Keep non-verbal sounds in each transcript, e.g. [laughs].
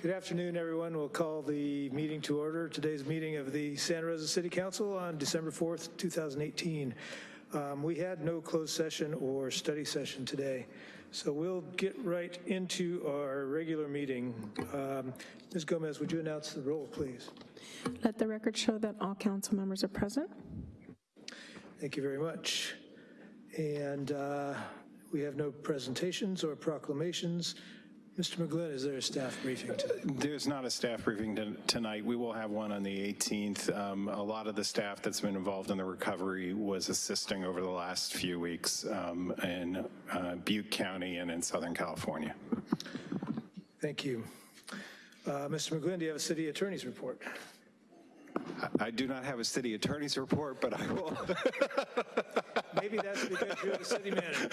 Good afternoon, everyone. We'll call the meeting to order. Today's meeting of the Santa Rosa City Council on December 4th, 2018. Um, We had no closed session or study session today, so we'll get right into our regular meeting. Um, Ms. Gomez, would you announce the roll, please? Let the record show that all council members are present. Thank you very much. And uh, we have no presentations or proclamations. Mr. McGlynn, is there a staff briefing today? There's not a staff briefing tonight. We will have one on the 18th. Um, A lot of the staff that's been involved in the recovery was assisting over the last few weeks um, in uh, Butte County and in Southern California. Thank you. Uh, Mr. McGlynn, do you have a city attorney's report? I- do not have a city attorney's report, but I will, [laughs] Maybe that's because you're the city manager.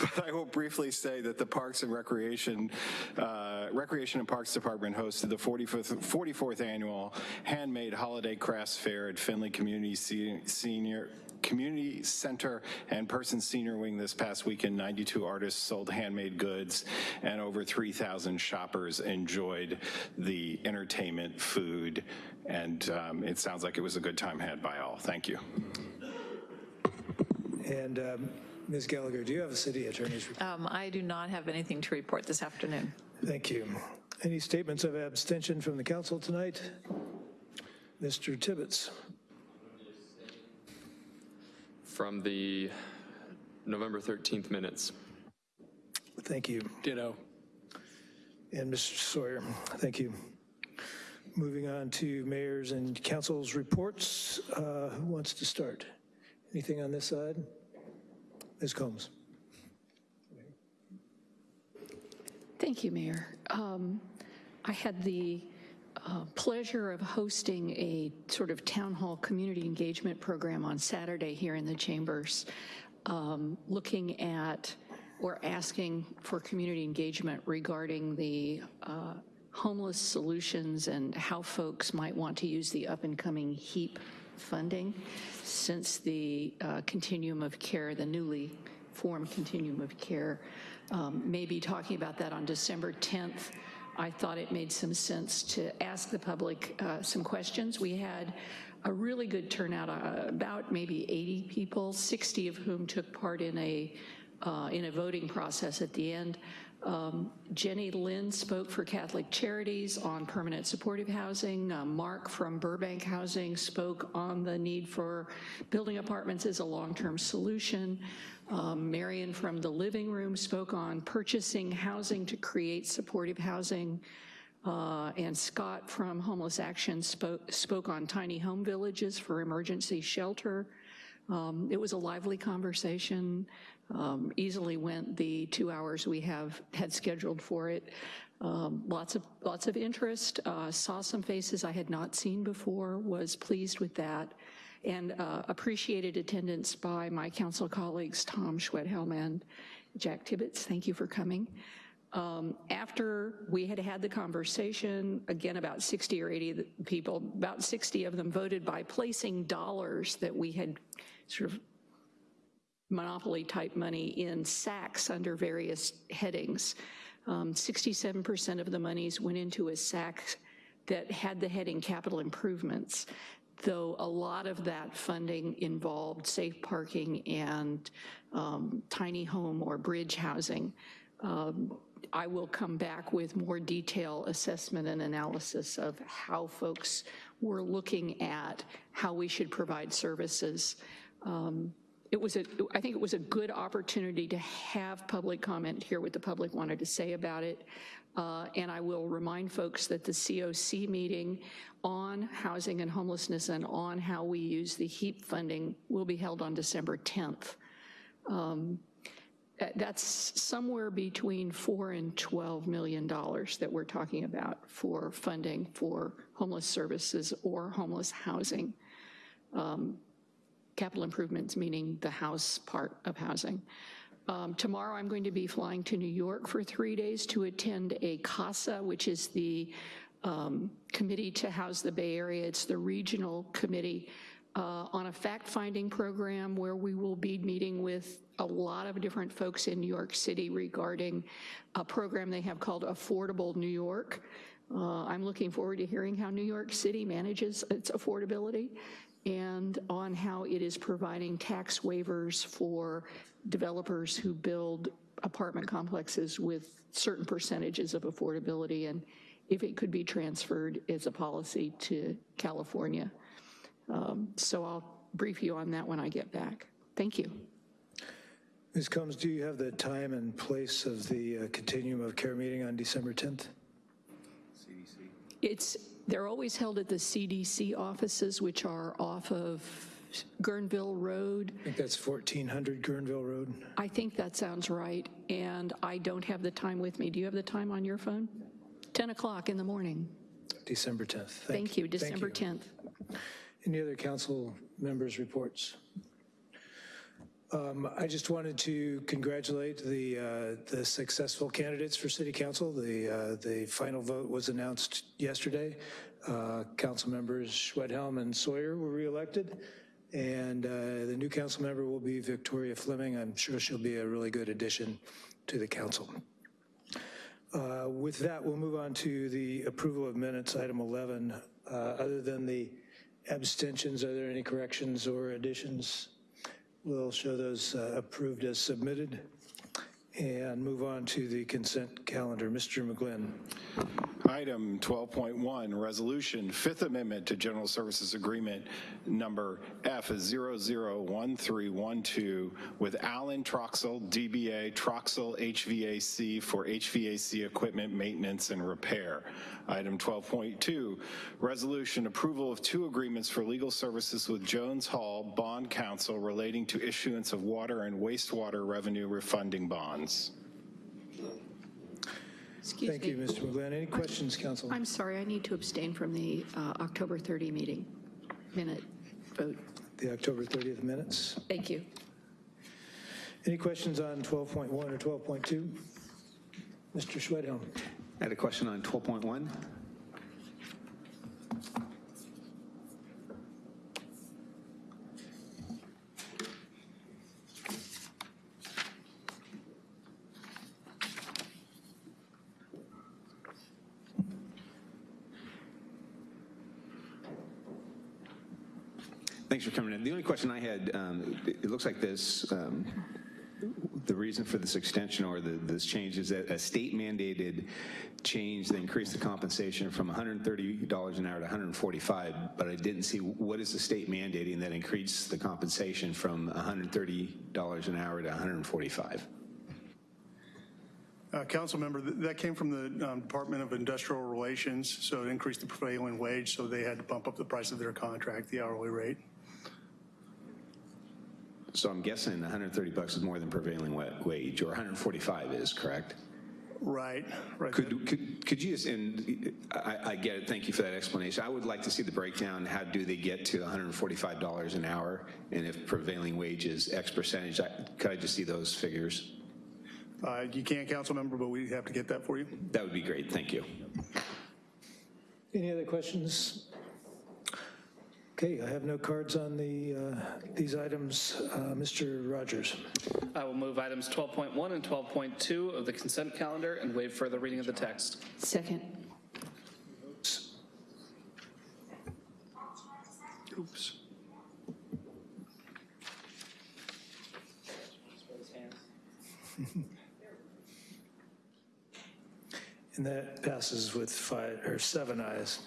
but I will briefly say that the Parks and Recreation, uh, Recreation and Parks Department hosted the 45th 44th Annual Handmade Holiday Crafts Fair at Finley Community Se- Senior Community Center and Person Senior Wing this past weekend. 92 artists sold handmade goods, and over 3,000 shoppers enjoyed the entertainment, food, and um, it sounds like it was a good time had by all. Thank you. And um, Ms. Gallagher, do you have a city attorney's report? Um, I do not have anything to report this afternoon. Thank you. Any statements of abstention from the council tonight? Mr. Tibbetts? From the November 13th minutes. Thank you. Ditto. And Mr. Sawyer, thank you. Moving on to mayors and council's reports. Uh, Who wants to start? Anything on this side? Ms. Combs? Thank you, Mayor. Um, I had the uh, pleasure of hosting a sort of town hall community engagement program on Saturday here in the chambers, um, looking at or asking for community engagement regarding the uh, homeless solutions and how folks might want to use the up-and-coming HEAP funding since the uh, continuum of care, the newly formed continuum of care, um, may be talking about that on December 10th. I thought it made some sense to ask the public uh, some questions. We had a really good turnout, uh, about maybe 80 people, 60 of whom took part in a uh, in a voting process at the end. Um, Jenny Lynn spoke for Catholic Charities on permanent supportive housing. Uh, Mark from Burbank Housing spoke on the need for building apartments as a long-term solution. Um, Marion from the Living Room spoke on purchasing housing to create supportive housing. Uh, and Scott from Homeless Action spoke, spoke on tiny home villages for emergency shelter. Um, it was a lively conversation, um, easily went the two hours we have had scheduled for it. Um, lots of lots of interest. Uh, saw some faces I had not seen before. Was pleased with that, and uh, appreciated attendance by my council colleagues Tom Schwedhelm and Jack Tibbetts. Thank you for coming. Um, after we had had the conversation, again, about 60 or 80 people, about 60 of them voted by placing dollars that we had sort of monopoly type money in sacks under various headings. 67% of the monies went into a sack that had the heading capital improvements, though a lot of that funding involved safe parking and um, tiny home or bridge housing. Um, I will come back with more detail assessment and analysis of how folks were looking at how we should provide services. Um, it was a, I think it was a good opportunity to have public comment, hear what the public wanted to say about it. Uh, and I will remind folks that the COC meeting on housing and homelessness and on how we use the HEAP funding will be held on December 10th. Um, that's somewhere between four and 12 million dollars that we're talking about for funding for homeless services or homeless housing. Um, capital improvements, meaning the house part of housing. Um, tomorrow I'm going to be flying to New York for three days to attend a CASA, which is the um, committee to house the Bay Area. It's the regional committee uh, on a fact-finding program where we will be meeting with a lot of different folks in New York City regarding a program they have called Affordable New York. Uh, I'm looking forward to hearing how New York City manages its affordability and on how it is providing tax waivers for developers who build apartment complexes with certain percentages of affordability and if it could be transferred as a policy to California. Um, So I'll brief you on that when I get back. Thank you. Ms. Combs, do you have the time and place of the uh, continuum of care meeting on December 10th? CDC. It's, they're always held at the CDC offices, which are off of Guerneville Road. I think that's 1400 Guerneville Road. I think that sounds right, and I don't have the time with me. Do you have the time on your phone? 10 o'clock in the morning. December 10th. Thank you, December you. 10th. Any other council members' reports? Um, I just wanted to congratulate the, uh, the successful candidates for city council. The, uh, the final vote was announced yesterday. Uh, Council members Schwedhelm and Sawyer were reelected, and uh, the new council member will be Victoria Fleming. I'm sure she'll be a really good addition to the council. Uh, With that, we'll move on to the approval of minutes, item 11. Uh, Other than the abstentions, are there any corrections or additions? We'll show those uh, approved as submitted and move on to the consent calendar. Mr. McGlynn. Item 12.1, Resolution, Fifth Amendment to General Services Agreement Number F001312 with Allen Troxel, DBA Troxel HVAC for HVAC equipment maintenance and repair. Item 12.2, Resolution, Approval of two agreements for legal services with Jones Hall Bond Counsel relating to issuance of water and wastewater revenue refunding bonds. Excuse Thank you. Mr. McGlynn. Any questions, council? I'm sorry, I need to abstain from the uh, October 30 meeting minute vote. The October 30th minutes. Thank you. Any questions on 12.1 or 12.2? Mr. Schwedhelm. I had a question on 12.1. The only question I had, um, it it looks like this, um, the reason for this extension or the, this change is that a state mandated change that increased the compensation from $130 an hour to 145, but I didn't see what is the state mandating that increased the compensation from $130 an hour to 145? Uh, Council member, th- that came from the um, Department of Industrial Relations, so it increased the prevailing wage, so they had to bump up the price of their contract, the hourly rate. So I'm guessing 130 bucks is more than prevailing wage, or 145 is, correct? Right, right. Could, could, could you just, and I, I get it, thank you for that explanation. I would like to see the breakdown, how do they get to $145 an hour? And if prevailing wage is X percentage, I- could I just see those figures? Uh, You can, council member, but we have to get that for you. That would be great, thank you. Any other questions? Okay, I have no cards on the, uh, these items. Uh, Mr. Rogers. I will move items 12.1 and 12.2 of the consent calendar and waive further reading of the text. Second. Oops. [laughs] And that passes with five, or seven ayes.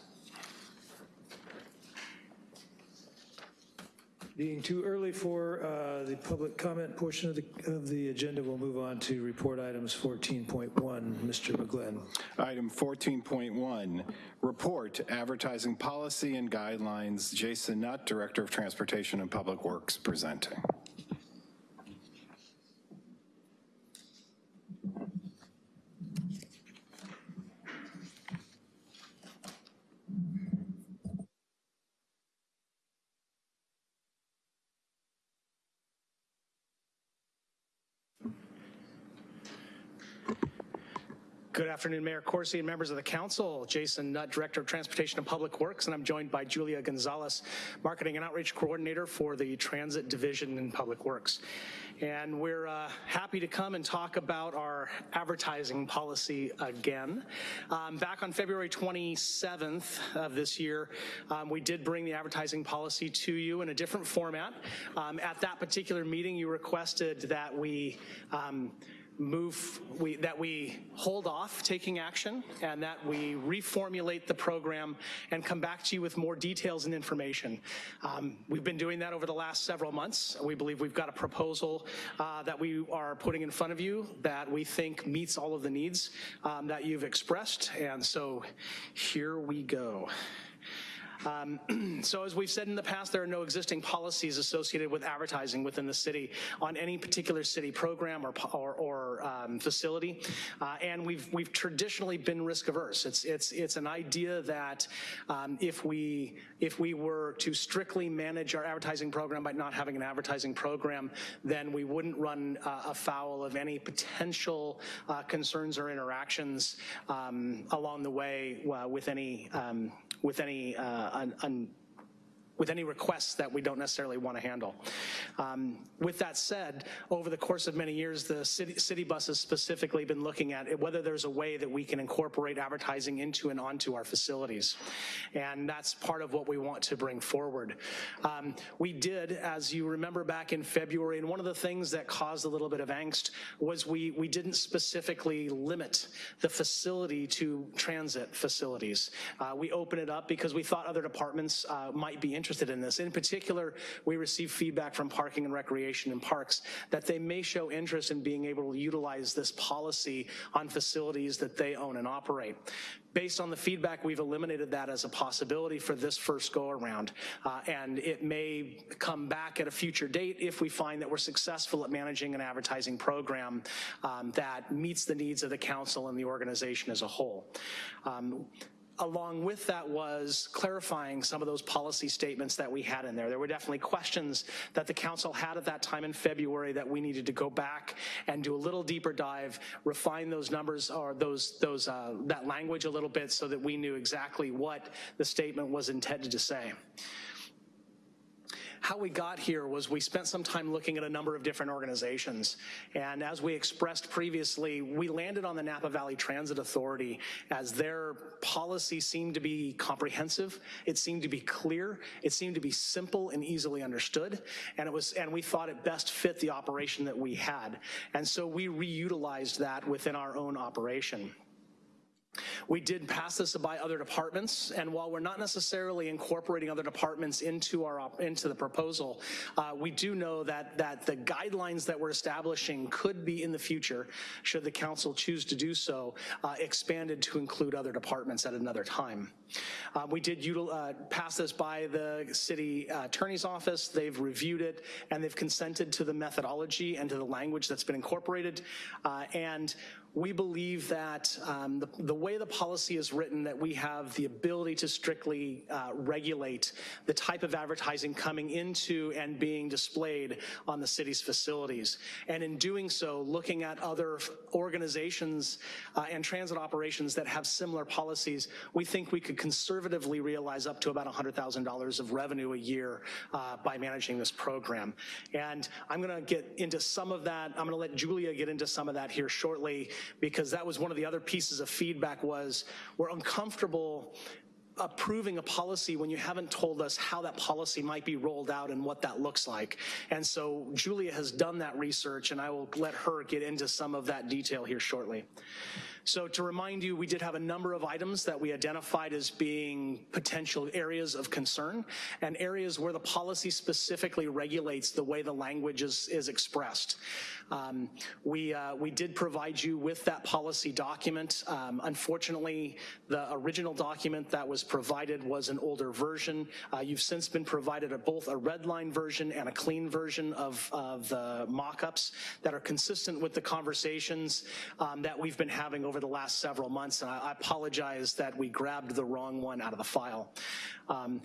Being too early for uh, the public comment portion of the, of the agenda, we'll move on to report items 14.1. Mr. McGlynn. Item 14.1, Report Advertising Policy and Guidelines. Jason Nutt, Director of Transportation and Public Works, presenting. Good afternoon, Mayor Coursey and members of the council. Jason Nutt, Director of Transportation and Public Works, and I'm joined by Julia Gonzalez, Marketing and Outreach Coordinator for the Transit Division in Public Works. And we're uh, happy to come and talk about our advertising policy again. Um, Back on February 27th of this year, um, we did bring the advertising policy to you in a different format. Um, At that particular meeting, you requested that we um, move, we, that we hold off taking action and that we reformulate the program and come back to you with more details and information. Um, we've been doing that over the last several months. We believe we've got a proposal uh, that we are putting in front of you that we think meets all of the needs um, that you've expressed. And so here we go. Um, [clears throat] So as we've said in the past, there are no existing policies associated with advertising within the city on any particular city program or, or, or um, facility. Uh, And we've, we've traditionally been risk averse. It's, it's, it's an idea that um, if we, if we were to strictly manage our advertising program by not having an advertising program, then we wouldn't run uh, afoul of any potential uh, concerns or interactions um, along the way uh, with any, um, with any uh, un- un- with any requests that we don't necessarily want to handle. Um, With that said, over the course of many years, the city, city bus has specifically been looking at whether there's a way that we can incorporate advertising into and onto our facilities. And that's part of what we want to bring forward. Um, We did, as you remember back in February, and one of the things that caused a little bit of angst was we, we didn't specifically limit the facility to transit facilities. Uh, We opened it up because we thought other departments uh, might be interested in this. In particular, we received feedback from Parking and Recreation and Parks that they may show interest in being able to utilize this policy on facilities that they own and operate. Based on the feedback, we've eliminated that as a possibility for this first go-around. Uh, And it may come back at a future date if we find that we're successful at managing an advertising program um, that meets the needs of the council and the organization as a whole. Um, along with that was clarifying some of those policy statements that we had in there. There were definitely questions that the council had at that time in February that we needed to go back and do a little deeper dive, refine those numbers or those, those, uh, that language a little bit so that we knew exactly what the statement was intended to say how we got here was we spent some time looking at a number of different organizations. And as we expressed previously, we landed on the Napa Valley Transit Authority as their policy seemed to be comprehensive. It seemed to be clear. It seemed to be simple and easily understood. And it was, and we thought it best fit the operation that we had. And so we reutilized that within our own operation. We did pass this by other departments, and while we're not necessarily incorporating other departments into our into the proposal, uh, we do know that that the guidelines that we're establishing could be in the future, should the council choose to do so, uh, expanded to include other departments at another time. Uh, we did uh, pass this by the city attorney's office. They've reviewed it and they've consented to the methodology and to the language that's been incorporated. Uh, and we believe that um, the, the way the policy is written, that we have the ability to strictly uh, regulate the type of advertising coming into and being displayed on the city's facilities. And in doing so, looking at other organizations uh, and transit operations that have similar policies, we think we could conservatively realize up to about $100,000 of revenue a year uh, by managing this program. And I'm going to get into some of that. I'm going to let Julia get into some of that here shortly because that was one of the other pieces of feedback was we're uncomfortable approving a policy when you haven't told us how that policy might be rolled out and what that looks like. And so Julia has done that research and I will let her get into some of that detail here shortly. So to remind you, we did have a number of items that we identified as being potential areas of concern and areas where the policy specifically regulates the way the language is, is expressed. Um, we, uh, we did provide you with that policy document. Um, unfortunately, the original document that was provided was an older version. Uh, you've since been provided a, both a red line version and a clean version of, of the mock-ups that are consistent with the conversations um, that we've been having over over the last several months, and I I apologize that we grabbed the wrong one out of the file. Um,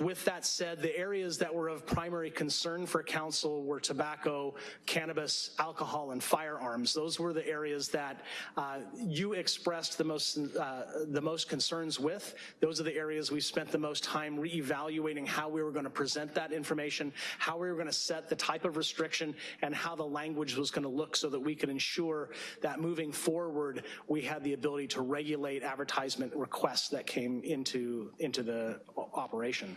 With that said, the areas that were of primary concern for council were tobacco, cannabis, alcohol, and firearms. Those were the areas that uh, you expressed the most, uh, the most concerns with. Those are the areas we spent the most time reevaluating how we were going to present that information, how we were going to set the type of restriction, and how the language was going to look so that we could ensure that moving forward, we had the ability to regulate advertisement requests that came into, into the operation.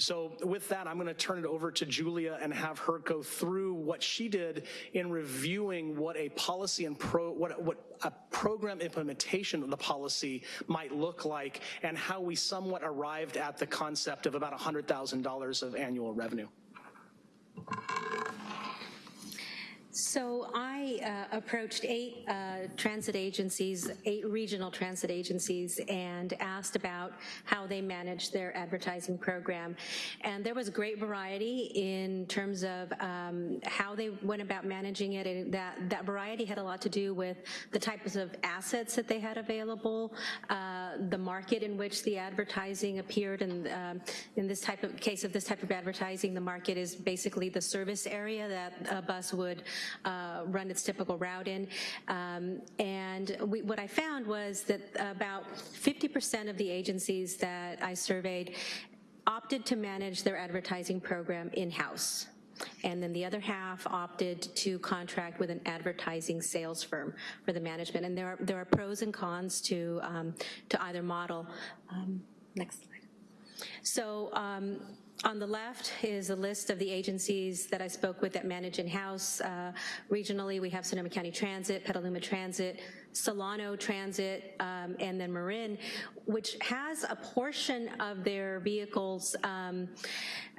So with that, I'm going to turn it over to Julia and have her go through what she did in reviewing what a policy and pro, what, what a program implementation of the policy might look like and how we somewhat arrived at the concept of about $100,000 of annual revenue. So I uh, approached eight uh, transit agencies, eight regional transit agencies, and asked about how they manage their advertising program. And there was great variety in terms of um, how they went about managing it, and that, that variety had a lot to do with the types of assets that they had available, uh, the market in which the advertising appeared, and um, in this type of case of this type of advertising, the market is basically the service area that a bus would uh, run its typical route in. Um, and we, what I found was that about 50% of the agencies that I surveyed opted to manage their advertising program in-house. And then the other half opted to contract with an advertising sales firm for the management. And there are, there are pros and cons to, um, to either model. Um, next slide. So um, on the left is a list of the agencies that I spoke with that manage in-house. Uh, regionally, we have Sonoma County Transit, Petaluma Transit, Solano Transit, um, and then Marin, which has a portion of their vehicles um,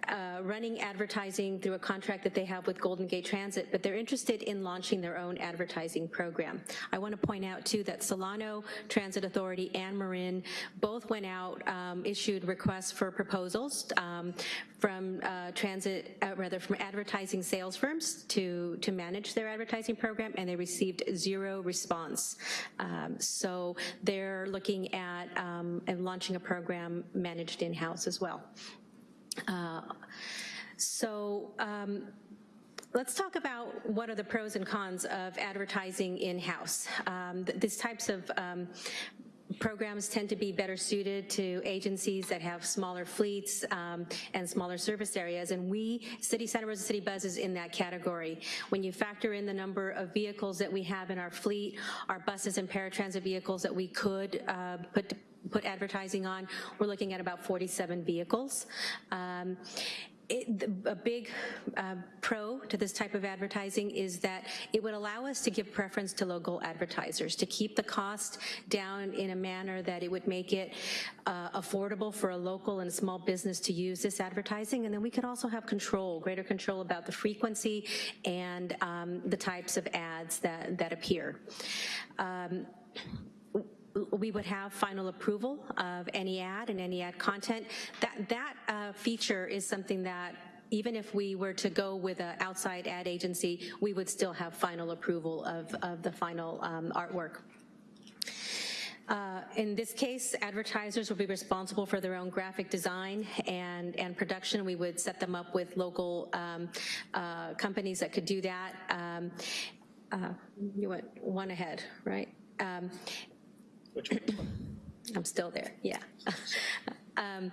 uh, running advertising through a contract that they have with Golden Gate Transit, but they're interested in launching their own advertising program. I want to point out too that Solano Transit Authority and Marin both went out, um, issued requests for proposals um, from uh, transit, uh, rather from advertising sales firms to, to manage their advertising program, and they received zero response. Um, so they're looking at um, and launching a program managed in-house as well. Uh, so um, let's talk about what are the pros and cons of advertising in-house. Um, th these types of um, programs tend to be better suited to agencies that have smaller fleets um, and smaller service areas, and we, City Santa Rosa City Bus is in that category. When you factor in the number of vehicles that we have in our fleet, our buses and paratransit vehicles that we could uh, put put advertising on, we're looking at about 47 vehicles. Um, it, a big uh, pro to this type of advertising is that it would allow us to give preference to local advertisers, to keep the cost down in a manner that it would make it uh, affordable for a local and small business to use this advertising. And then we could also have control, greater control about the frequency and um, the types of ads that, that appear. Um, we would have final approval of any ad and any ad content. That, that uh, feature is something that even if we were to go with an outside ad agency, we would still have final approval of, of the final um, artwork. Uh, in this case, advertisers will be responsible for their own graphic design and, and production. We would set them up with local um, uh, companies that could do that. Um, uh, you went one ahead, right? Um, which one? I'm still there, yeah. [laughs] um,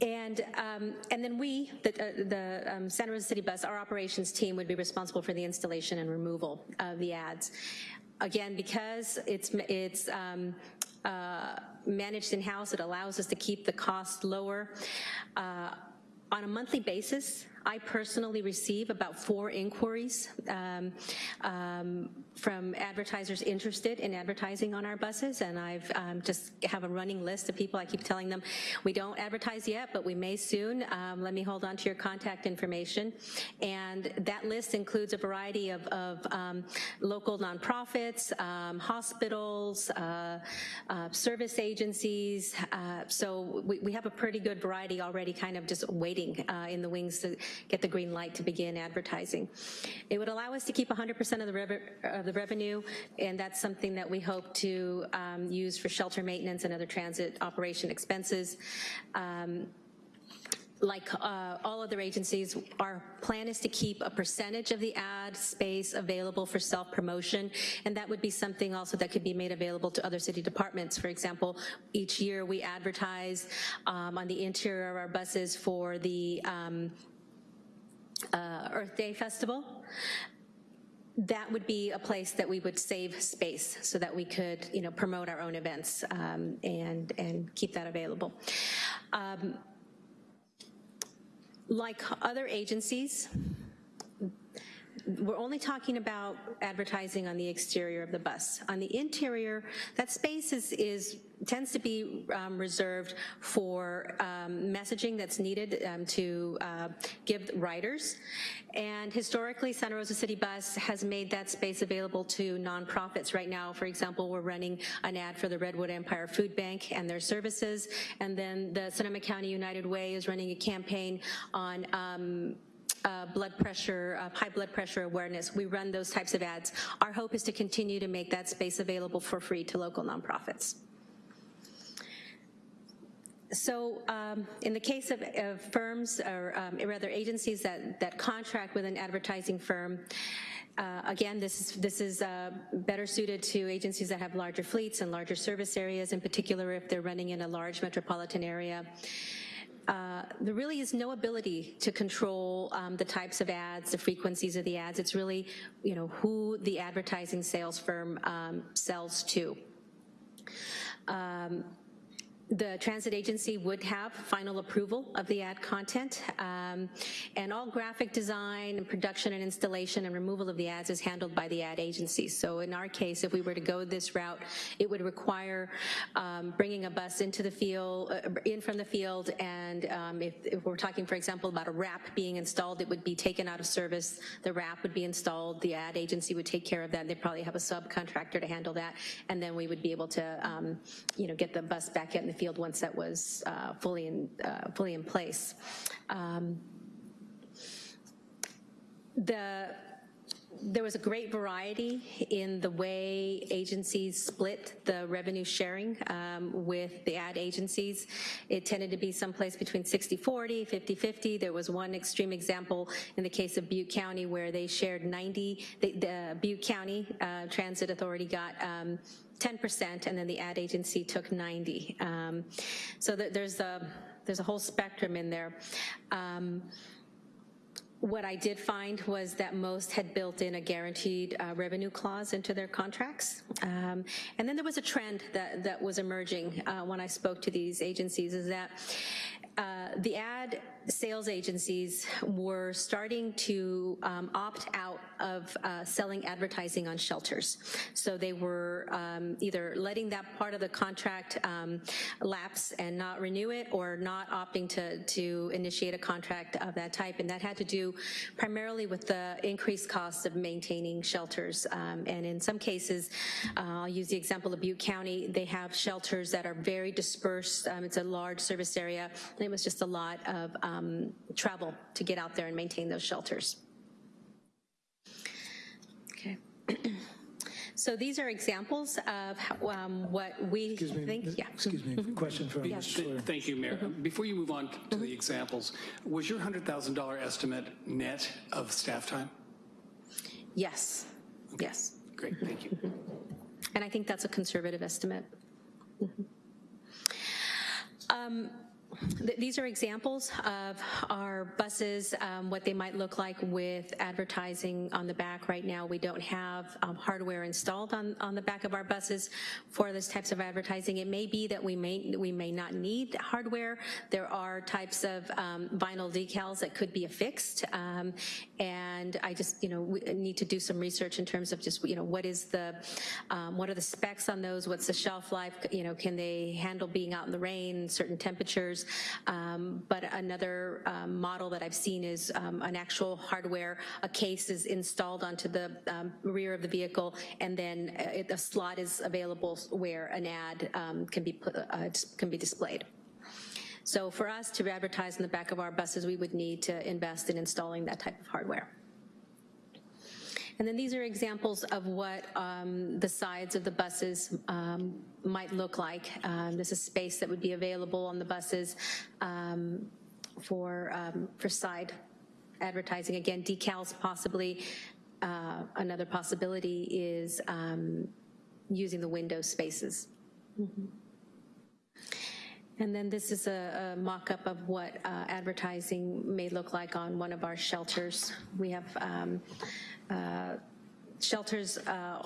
and, um, and then we, the, uh, the um, Santa Rosa City Bus, our operations team would be responsible for the installation and removal of the ads. Again, because it's, it's um, uh, managed in-house, it allows us to keep the cost lower. Uh, on a monthly basis, I personally receive about four inquiries um, um, from advertisers interested in advertising on our buses, and I've um, just have a running list of people. I keep telling them, we don't advertise yet, but we may soon. Um, let me hold on to your contact information. And that list includes a variety of, of um, local nonprofits, hospitals, uh, uh, service agencies. Uh, so we, we, have a pretty good variety already kind of just waiting uh, in the wings to, get the green light to begin advertising. It would allow us to keep 100% of the, of the revenue, and that's something that we hope to um, use for shelter maintenance and other transit operation expenses. Um, like uh, all other agencies, our plan is to keep a percentage of the ad space available for self-promotion, and that would be something also that could be made available to other city departments. For example, each year we advertise um, on the interior of our buses for the um, uh, Earth Day Festival that would be a place that we would save space so that we could, you know, promote our own events um, and, and keep that available. Um, like other agencies, we're only talking about advertising on the exterior of the bus. On the interior, that space is, is tends to be um, reserved for um, messaging that's needed um, to uh, give riders. And historically, Santa Rosa City Bus has made that space available to nonprofits. Right now, for example, we're running an ad for the Redwood Empire Food Bank and their services. And then the Sonoma County United Way is running a campaign on um, uh, blood pressure, uh, high blood pressure awareness. We run those types of ads. Our hope is to continue to make that space available for free to local nonprofits. So um, in the case of, of firms, or um, rather agencies that, that contract with an advertising firm, uh, again, this is, this is uh, better suited to agencies that have larger fleets and larger service areas, in particular if they're running in a large metropolitan area. Uh, there really is no ability to control um, the types of ads, the frequencies of the ads. It's really, you know, who the advertising sales firm um, sells to. Um, the transit agency would have final approval of the ad content, um, and all graphic design and production and installation and removal of the ads is handled by the ad agency. So in our case, if we were to go this route, it would require um, bringing a bus into the field, uh, in from the field, and um, if, if, we're talking, for example, about a wrap being installed, it would be taken out of service, the wrap would be installed, the ad agency would take care of that, they'd probably have a subcontractor to handle that, and then we would be able to, um, you know, get the bus back in the field once that was uh, fully in uh, fully in place. Um, the there was a great variety in the way agencies split the revenue sharing um, with the ad agencies. It tended to be someplace between 60-40, 50-50. There was one extreme example in the case of Butte County where they shared 90, the, the Butte County uh, Transit Authority got um, 10%, and then the ad agency took 90. Um, so th there's a there's a whole spectrum in there. Um, what I did find was that most had built in a guaranteed uh, revenue clause into their contracts. Um, and then there was a trend that, that was emerging uh, when I spoke to these agencies is that uh, the ad sales agencies were starting to um, opt out of uh, selling advertising on shelters. So they were um, either letting that part of the contract um, lapse and not renew it or not opting to, to initiate a contract of that type. And that had to do primarily with the increased costs of maintaining shelters. Um, and in some cases, uh, I'll use the example of Butte County, they have shelters that are very dispersed. Um, it's a large service area. And it was just a lot of um, travel to get out there and maintain those shelters. Okay. [clears throat] so these are examples of how, um, what we Excuse me, think. Yeah. Excuse me, question from Yeah. Mr. Thank you, Mayor. Before you move on to the examples, was your $100,000 estimate net of staff time? Yes. Yes. Great, thank you. And I think that's a conservative estimate. Um, th- These are examples of our buses, um, what they might look like with advertising on the back. Right now, we don't have um, hardware installed on, on the back of our buses for those types of advertising. It may be that we may, we may not need hardware. There are types of um, vinyl decals that could be affixed. um, And I just, you know, need to do some research in terms of just, you know, what is the, um, what are the specs on those? What's the shelf life? You know, can they handle being out in the rain, certain temperatures? Um, But another um, model that I've seen is um, an actual hardware, a case is installed onto the um, rear of the vehicle, and then uh, it- a slot is available where an ad um, can be, put- uh, can be displayed. So for us to advertise in the back of our buses, we would need to invest in installing that type of hardware. And then these are examples of what um, the sides of the buses um, might look like. Um, This is space that would be available on the buses um, for, um, for side advertising. Again, decals possibly. Uh, Another possibility is um, using the window spaces. And then this is a, a mock-up of what uh, advertising may look like on one of our shelters. We have um, uh, shelters uh,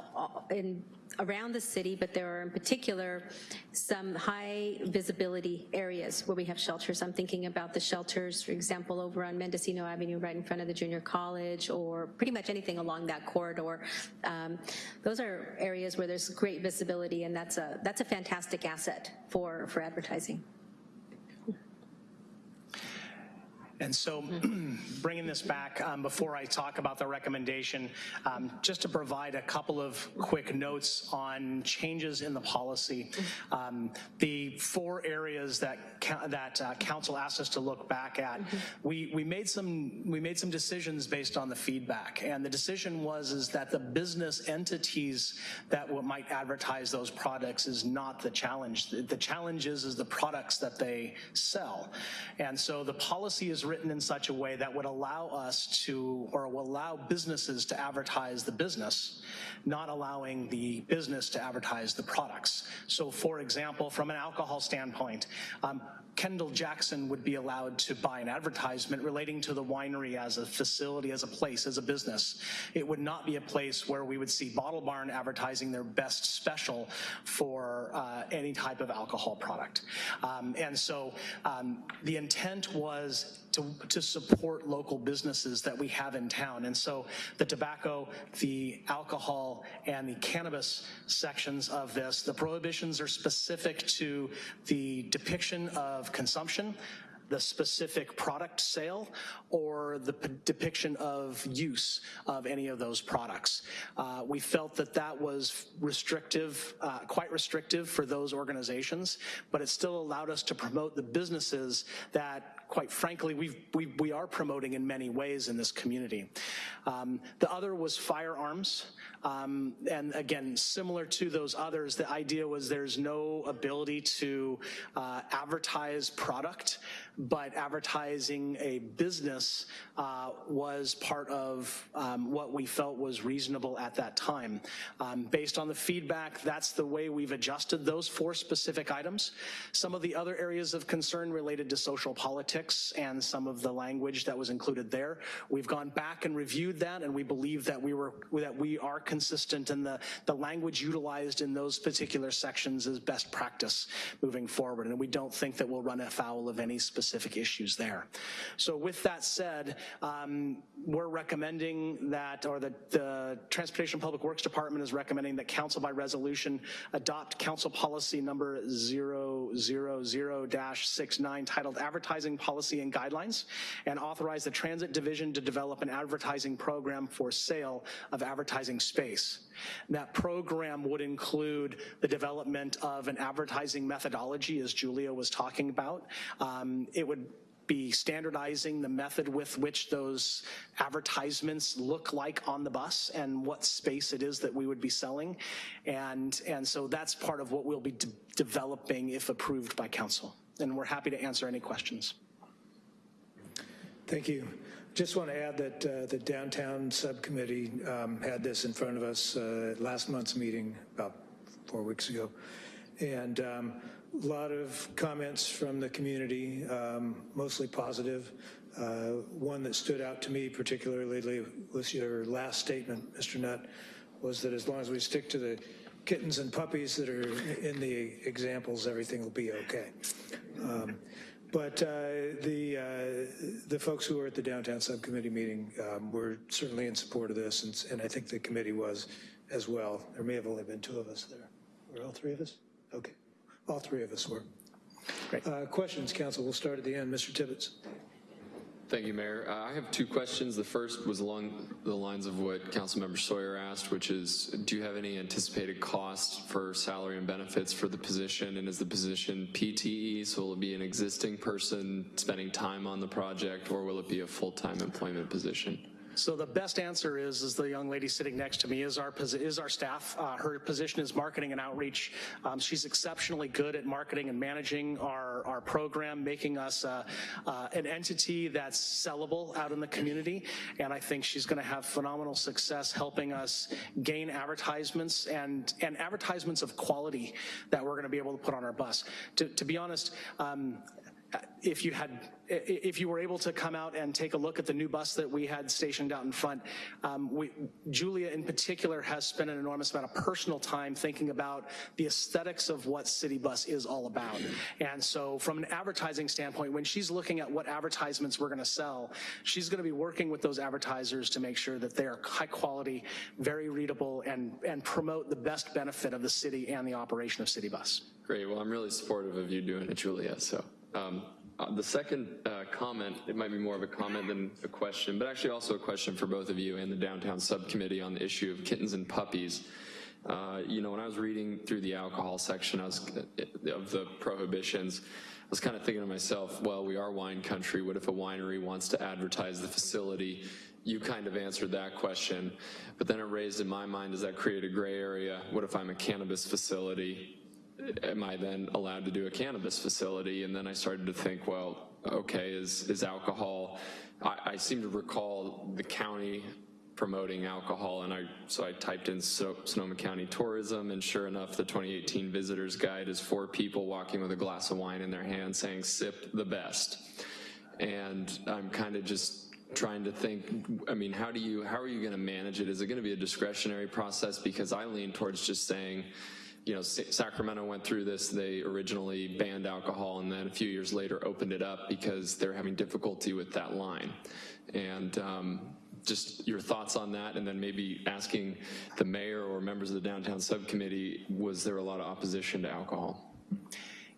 in, around the city, but there are in particular some high visibility areas where we have shelters. I'm thinking about the shelters, for example, over on Mendocino Avenue, right in front of the junior college, or pretty much anything along that corridor. Um, Those are areas where there's great visibility, and that's a, that's a fantastic asset for, for advertising. And so [clears throat] bringing this back, um, before I talk about the recommendation, um, just to provide a couple of quick notes on changes in the policy. Um, The four areas that, that uh, council asked us to look back at, we, we made some, we made some decisions based on the feedback. And the decision was is that the business entities that might advertise those products is not the challenge. The the challenge is, is the products that they sell. And so the policy is written in such a way that would allow us to, or will allow businesses to advertise the business, not allowing the business to advertise the products. So for example, from an alcohol standpoint, um, Kendall Jackson would be allowed to buy an advertisement relating to the winery as a facility, as a place, as a business. It would not be a place where we would see Bottle Barn advertising their best special for uh, any type of alcohol product. Um, And so um, the intent was to, to support local businesses that we have in town. And so the tobacco, the alcohol, and the cannabis sections of this, the prohibitions are specific to the depiction of consumption, the specific product sale or the depiction of use of any of those products. Uh, We felt that that was restrictive, uh, quite restrictive for those organizations, but it still allowed us to promote the businesses that, quite frankly, we've, we, we are promoting in many ways in this community. Um, The other was firearms. Um, And again, similar to those others, the idea was there's no ability to uh, advertise product, but advertising a business uh, was part of um, what we felt was reasonable at that time. Um, Based on the feedback, that's the way we've adjusted those four specific items. Some of the other areas of concern related to social politics and some of the language that was included there. We've gone back and reviewed that, and we believe that we were, that we are consistent in the, the language utilized in those particular sections is best practice moving forward, and we don't think that we'll run afoul of any specific issues there. So with that said, um, we're recommending that, or the, the Transportation Public Works Department is recommending that council by resolution adopt council policy number 000-69 titled Advertising Policy and Guidelines and authorize the Transit Division to develop an advertising program for sale of advertising space. That program would include the development of an advertising methodology, as Julia was talking about. Um, It would be standardizing the method with which those advertisements look like on the bus and what space it is that we would be selling. And, and so that's part of what we'll be de- developing if approved by council. And we're happy to answer any questions. Thank you. Just want to add that uh, the downtown subcommittee um, had this in front of us uh, last month's meeting about four weeks ago. And um, a lot of comments from the community, um, mostly positive. Uh, One that stood out to me particularly was your last statement, Mr. Nutt, was that as long as we stick to the kittens and puppies that are in the examples, everything will be okay. Um, But uh, the, uh, the folks who were at the downtown subcommittee meeting um, were certainly in support of this, and, and I think the committee was as well. There may have only been two of us there. Were all three of us? Okay. All three of us were. Great. Uh, Questions, council? We'll start at the end. Mr. Tibbetts. Thank you, Mayor. Uh, I have two questions. The first was along the lines of what Councilmember Sawyer asked, which is, do you have any anticipated cost for salary and benefits for the position? And is the position PTE, so will it be an existing person spending time on the project, or will it be a full-time employment position? So the best answer is, is the young lady sitting next to me is our, is our staff. Uh, Her position is marketing and outreach. Um, She's exceptionally good at marketing and managing our, our program, making us uh, uh, an entity that's sellable out in the community. And I think she's going to have phenomenal success helping us gain advertisements and, and advertisements of quality that we're going to be able to put on our bus. To, to be honest, um, if you had, if you were able to come out and take a look at the new bus that we had stationed out in front, um, we, Julia in particular has spent an enormous amount of personal time thinking about the aesthetics of what City Bus is all about. And so from an advertising standpoint, when she's looking at what advertisements we're gonna sell, she's gonna be working with those advertisers to make sure that they are high quality, very readable, and, and promote the best benefit of the city and the operation of City Bus. Great, well, I'm really supportive of you doing it, Julia, so. Um, uh, The second uh, comment, it might be more of a comment than a question, but actually also a question for both of you and the downtown subcommittee on the issue of kittens and puppies. Uh, You know, when I was reading through the alcohol section was, of the prohibitions, I was kind of thinking to myself, well, we are wine country, what if a winery wants to advertise the facility? You kind of answered that question, but then it raised in my mind, does that create a gray area? What if I'm a cannabis facility? Am I then allowed to do a cannabis facility? And then I started to think, well, okay, is, is alcohol, I, I seem to recall the county promoting alcohol, and I, so I typed in so, Sonoma County Tourism, and sure enough, the 2018 Visitor's Guide is four people walking with a glass of wine in their hand saying, sip the best. And I'm kind of just trying to think, I mean, how do you, how are you gonna manage it? Is it gonna be a discretionary process? Because I lean towards just saying, you know, Sacramento went through this, they originally banned alcohol and then a few years later opened it up because they're having difficulty with that line. And um, just your thoughts on that and then maybe asking the mayor or members of the downtown subcommittee, was there a lot of opposition to alcohol?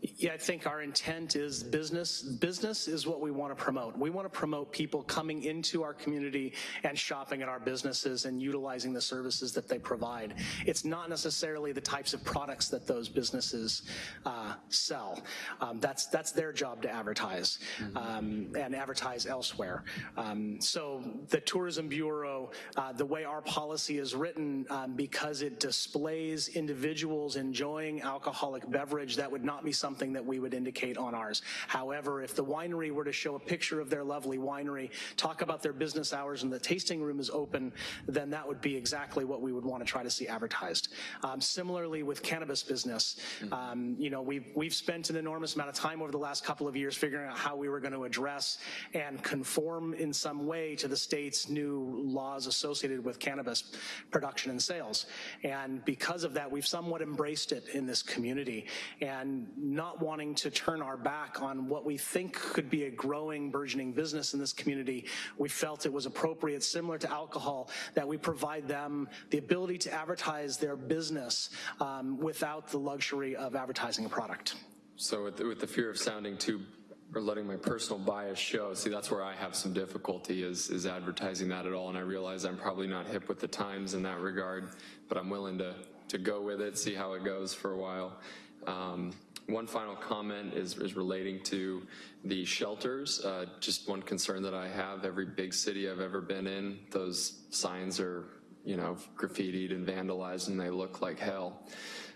Yeah, I think our intent is business. Business is what we want to promote. We want to promote people coming into our community and shopping at our businesses and utilizing the services that they provide. It's not necessarily the types of products that those businesses uh, sell. Um, that's that's their job to advertise um, and advertise elsewhere. Um, so the Tourism Bureau, uh, the way our policy is written, um, because it displays individuals enjoying alcoholic beverage, that would not be something that we would indicate on ours. However, if the winery were to show a picture of their lovely winery, talk about their business hours and the tasting room is open, then that would be exactly what we would want to try to see advertised. Um, similarly with cannabis business, um, you know, we've, we've spent an enormous amount of time over the last couple of years figuring out how we were going to address and conform in some way to the state's new laws associated with cannabis production and sales. And because of that, we've somewhat embraced it in this community and not wanting to turn our back on what we think could be a growing, burgeoning business in this community, we felt it was appropriate, similar to alcohol, that we provide them the ability to advertise their business um, without the luxury of advertising a product. So with, the- with the fear of sounding too, or letting my personal bias show, see, that's where I have some difficulty is, is advertising that at all. And I realize I'm probably not hip with the times in that regard, but I'm willing to, to go with it, see how it goes for a while. Um, one final comment is, is relating to the shelters. Uh, just one concern that I have, every big city I've ever been in, those signs are, you know, graffitied and vandalized and they look like hell.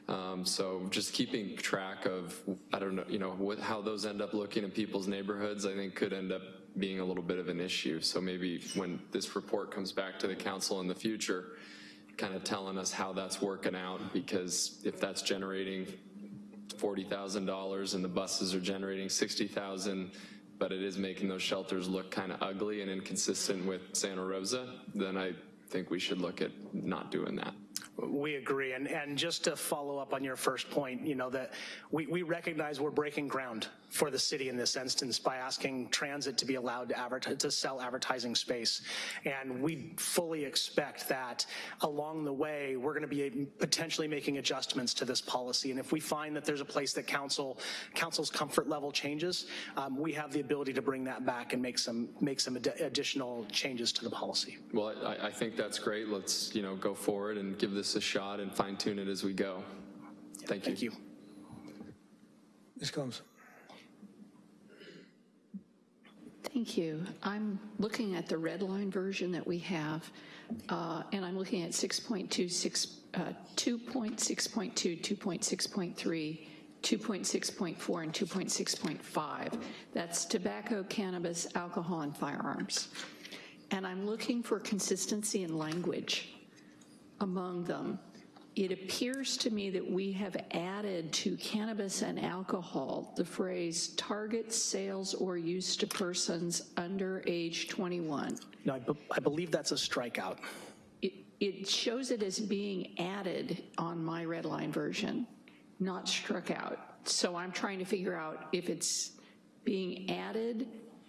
Um, so just keeping track of, I don't know, you know, what, how those end up looking in people's neighborhoods, I think could end up being a little bit of an issue. So maybe when this report comes back to the council in the future, kind of telling us how that's working out, because if that's generating $40,000 and the buses are generating 60,000, but it is making those shelters look kind of ugly and inconsistent with Santa Rosa, then I think we should look at not doing that. We agree, and, and just to follow up on your first point, you know, that we, we recognize we're breaking ground for the city in this instance by asking transit to be allowed to advertise, to sell advertising space. And we fully expect that along the way, we're gonna be potentially making adjustments to this policy. And if we find that there's a place that council, council's comfort level changes, um, we have the ability to bring that back and make some, make some addi- additional changes to the policy. Well, I, I think that's great. Let's, you know, go forward and give this a shot and fine tune it as we go. Thank you. Thank you. Ms. Combs? Thank you. I'm looking at the red line version that we have, uh, and I'm looking at 6.26, uh, 2.6.2, 2.6.3, 2.6.4, and 2.6.5. That's tobacco, cannabis, alcohol, and firearms. And I'm looking for consistency in language among them. It appears to me that we have added to cannabis and alcohol the phrase target sales or use to persons under age 21. No, I, be- I believe that's a strikeout. It, it shows it as being added on my red line version, not struck out. So I'm trying to figure out if it's being added,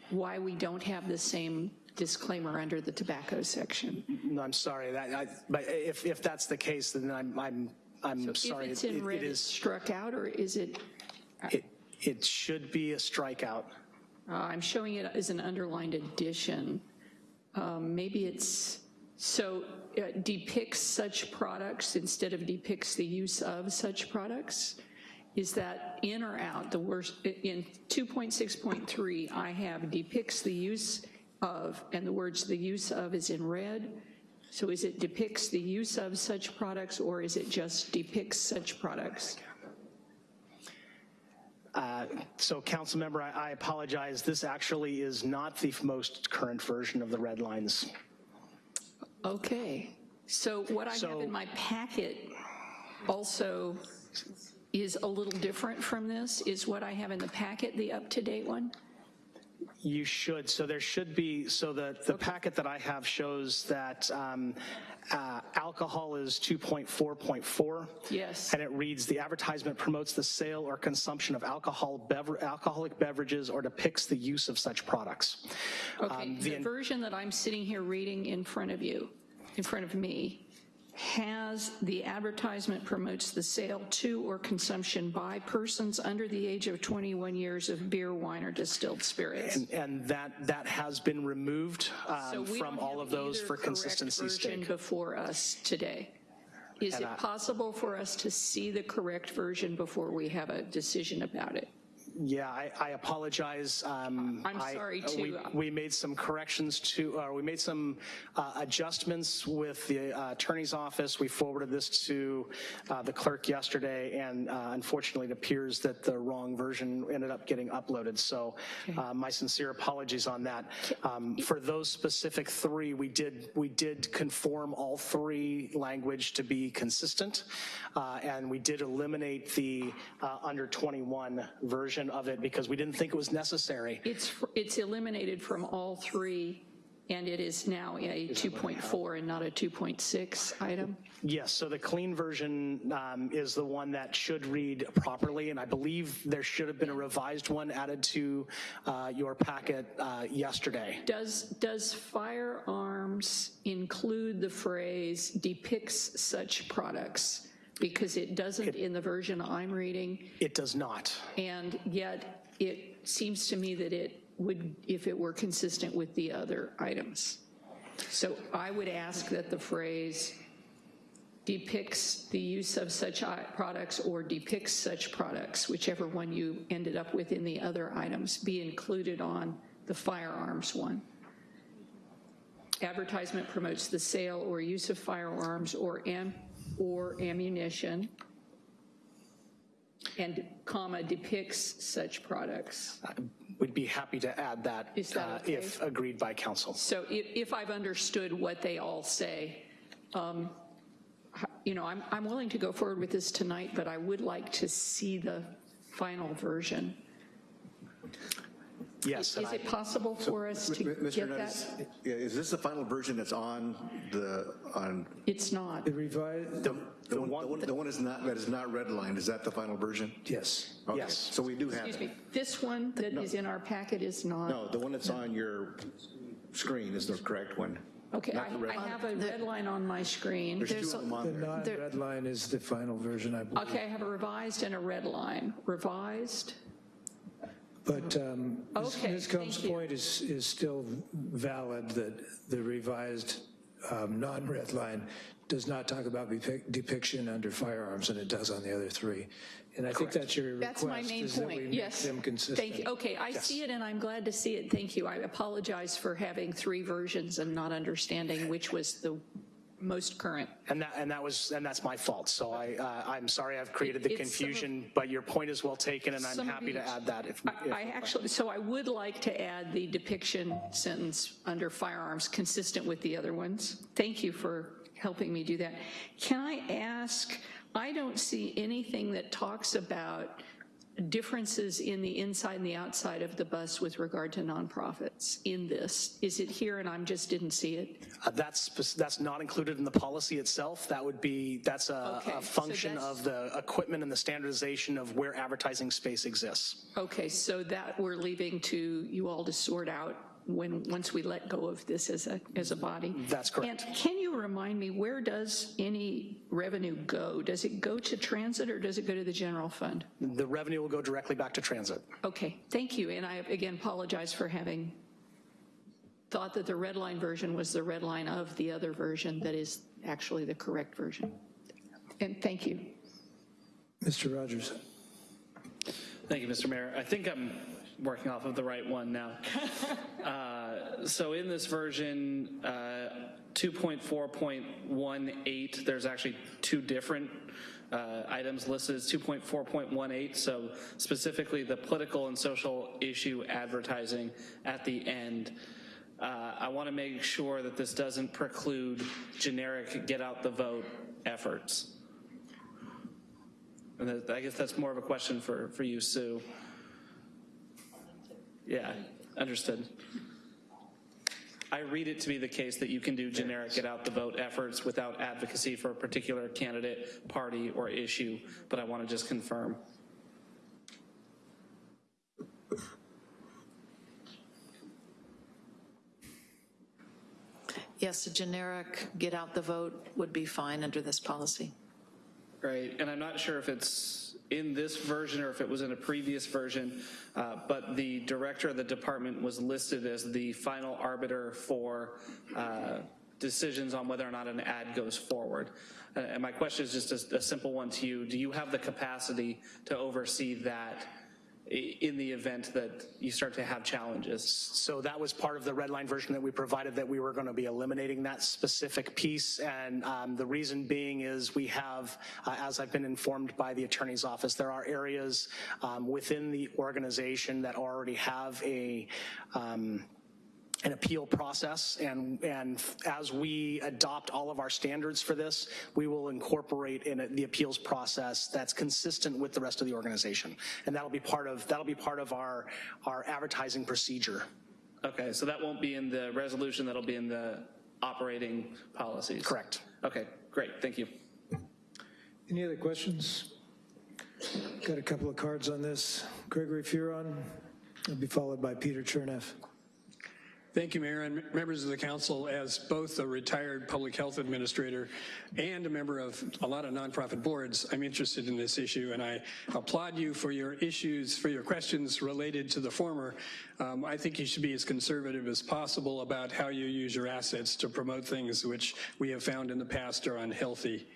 why we don't have the same disclaimer under the tobacco section. No, I'm sorry, that, I, but if, if that's the case, then I'm, I'm, I'm sorry. If it's in it- red, it's struck out, or is it, it, it should be a strikeout. uh, I'm showing it as an underlined addition. Um, Maybe it's, so uh, depicts such products instead of depicts the use of such products? Is that in or out? The worst, in 2.6.3, I have depicts the use of, and the words the use of is in red. So is it depicts the use of such products, or is it just depicts such products? Uh, So council member, I I apologize, this actually is not the most current version of the red lines. Okay, so what I have in my packet also is a little different from this? Is what I have in the packet the up-to-date one? You should, so there should be, so the, the packet that I have shows that um, uh, alcohol is 2.4.4. Yes. And it reads, "The advertisement promotes the sale or consumption of alcohol, bever- alcoholic beverages or depicts the use of such products." Okay, Um, the the version that I'm sitting here reading in front of you, in front of me, has the advertisement promotes the sale to or consumption by persons under the age of 21 years of beer, wine, or distilled spirits. And, and that, that has been removed So um, we from all of those for consistency's version sake. before us today. Is And it I- possible for us to see the correct version before we have a decision about it? Yeah, I, I apologize. Um, I'm sorry, we- too. We made some corrections to, or we made some uh, adjustments with the uh, attorney's office. We forwarded this to uh, the clerk yesterday, and uh, unfortunately, it appears that the wrong version ended up getting uploaded. So uh, my sincere apologies on that. Um, For those specific three, we did, we did conform all three language to be consistent, uh, and we did eliminate the uh, under 21 version of it because we didn't think it was necessary. It's, it's eliminated from all three, and it is now a 2.4 and not a 2.6 item? Yes, so the clean version um, is the one that should read properly, and I believe there should have been a revised one added to uh, your packet uh, yesterday. Does, does firearms include the phrase depicts such products? Because it doesn't in the version I'm reading, It does not. and yet it seems to me that it would, if it were consistent with the other items. So I would ask that the phrase depicts the use of such i- products or depicts such products, whichever one you ended up with in the other items, be included on the firearms one. Advertisement promotes the sale or use of firearms or am, or ammunition, and comma, depicts such products. We'd be happy to add that Is that uh, okay? if agreed by council. So if, if I've understood what they all say, um, you know, I'm, I'm willing to go forward with this tonight, but I would like to see the final version. Yes. Is it possible for us to Mr. get Nutt, that? is- yeah, is this the final version that's on the, on, It's not. The revised, the one, the one- the one is not, that is not redlined, is that the final version? yes. Okay, Yes. So we do have Excuse me, this one that is in our packet is not? No, the one that's on your screen is the correct one. Okay, I I have a red line on my screen. There's two of them The on there. non-red line is the final version, I believe. Okay, I have a revised and a red line. Revised? But um, Ms. Okay, Ms. Combs' point is, is still valid, that the revised um, non-red line does not talk about depiction under firearms, and it does on the other three. And I think that's your request. That's my main is that we point, make yes. them consistent. Thank you, okay, I see it and I'm glad to see it, thank you. I apologize for having three versions and not understanding which was the most current. And that, and that was, and that's my fault. So I, uh, I'm sorry I've created the It's some of- confusion, but your point is well taken, and I'm happy to add that if. I if- I actually, so I would like to add the depiction sentence under firearms consistent with the other ones. Thank you for helping me do that. Can I ask, I don't see anything that talks about differences in the inside and the outside of the bus with regard to nonprofits in this. Is it here and I just didn't see it? Uh, That's, that's not included in the policy itself. That would be, that's a, Okay, a so function that's- of the equipment and the standardization of where advertising space exists. Okay, so that we're leaving to you all to sort out when, once we let go of this as a, as a body? That's correct. And can you remind me, where does any revenue go? Does it go to transit or does it go to the general fund? The revenue will go directly back to transit. Okay, thank you. And I, again, apologize for having thought that the red line version was the red line of the other version that is actually the correct version. And thank you. Mr. Rogers. Thank you, Mr. Mayor. I think I'm working off of the right one now. [laughs] Uh, So in this version, uh, 2.4.18, there's actually two different uh, items listed as 2.4.18. So specifically, the political and social issue advertising at the end. Uh, I want to make sure that this doesn't preclude generic get out the vote efforts. And I guess that's more of a question for, for you, Sue. Yeah, understood. I read it to be the case that you can do generic get out the vote efforts without advocacy for a particular candidate, party, or issue, but I want to just confirm. Yes, a generic get out the vote would be fine under this policy. Right, and I'm not sure if it's in this version or if it was in a previous version, uh, but the director of the department was listed as the final arbiter for uh, decisions on whether or not an ad goes forward. Uh, And my question is just a, a simple one to you. Do you have the capacity to oversee that in the event that you start to have challenges? So that was part of the red line version that we provided, that we were going to be eliminating that specific piece. And um, the reason being is we have, uh, as I've been informed by the attorney's office, there are areas um, within the organization that already have a, um, an appeal process, and, and as we adopt all of our standards for this, we will incorporate in it the appeals process that's consistent with the rest of the organization. And that'll be part of, that'll be part of our, our advertising procedure. Okay, so that won't be in the resolution, that'll be in the operating policies? Correct. Okay, great, thank you. Any other questions? Got a couple of cards on this. Gregory Furon, will be followed by Peter Cherneff. Thank you, Mayor, and members of the council. As both a retired public health administrator and a member of a lot of nonprofit boards, I'm interested in this issue, and I applaud you for your issues, for your questions related to the former. Um, I think you should be as conservative as possible about how you use your assets to promote things which we have found in the past are unhealthy.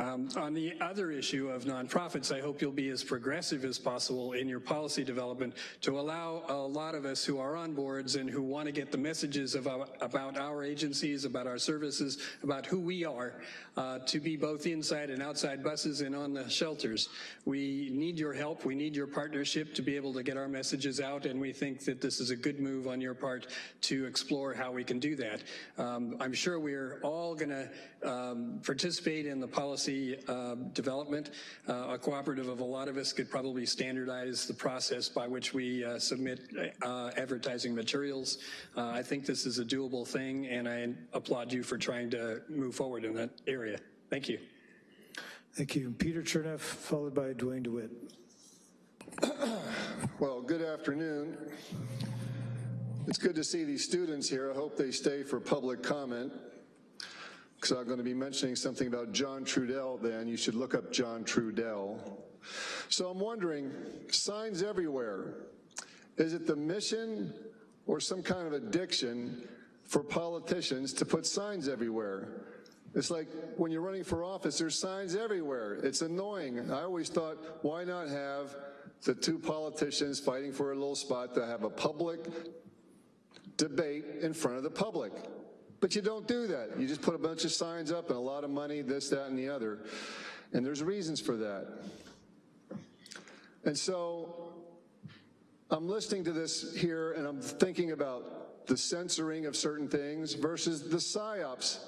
Um, on the other issue of nonprofits, I hope you'll be as progressive as possible in your policy development to allow a lot of us who are on boards and who want to get the messages our, about our agencies, about our services, about who we are, uh, to be both inside and outside buses and on the shelters. We need your help. We need your partnership to be able to get our messages out, and we think that this is a good move on your part to explore how we can do that. Um, I'm sure we're all going to um, participate in the policy policy uh, development. Uh, A cooperative of a lot of us could probably standardize the process by which we uh, submit uh, advertising materials. Uh, I think this is a doable thing, and I applaud you for trying to move forward in that area. Thank you. Thank you. Peter Chernoff, followed by Duane DeWitt. [clears throat] Well, good afternoon. It's good to see these students here. I hope they stay for public comment because I'm going to be mentioning something about John Trudell then. You should look up John Trudell. So I'm wondering, signs everywhere. Is it the mission or some kind of addiction for politicians to put signs everywhere? It's like when you're running for office, there's signs everywhere. It's annoying. I always thought, why not have the two politicians fighting for a little spot to have a public debate in front of the public? But you don't do that. You just put a bunch of signs up and a lot of money, this, that, and the other. And there's reasons for that. And so I'm listening to this here and I'm thinking about the censoring of certain things versus the psyops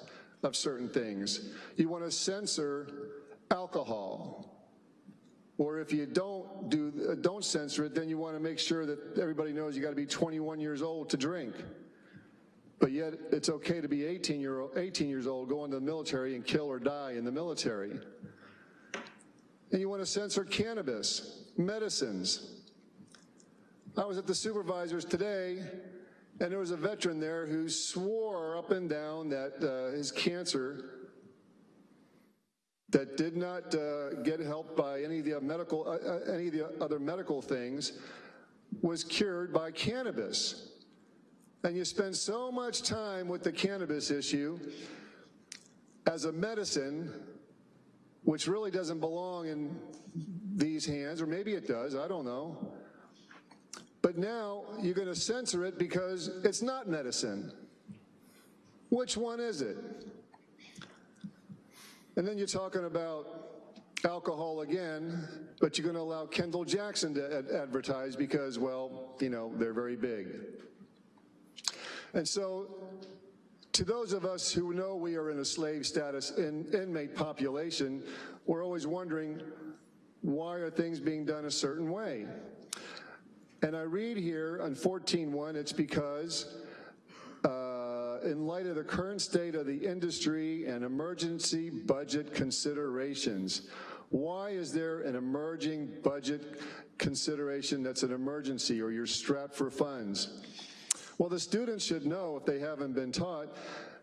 of certain things. You want to censor alcohol. Or if you don't do don't censor it, then you want to make sure that everybody knows you got to be 21 years old to drink. But yet it's okay to be 18, year, 18 years old, go into the military and kill or die in the military. And you want to censor cannabis, medicines. I was at the supervisors today, and there was a veteran there who swore up and down that uh, his cancer that did not uh, get help by any of the medical, uh, uh, any of the other medical things was cured by cannabis. And you spend so much time with the cannabis issue as a medicine, which really doesn't belong in these hands, or maybe it does, I don't know. But now you're going to censor it because it's not medicine. Which one is it? And then you're talking about alcohol again, but you're going to allow Kendall Jackson to ad advertise because, well, you know, they're very big. And so to those of us who know we are in a slave status in, inmate population, we're always wondering, why are things being done a certain way? And I read here on 14.1, it's because uh, in light of the current state of the industry and emergency budget considerations, why is there an emerging budget consideration that's an emergency or you're strapped for funds? Well, the students should know, if they haven't been taught,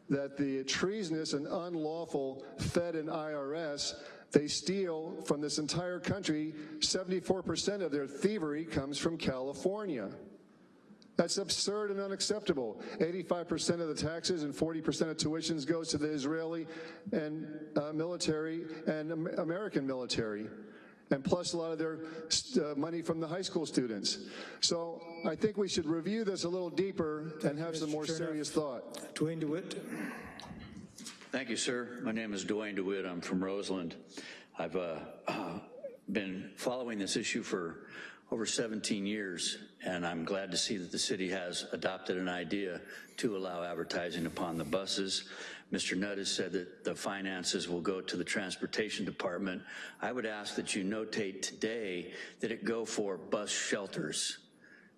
that the treasonous and unlawful Fed and IRS, they steal from this entire country, 74% of their thievery comes from California. That's absurd and unacceptable. 85% of the taxes and 40% of tuitions goes to the Israeli and uh, military and American military and plus a lot of their uh, money from the high school students. So I think we should review this a little deeper and have some more serious thought. Duane DeWitt. Thank you, sir. My name is Duane DeWitt. I'm from Roseland. I've uh, [clears throat] been following this issue for over 17 years, and I'm glad to see that the city has adopted an idea to allow advertising upon the buses. Mr. Nutt has said that the finances will go to the transportation department. I would ask that you notate today that it go for bus shelters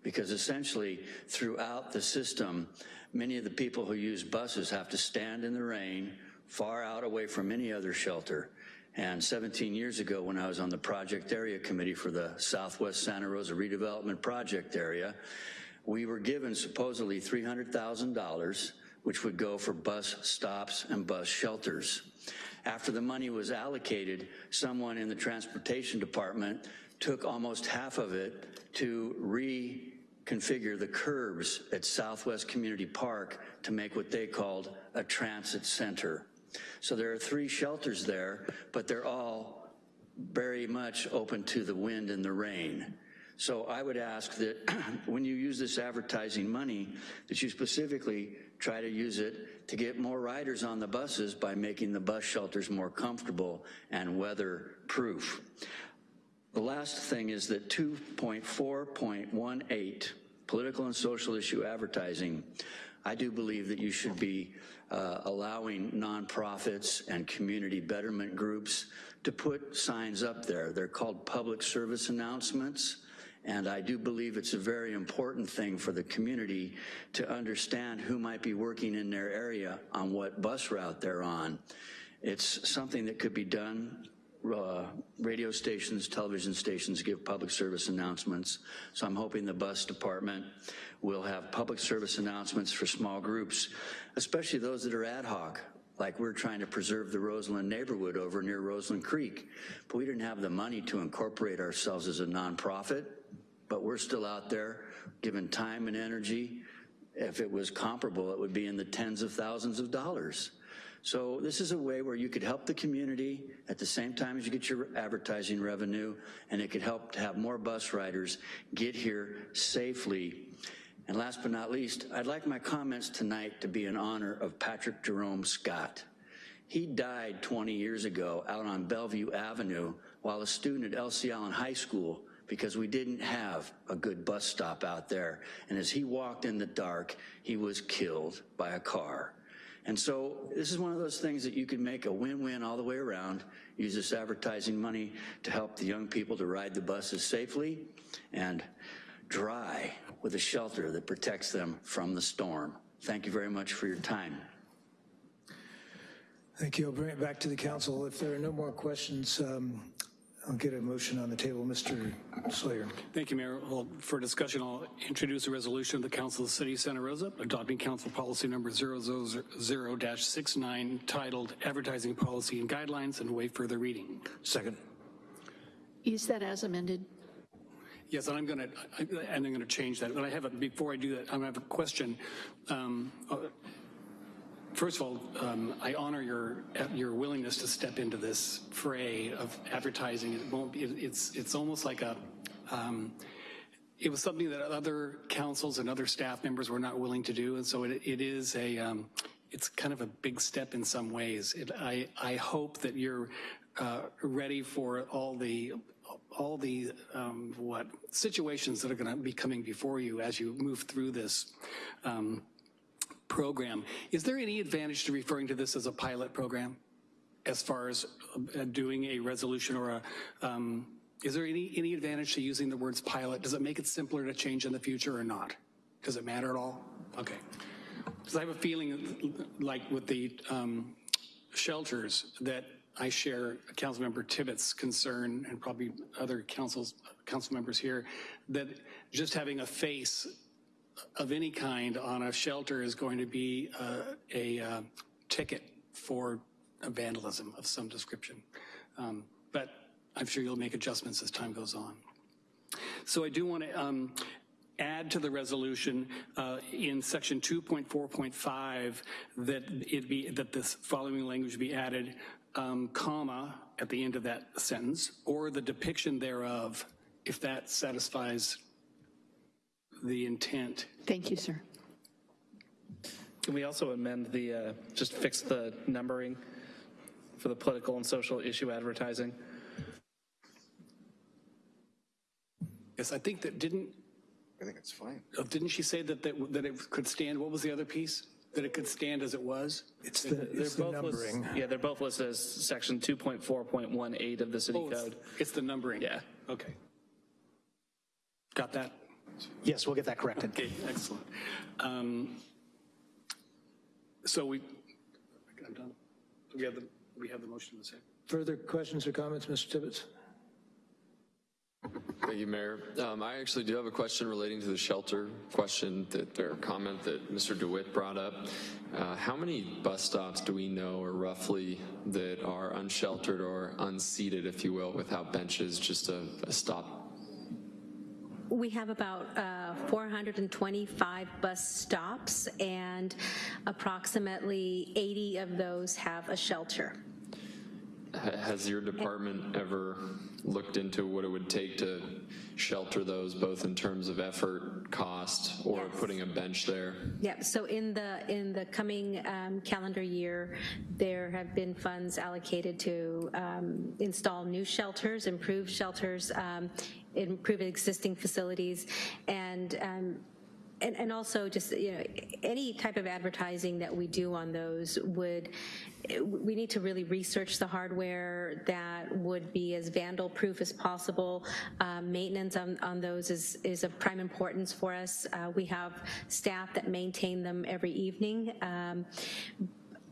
because essentially throughout the system, many of the people who use buses have to stand in the rain far out away from any other shelter. And 17 years ago when I was on the project area committee for the Southwest Santa Rosa redevelopment project area, we were given supposedly $300,000 which would go for bus stops and bus shelters. After the money was allocated, someone in the transportation department took almost half of it to reconfigure the curbs at Southwest Community Park to make what they called a transit center. So there are three shelters there, but they're all very much open to the wind and the rain. So I would ask that [clears throat] when you use this advertising money, that you specifically try to use it to get more riders on the buses by making the bus shelters more comfortable and weather-proof. The last thing is that 2.4.18, political and social issue advertising, I do believe that you should be uh, allowing nonprofits and community betterment groups to put signs up there. They're called public service announcements. And I do believe it's a very important thing for the community to understand who might be working in their area on what bus route they're on. It's something that could be done. Uh, radio stations, television stations give public service announcements. So I'm hoping the bus department will have public service announcements for small groups, especially those that are ad hoc like we're trying to preserve the Roseland neighborhood over near Roseland Creek. But we didn't have the money to incorporate ourselves as a nonprofit, but we're still out there giving time and energy. If it was comparable, it would be in the tens of thousands of dollars. So this is a way where you could help the community at the same time as you get your advertising revenue, and it could help to have more bus riders get here safely. And last but not least, I'd like my comments tonight to be in honor of Patrick Jerome Scott. He died 20 years ago out on Bellevue Avenue while a student at Elsie Allen High School because we didn't have a good bus stop out there. And as he walked in the dark, he was killed by a car. And so this is one of those things that you can make a win-win all the way around, use this advertising money to help the young people to ride the buses safely and dry with a shelter that protects them from the storm. Thank you very much for your time. Thank you. I'll bring it back to the council. If there are no more questions, um, I'll get a motion on the table. Mr. Sawyer. Thank you, Mayor. Well, for discussion, I'll introduce a resolution of the Council of the City of Santa Rosa adopting Council Policy Number 000-69 titled Advertising Policy and Guidelines and waive further reading. Second. Is that as amended? Yes, and I'm going to, and I'm going to change that. But I have a, before I do that, I have a question. Um, uh, First of all, um, I honor your your willingness to step into this fray of advertising. It won't be. It's it's almost like a. Um, it was something that other councils and other staff members were not willing to do, and so it, it is a. Um, it's kind of a big step in some ways. It, I I hope that you're uh, ready for all the all the um, what situations that are going to be coming before you as you move through this um, program. Is there any advantage to referring to this as a pilot program as far as uh, doing a resolution or a, um, is there any, any advantage to using the words pilot? Does it make it simpler to change in the future or not? Does it matter at all? Okay. Because I have a feeling like with the um, shelters that I share Councilmember Tibbetts' concern and probably other councils, council members here that just having a face of any kind on a shelter is going to be uh, a uh, ticket for a vandalism of some description. Um, but I'm sure you'll make adjustments as time goes on. So I do want to um, add to the resolution uh, in section 2.4.5 that it be that this following language be added, um, comma at the end of that sentence, or the depiction thereof, if that satisfies the intent. Thank you, sir. Can we also amend the, uh, just fix the numbering for the political and social issue advertising? Yes, I think that didn't, I think it's fine. oh, didn't she say that, that, that it could stand, what was the other piece? That it could stand as it was? It's the, They're it's the both lis- numbering. Yeah, they're both listed as section 2.4.18 of the city Oh, it's- code. It's the numbering? Yeah. Okay. Got that? Yes, we'll get that corrected. Okay, excellent. Um, So we, I'm done. We have the, we have the motion in the second. Further questions or comments, Mr. Tibbetts? Thank you, Mayor. Um, I actually do have a question relating to the shelter question that, or comment that Mr. DeWitt brought up. Uh, how many bus stops do we know, or roughly, that are unsheltered or unseated, if you will, without benches, just a, a stop? We have about uh, 425 bus stops, and approximately 80 of those have a shelter. Has your department ever looked into what it would take to shelter those, both in terms of effort, cost, or putting a bench there? Yeah, so in the, in the coming um, calendar year, there have been funds allocated to um, install new shelters, improve shelters, um, improve existing facilities, and um, and, and also just, you know, any type of advertising that we do on those would, we need to really research the hardware that would be as vandal-proof as possible. Um, Maintenance on, on those is, is of prime importance for us. Uh, We have staff that maintain them every evening. Um,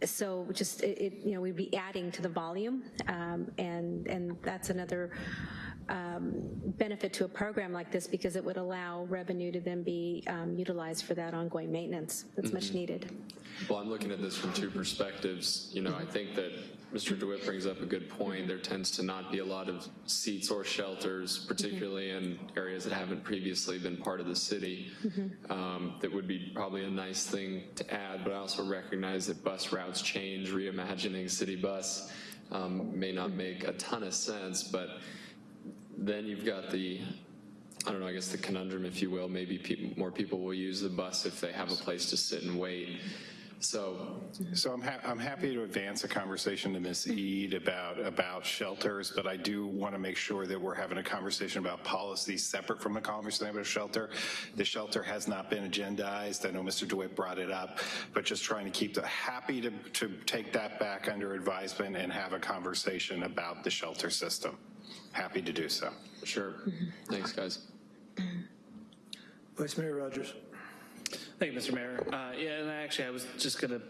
so just, it, it, you know, we'd be adding to the volume, um, and, and that's another um, benefit to a program like this because it would allow revenue to then be um, utilized for that ongoing maintenance that's much needed. Well, I'm looking at this from two perspectives. You know, I think that Mr. DeWitt brings up a good point. There tends to not be a lot of seats or shelters, particularly in areas that haven't previously been part of the city. Um, That would be probably a nice thing to add, but I also recognize that bus routes change. Reimagining city bus um, may not make a ton of sense, but then you've got the, I don't know, I guess the conundrum, if you will, maybe more people will use the bus if they have a place to sit and wait. So, So I'm, ha- I'm happy to advance a conversation to Ms. Eid about, about shelters, but I do want to make sure that we're having a conversation about policy separate from the conversation about shelter. The shelter has not been agendized. I know Mr. DeWitt brought it up, but just trying to keep the, happy to, to take that back under advisement and have a conversation about the shelter system. Happy to do so. sure. Thanks, guys. Vice Mayor Rogers. Thank you, Mr. Mayor. Uh, Yeah, and actually, I was just going to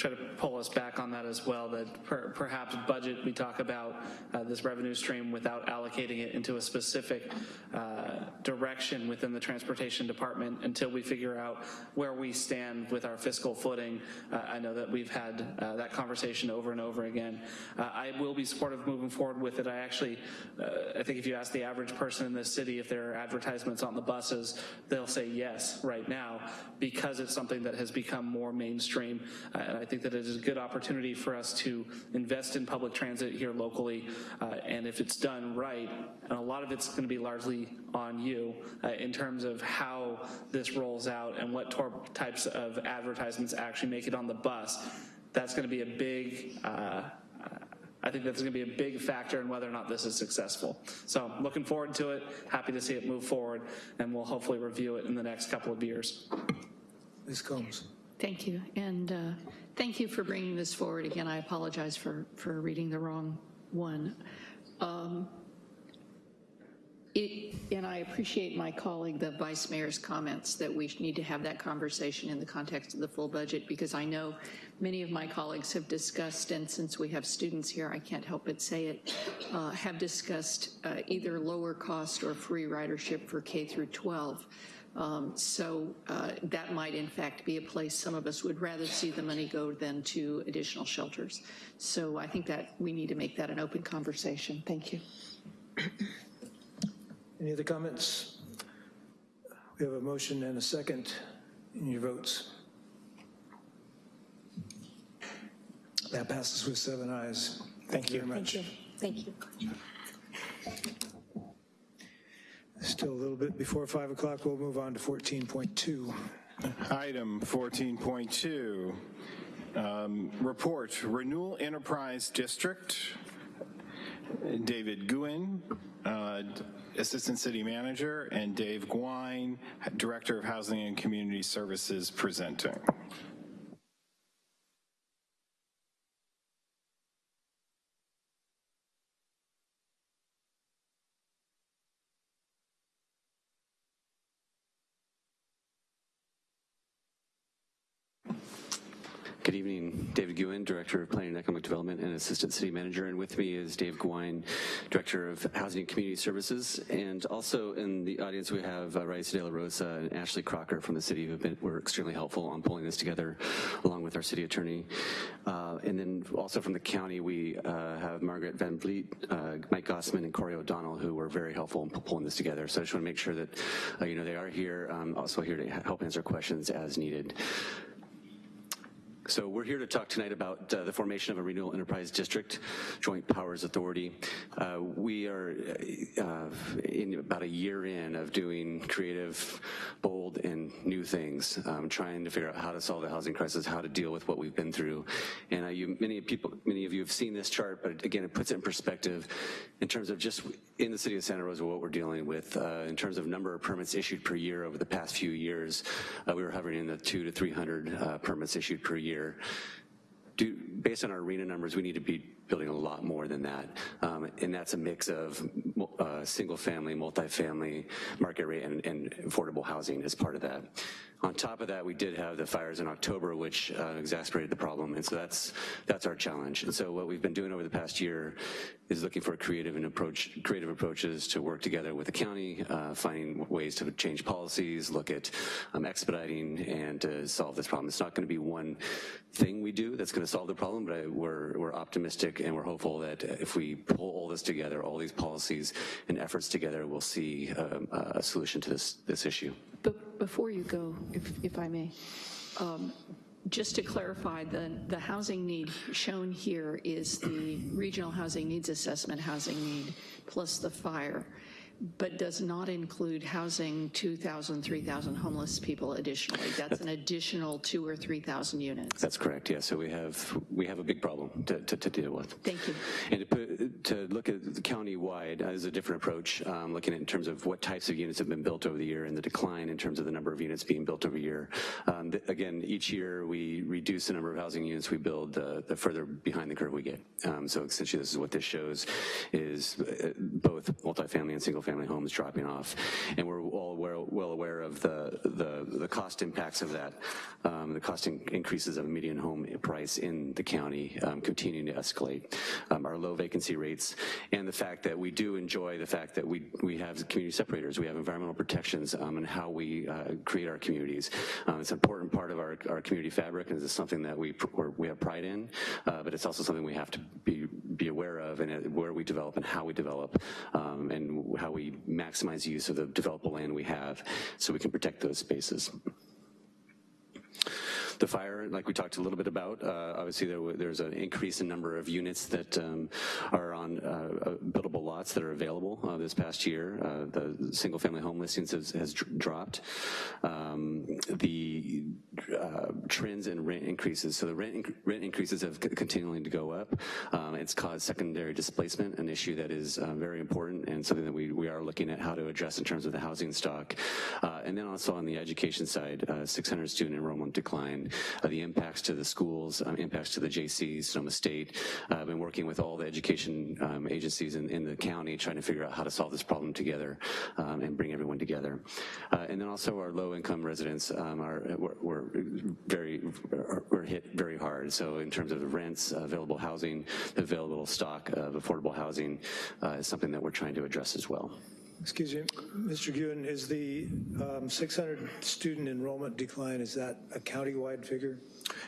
try to pull us back on that as well, that per- perhaps budget, we talk about uh, this revenue stream without allocating it into a specific uh, direction within the transportation department until we figure out where we stand with our fiscal footing. Uh, I know that we've had uh, that conversation over and over again. Uh, I will be supportive moving forward with it. I actually, uh, I think if you ask the average person in this city if there are advertisements on the buses, they'll say yes right now because it's something that has become more mainstream. And I think that it is a good opportunity for us to invest in public transit here locally. uh, And if it's done right, and a lot of it's going to be largely on you uh, in terms of how this rolls out and what tor- types of advertisements actually make it on the bus, that's going to be a big, uh, I think that's going to be a big factor in whether or not this is successful. So looking forward to it, happy to see it move forward, and we'll hopefully review it in the next couple of years. Ms. Combs. Thank you, and uh, thank you for bringing this forward. Again, I apologize for, for reading the wrong one. Um, it- And I appreciate my colleague, the vice mayor's comments, that we need to have that conversation in the context of the full budget, because I know many of my colleagues have discussed, and since we have students here, I can't help but say it, uh, have discussed uh, either lower cost or free ridership for K through 12. Um, So uh, that might in fact be a place some of us would rather see the money go than to additional shelters. So I think that we need to make that an open conversation. Thank you. Any other comments? We have a motion and a second in your votes. That passes with seven ayes. Thank you very much. Thank you. Thank you. Still a little bit before 5 o'clock, we'll move on to 14.2. Item 14.2, um, report, Renewal Enterprise District. David Guhin, uh, Assistant City Manager, and Dave Gouin, Director of Housing and Community Services, presenting. Good evening, David Guhin, Director of Planning and Economic Development and Assistant City Manager, and with me is Dave Gouin, Director of Housing and Community Services, and also in the audience we have uh, Raisa De La Rosa and Ashley Crocker from the city who were extremely helpful on pulling this together, along with our city attorney. Uh, and then also from the county, we uh, have Margaret Van Vliet, uh, Mike Gossman, and Corey O'Donnell, who were very helpful in pulling this together. So I just want to make sure that, uh, you know, they are here, um, also here to help answer questions as needed. So we're here to talk tonight about uh, the formation of a renewal enterprise district, joint powers authority. Uh, we are uh, in about a year in of doing creative, bold, and new things, um, trying to figure out how to solve the housing crisis, how to deal with what we've been through. And uh, you, many people, many of you have seen this chart, but again, it puts it in perspective in terms of just in the city of Santa Rosa what we're dealing with. Uh, in terms of number of permits issued per year over the past few years, uh, we were hovering in the two to 300 uh, permits issued per year. Do, based on our RHNA numbers, we need to be building a lot more than that. Um, and that's a mix of uh, single family, multifamily, market rate, and, and, affordable housing as part of that. On top of that, we did have the fires in October, which uh, exacerbated the problem, and so that's that's our challenge. And so what we've been doing over the past year is looking for creative and approach creative approaches to work together with the county, uh, finding ways to change policies, look at um, expediting, and to solve this problem. It's not going to be one thing we do that's going to solve the problem, but I, we're we're optimistic and we're hopeful that if we pull all this together, all these policies and efforts together, we'll see um, a solution to this this issue. But before you go, if, if I may, um, just to clarify, the, the housing need shown here is the regional housing needs assessment housing need plus the fire but does not include housing 2,000, 3,000 homeless people additionally. That's an additional two or 3,000 units. That's correct, yeah. So we have we have a big problem to, to, to deal with. Thank you. And to, put, to look at the county-wide uh, is a different approach, um, looking at in terms of what types of units have been built over the year and the decline in terms of the number of units being built over the year. Um, again, each year we reduce the number of housing units we build, uh, the further behind the curve we get. Um, so essentially this is what this shows, is uh, both multifamily and single family family homes dropping off. And we're all well, well aware of the, the, the, cost impacts of that, um, the cost in increases of median home price in the county um, continuing to escalate. Um, our low vacancy rates and the fact that we do enjoy the fact that we, we have community separators, we have environmental protections um, and how we uh, create our communities. Um, it's an important part of our, our community fabric and it's something that we, we have pride in, uh, but it's also something we have to be, be aware of and where we develop and how we develop um, and how we we maximize the use of the developable land we have so we can protect those spaces. The fire, like we talked a little bit about, uh, obviously there, there's an increase in number of units that um, are on uh, uh buildable lots that are available uh, this past year. Uh, the single family home listings has, has dropped. Um, the trends in rent increases, so the rent, inc rent increases have continuing to go up. Um, it's caused secondary displacement, an issue that is very important and something that we, we are looking at how to address in terms of the housing stock. and then also on the education side, 600 student enrollment decline uh, the impacts to the schools, um, impacts to the JCs, Sonoma State. Uh, I've been working with all the education um, agencies in, in, the county trying to figure out how to solve this problem together um, and bring everyone together. Uh, and then also our low income residents um, are we're, very we're hit very hard. So in terms of the rents, uh, available housing, the available stock of affordable housing uh, is something that we're trying to address as well. Excuse me, Mr. Guhin, is the um, 600 student enrollment decline, is that a county-wide figure?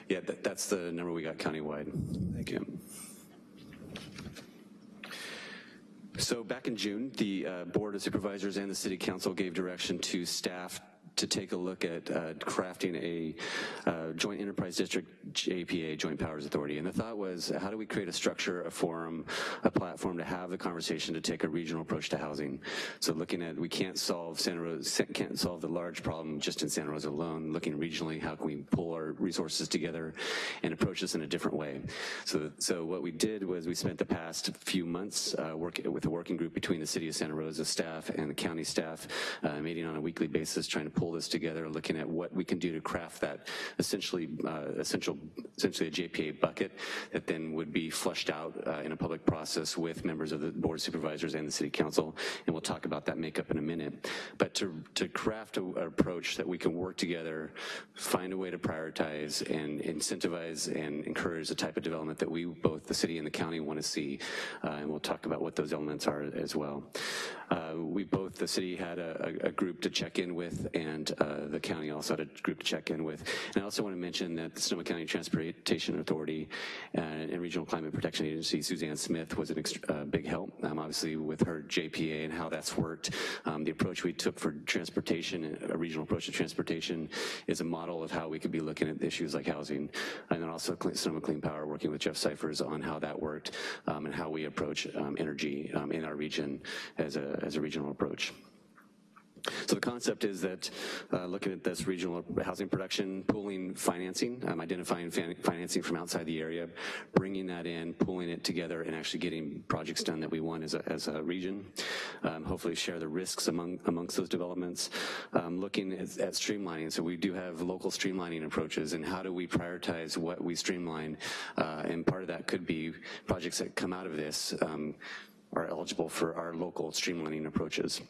Yeah, that, that's the number we got county-wide. Thank you. So back in June, the uh, Board of Supervisors and the City Council gave direction to staff to take a look at uh, crafting a uh, joint enterprise district JPA, Joint Powers Authority. And the thought was, how do we create a structure, a forum, a platform to have the conversation to take a regional approach to housing? So looking at, we can't solve Santa Rosa, can't solve the large problem just in Santa Rosa alone. Looking regionally, how can we pull our resources together and approach this in a different way? So, so what we did was we spent the past few months uh, working with a working group between the City of Santa Rosa staff and the county staff, uh, meeting on a weekly basis, trying to pull this together, looking at what we can do to craft that essentially, uh, essential, essentially a JPA bucket that then would be flushed out uh, in a public process with members of the board of supervisors and the city council. And we'll talk about that makeup in a minute. But to, to craft an approach that we can work together, find a way to prioritize and incentivize and encourage the type of development that we, both the city and the county want to see. Uh, and we'll talk about what those elements are as well. Uh, we both, the city had a, a, group to check in with and and uh, the county also had a group to check in with. And I also want to mention that the Sonoma County Transportation Authority uh, and Regional Climate Protection Agency, Suzanne Smith, was a uh, big help, um, obviously with her JPA and how that's worked. Um, the approach we took for transportation, a regional approach to transportation, is a model of how we could be looking at issues like housing. And then also Sonoma Clean Power, working with Geof Syphers on how that worked um, and how we approach um, energy um, in our region as a, as a regional approach. So the concept is that uh, looking at this regional housing production, pooling financing, um, identifying financing from outside the area, bringing that in, pooling it together, and actually getting projects done that we want as a, as a region. Um, hopefully share the risks among amongst those developments. Um, looking at, at, streamlining, so we do have local streamlining approaches, and how do we prioritize what we streamline? Uh, and part of that could be projects that come out of this um, are eligible for our local streamlining approaches.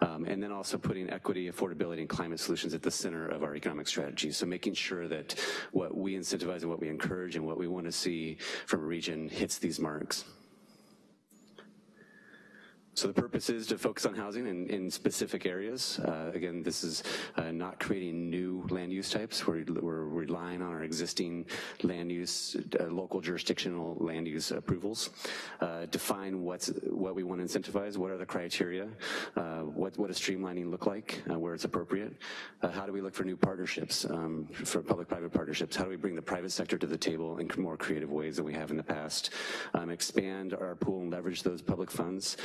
Um, and then also putting equity, affordability, and climate solutions at the center of our economic strategy. So making sure that what we incentivize and what we encourage and what we want to see from a region hits these marks. So the purpose is to focus on housing in, in specific areas. Uh, again, this is uh, not creating new land use types. We're, we're relying on our existing land use, uh, local jurisdictional land use approvals. Uh, define what's what we want to incentivize, what are the criteria, uh, what, what does streamlining look like, uh, where it's appropriate. how do we look for new partnerships, um, for public-private partnerships? How do we bring the private sector to the table in more creative ways than we have in the past? Um, expand our pool and leverage those public funds.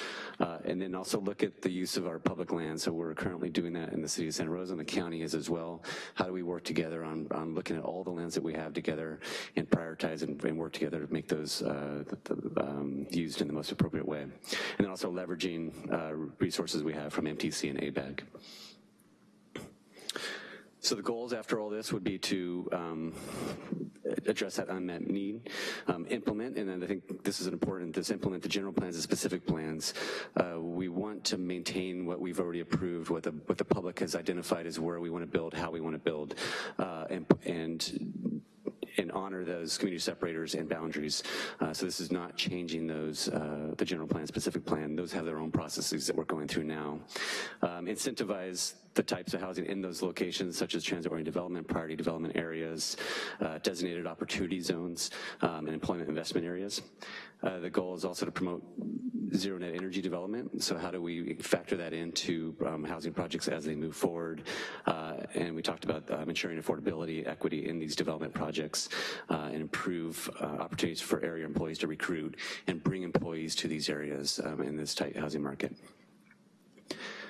Uh, and then also look at the use of our public land. So we're currently doing that in the city of Santa Rosa and the county is as well. How do we work together on, on looking at all the lands that we have together and prioritize and, and work together to make those uh, the, um, used in the most appropriate way. And then also leveraging uh, resources we have from MTC and ABAG. So the goals after all this would be to um, address that unmet need, um, implement, and then I think this is important, this implement the general plans and specific plans. Uh, we want to maintain what we've already approved, what the, what the public has identified as where we want to build, how we want to build, uh, and, and and honor those community separators and boundaries. Uh, so this is not changing those, uh, the general plan, specific plan. Those have their own processes that we're going through now. Um, incentivize the types of housing in those locations, such as transit-oriented development, priority development areas, uh, designated opportunity zones, um, and employment investment areas. Uh, the goal is also to promote zero net energy development. So how do we factor that into um, housing projects as they move forward? Uh, and we talked about um, ensuring affordability, equity in these development projects uh, and improve uh, opportunities for area employees to recruit and bring employees to these areas um, in this tight housing market.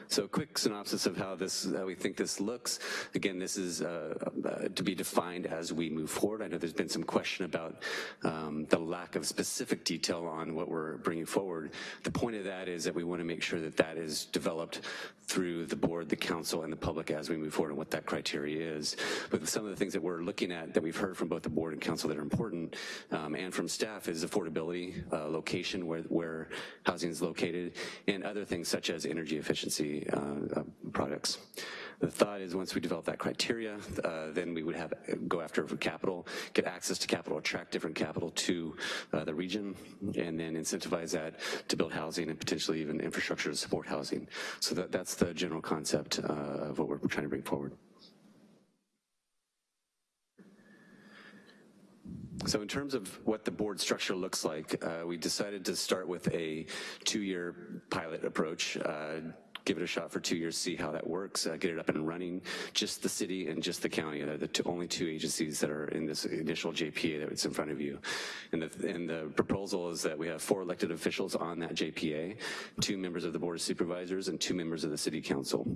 So a quick synopsis of how this, how we think this looks. Again, this is uh, uh, to be defined as we move forward. I know there's been some question about um, the lack of specific detail on what we're bringing forward. The point of that is that we want to make sure that that is developed through the board, the council, and the public as we move forward and what that criteria is. But some of the things that we're looking at that we've heard from both the board and council that are important um, and from staff is affordability, uh, location where, where housing is located, and other things such as energy efficiency uh, uh, products. The thought is once we develop that criteria, uh, then we would have go after capital, get access to capital, attract different capital to uh, the region, and then incentivize that to build housing and potentially even infrastructure to support housing. So that, that's the general concept uh, of what we're trying to bring forward. So in terms of what the board structure looks like, uh, we decided to start with a two-year pilot approach. Uh, give it a shot for two years, see how that works, uh, get it up and running. Just the city and just the county are the two, only two agencies that are in this initial JPA that's in front of you. And the, and the proposal is that we have four elected officials on that JPA, two members of the Board of Supervisors and two members of the City Council.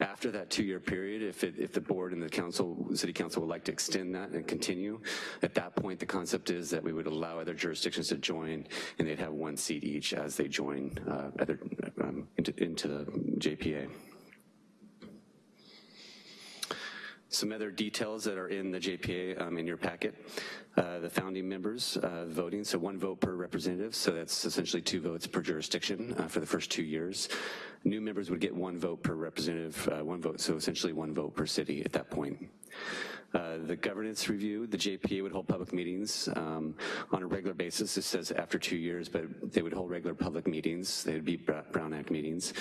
After that two-year period, if, it, if the board and the council, city council would like to extend that and continue, at that point the concept is that we would allow other jurisdictions to join and they'd have one seat each as they join uh, other, um, into, into the JPA. Some other details that are in the JPA um, in your packet. uh, the founding members uh, voting, so one vote per representative, so that's essentially two votes per jurisdiction uh, for the first two years. New members would get one vote per representative, uh, one vote, so essentially one vote per city at that point. Uh, the governance review, the JPA would hold public meetings um, on a regular basis. This says after two years, but they would hold regular public meetings. They would be Brown Act meetings.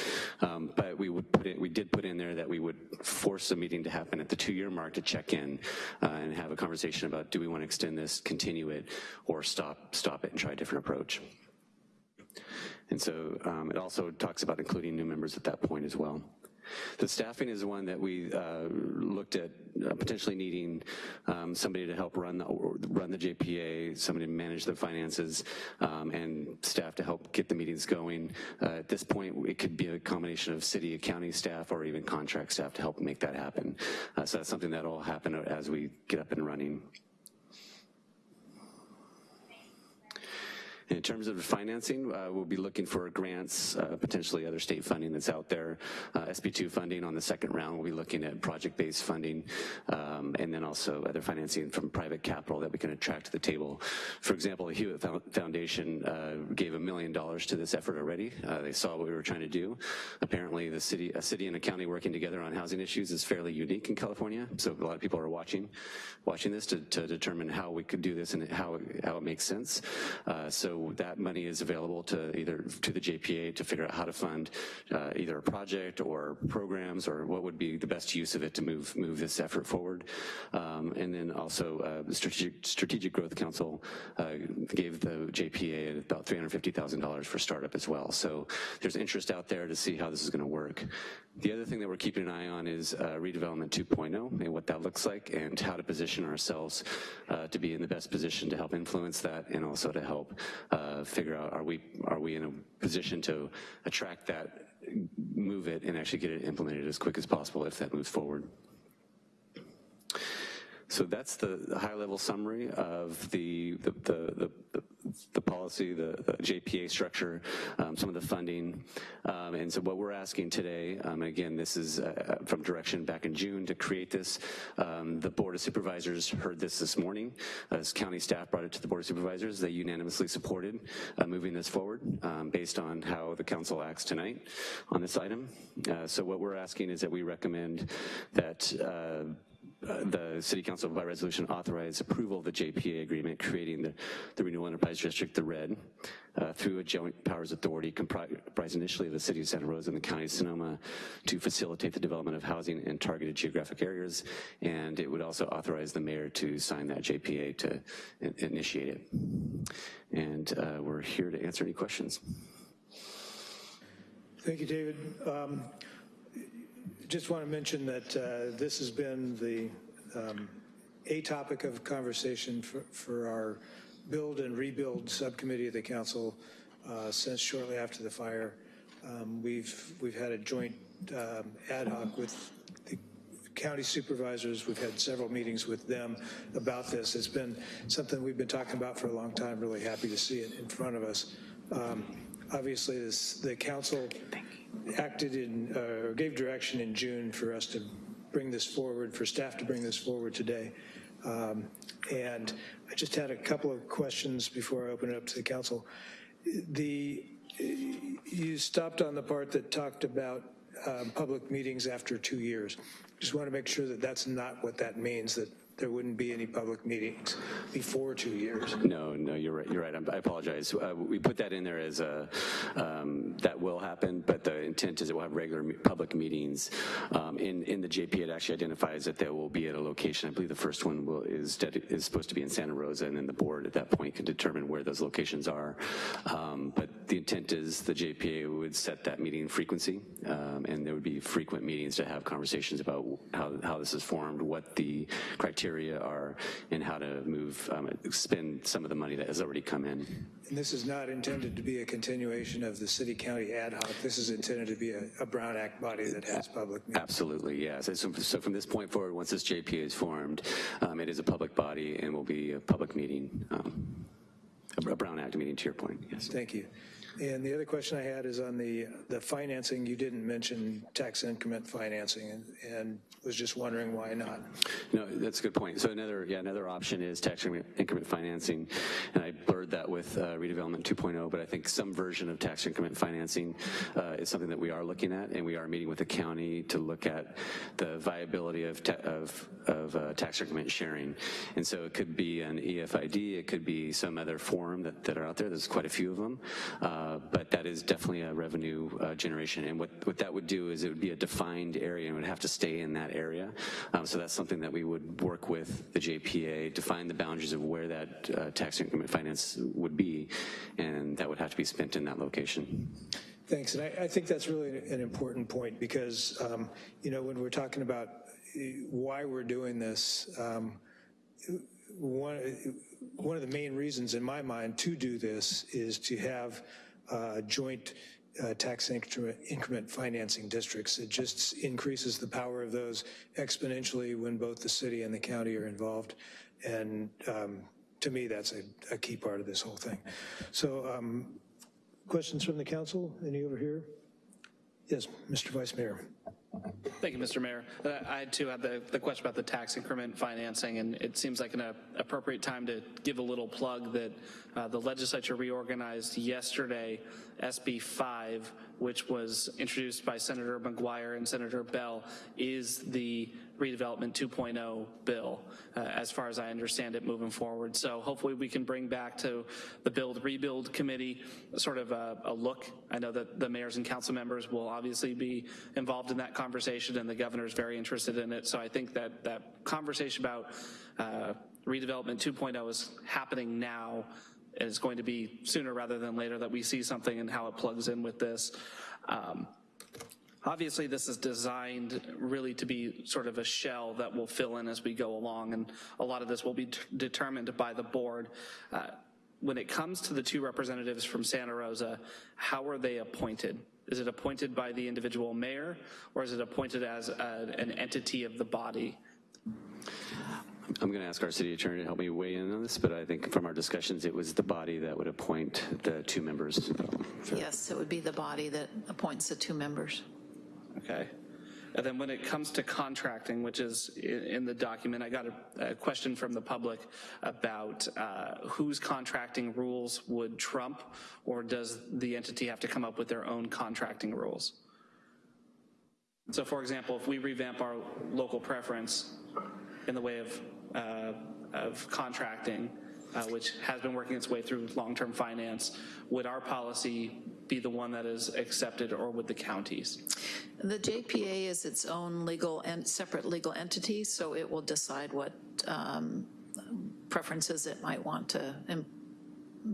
Um, but we would put it, we did put in there that we would force a meeting to happen at the two-year mark to check in uh, and have a conversation about do we want to extend this, continue it, or stop stop it and try a different approach. And so um, it also talks about including new members at that point as well. The staffing is one that we uh, looked at uh, potentially needing um, somebody to help run the, run the JPA, somebody to manage the finances, um, and staff to help get the meetings going. Uh, at this point, it could be a combination of city, county staff, or even contract staff to help make that happen. Uh, so that's something that will happen as we get up and running. In terms of financing, uh, we'll be looking for grants, uh, potentially other state funding that's out there. Uh, SB2 funding on the second round, we'll be looking at project-based funding, um, and then also other financing from private capital that we can attract to the table. For example, the Hewitt Foundation uh, gave a million dollars to this effort already. Uh, they saw what we were trying to do. Apparently, the city, a city and a county working together on housing issues is fairly unique in California, so a lot of people are watching, watching this to, to determine how we could do this and how, how it makes sense. Uh, that money is available to either to the JPA to figure out how to fund uh, either a project or programs or what would be the best use of it to move move this effort forward. Um, and then also uh, the Strategic, Strategic Growth Council uh, gave the JPA about $350,000 for startup as well. So there's interest out there to see how this is going to work. The other thing that we're keeping an eye on is uh, redevelopment 2.0 and what that looks like and how to position ourselves uh, to be in the best position to help influence that and also to help uh, figure out are we are we in a position to attract that, move it, and actually get it implemented as quick as possible if that moves forward. So that's the high-level summary of the the, the, the, the policy, the, the, JPA structure, um, some of the funding. Um, and so what we're asking today, um, again, this is uh, from direction back in June to create this. Um, the Board of Supervisors heard this this morning. As county staff brought it to the Board of Supervisors, they unanimously supported uh, moving this forward um, based on how the council acts tonight on this item. Uh, so what we're asking is that we recommend that uh, uh, the City Council by resolution authorized approval of the JPA agreement creating the, the Renewal Enterprise District, the RED, uh, through a joint powers authority comprised initially of the City of Santa Rosa and the County of Sonoma to facilitate the development of housing in targeted geographic areas. And it would also authorize the mayor to sign that JPA to in initiate it. And uh, we're here to answer any questions. Thank you, David. Um, just want to mention that uh, this has been the um, a topic of conversation for, for, our build and rebuild subcommittee of the council uh, since shortly after the fire. Um, we've we've had a joint um, ad hoc with the county supervisors. We've had several meetings with them about this. It's been something we've been talking about for a long time. Really happy to see it in front of us. Um, obviously, this the council acted in, uh, or gave direction in June for us to bring this forward, for staff to bring this forward today. Um, and I just had a couple of questions before I open it up to the council. The, you stopped on the part that talked about um, public meetings after two years. Just want to make sure that that's not what that means, that there wouldn't be any public meetings before two years. No, no, you're right. You're right. I apologize. Uh, we put that in there as a um, that will happen, but the intent is that we'll have regular public meetings. Um, in in the JP, it actually identifies that there will be at a location. I believe the first one will is is supposed to be in Santa Rosa, and then the board at that point can determine where those locations are. Um, but the intent is the JPA would set that meeting frequency, um, and there would be frequent meetings to have conversations about how how this is formed, what the criteria criteria are and how to move, um, spend some of the money that has already come in. And this is not intended to be a continuation of the city-county ad hoc. This is intended to be a, a Brown Act body that has public meetings. Absolutely, yes. So, so from this point forward, once this JPA is formed, um, it is a public body and will be a public meeting, um, a Brown Act meeting to your point, yes. Thank you. And the other question I had is on the, the financing. You didn't mention tax increment financing, and, and was just wondering why not. No, that's a good point. So another, yeah, another option is tax increment- financing, and I blurred that with uh, redevelopment 2.0, but I think some version of tax increment financing uh, is something that we are looking at, and we are meeting with the county to look at the viability of, of, of uh, tax increment sharing. And so it could be an EFID, it could be some other form that, that are out there, there's quite a few of them, uh, but that is definitely a revenue uh, generation. And what, what that would do is it would be a defined area and would have to stay in that area. Um, so that's something that we would work with the JPA, define the boundaries of where that uh, tax increment finance would be, and that would have to be spent in that location. Thanks, and I, I think that's really an important point because, um, you know, when we're talking about uh, why we're doing this, um, one, one of the main reasons in my mind to do this is to have uh, joint uh, tax increment, increment financing districts. It just increases the power of those exponentially when both the city and the county are involved. And um, to me, that's a, a key part of this whole thing. So um, questions from the council? Any over here? Yes, Mr. Vice Mayor. Thank you, Mr. Mayor. Uh, I too had the, the question about the tax increment financing, and it seems like an uh, appropriate time to give a little plug that uh, the legislature reorganized yesterday SB 5, which was introduced by Senator McGuire and Senator Beall, is the redevelopment 2.0 bill, uh, as far as I understand it moving forward. So hopefully we can bring back to the Build Rebuild Committee sort of a, a look. I know that the mayors and council members will obviously be involved in that conversation and the governor is very interested in it. So I think that that conversation about uh, redevelopment 2.0 is happening now and it's going to be sooner rather than later that we see something and how it plugs in with this. Um, Obviously, this is designed really to be sort of a shell that will fill in as we go along, and a lot of this will be determined by the board. Uh, When it comes to the two representatives from Santa Rosa, how are they appointed? Is it appointed by the individual mayor, or is it appointed as a- an entity of the body? I'm going to ask our city attorney to help me weigh in on this, but I think from our discussions, it was the body that would appoint the two members. Yes, it would be the body that appoints the two members. Okay. And then when it comes to contracting, which is in the document, I got a, a question from the public about uh, whose contracting rules would trump, or does the entity have to come up with their own contracting rules? So for example, if we revamp our local preference in the way of, uh, of contracting, uh, which has been working its way through long-term finance, would our policy be the one that is accepted, or would the counties? The JPA is its own legal and separate legal entity, so it will decide what um, preferences it might want to,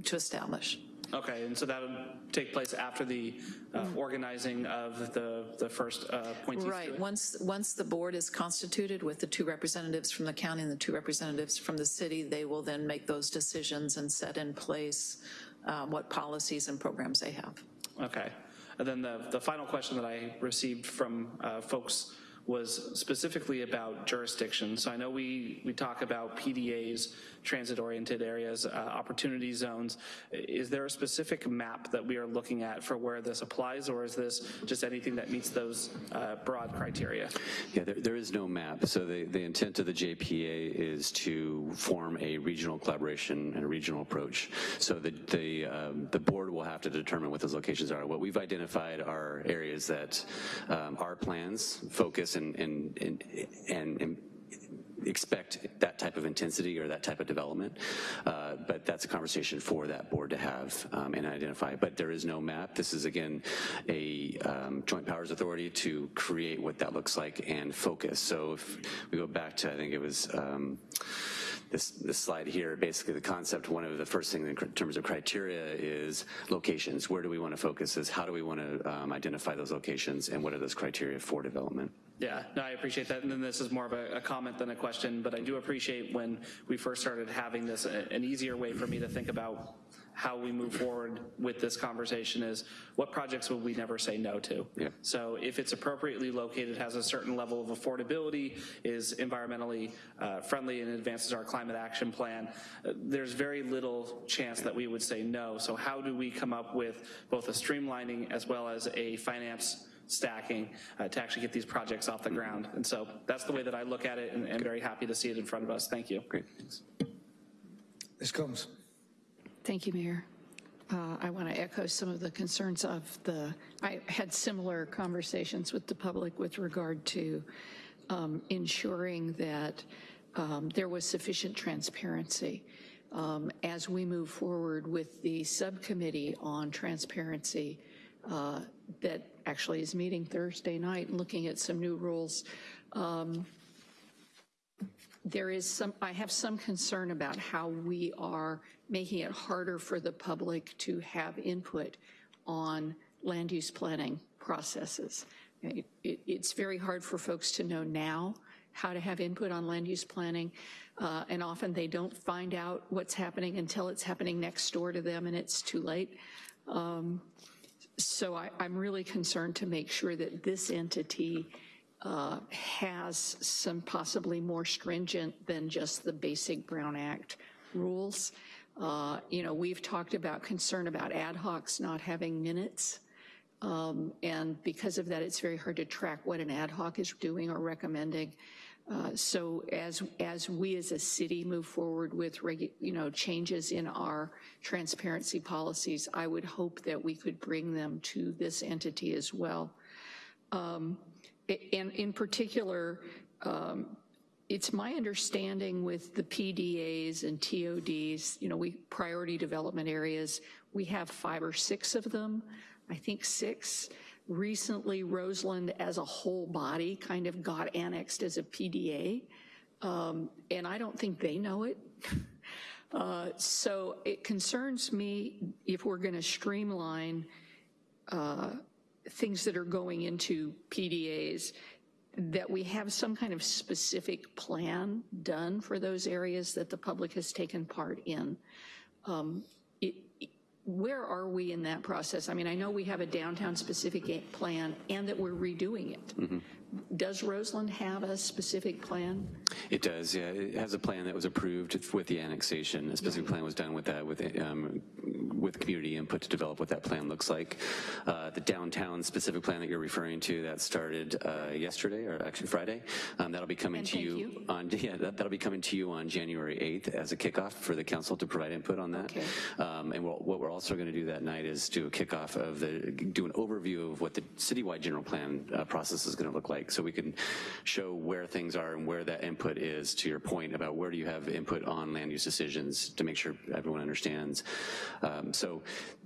to establish. Okay, and so that would take place after the uh, organizing of the, the first uh, appointees Right, once, once the board is constituted with the two representatives from the county and the two representatives from the city, they will then make those decisions and set in place uh, what policies and programs they have. Okay. And then the, the final question that I received from uh, folks was specifically about jurisdiction. So I know we, we talk about PDAs, transit-oriented areas, uh, opportunity zones. Is there a specific map that we are looking at for where this applies, or is this just anything that meets those uh, broad criteria? Yeah, there, there is no map. So the, the intent of the JPA is to form a regional collaboration and a regional approach. So the, the, um, the board will have to determine what those locations are. What we've identified are areas that um, our plans focus and, and, and, and, expect that type of intensity or that type of development. Uh, but that's a conversation for that board to have um, and identify. But there is no map. This is, again, a um, joint powers authority to create what that looks like and focus. So if we go back to, I think it was, um, this, this slide here, basically the concept, one of the first things in terms of criteria is locations. Where do we want to focus is how do we want to um, identify those locations and what are those criteria for development? Yeah, no, I appreciate that. And then this is more of a, a comment than a question, but I do appreciate when we first started having this, a- an easier way for me to think about how we move forward with this conversation is what projects would we never say no to? Yeah. So if it's appropriately located, has a certain level of affordability, is environmentally uh, friendly and advances our climate action plan, uh, there's very little chance that we would say no. So how do we come up with both a streamlining as well as a finance stacking uh, to actually get these projects off the ground? And so that's the way that I look at it and, and very happy to see it in front of us. Thank you. Great, thanks. Ms. Combs. Thank you, Mayor. Uh, I want to echo some of the concerns of the, I had similar conversations with the public with regard to um, ensuring that um, there was sufficient transparency. Um, As we move forward with the subcommittee on transparency uh, that actually is meeting Thursday night and looking at some new rules, um, there is some, I have some concern about how we are making it harder for the public to have input on land use planning processes. It- it- It's very hard for folks to know now how to have input on land use planning, uh, and often they don't find out what's happening until it's happening next door to them and it's too late. Um, So I, I'm really concerned to make sure that this entity uh, has some possibly more stringent than just the basic Brown Act rules. Uh, You know, we've talked about concern about ad hocs not having minutes. Um, And because of that, it's very hard to track what an ad hoc is doing or recommending. Uh, So as, as we as a city move forward with, you know, changes in our transparency policies, I would hope that we could bring them to this entity as well. Um, And in particular, um, it's my understanding with the PDAs and TODs, you know, we, priority development areas, we have five or six of them, I think six. Recently, Roseland as a whole body kind of got annexed as a PDA, um, and I don't think they know it. [laughs] Uh, So it concerns me if we're going to streamline uh, things that are going into PDAs, that we have some kind of specific plan done for those areas that the public has taken part in. Um, Where are we in that process? I mean, I know we have a downtown-specific plan and that we're redoing it. Mm-hmm. Does Roseland have a specific plan? It does, yeah. It has a plan that was approved with the annexation. A specific plan was done with that, with, um, with community input to develop what that plan looks like. Uh, The downtown specific plan that you're referring to, that started uh, yesterday, or actually Friday. Um, That'll be coming And to you you. on, [laughs] yeah, that- that'll be coming to you on January 8th as a kickoff for the council to provide input on that. Okay. Um, And what what we're also going to do that night is do a kickoff of the, do an overview of what the citywide general plan uh, process is going to look like. So we can show where things are and where that input is, to your point about where do you have input on land use decisions to make sure everyone understands. Um, So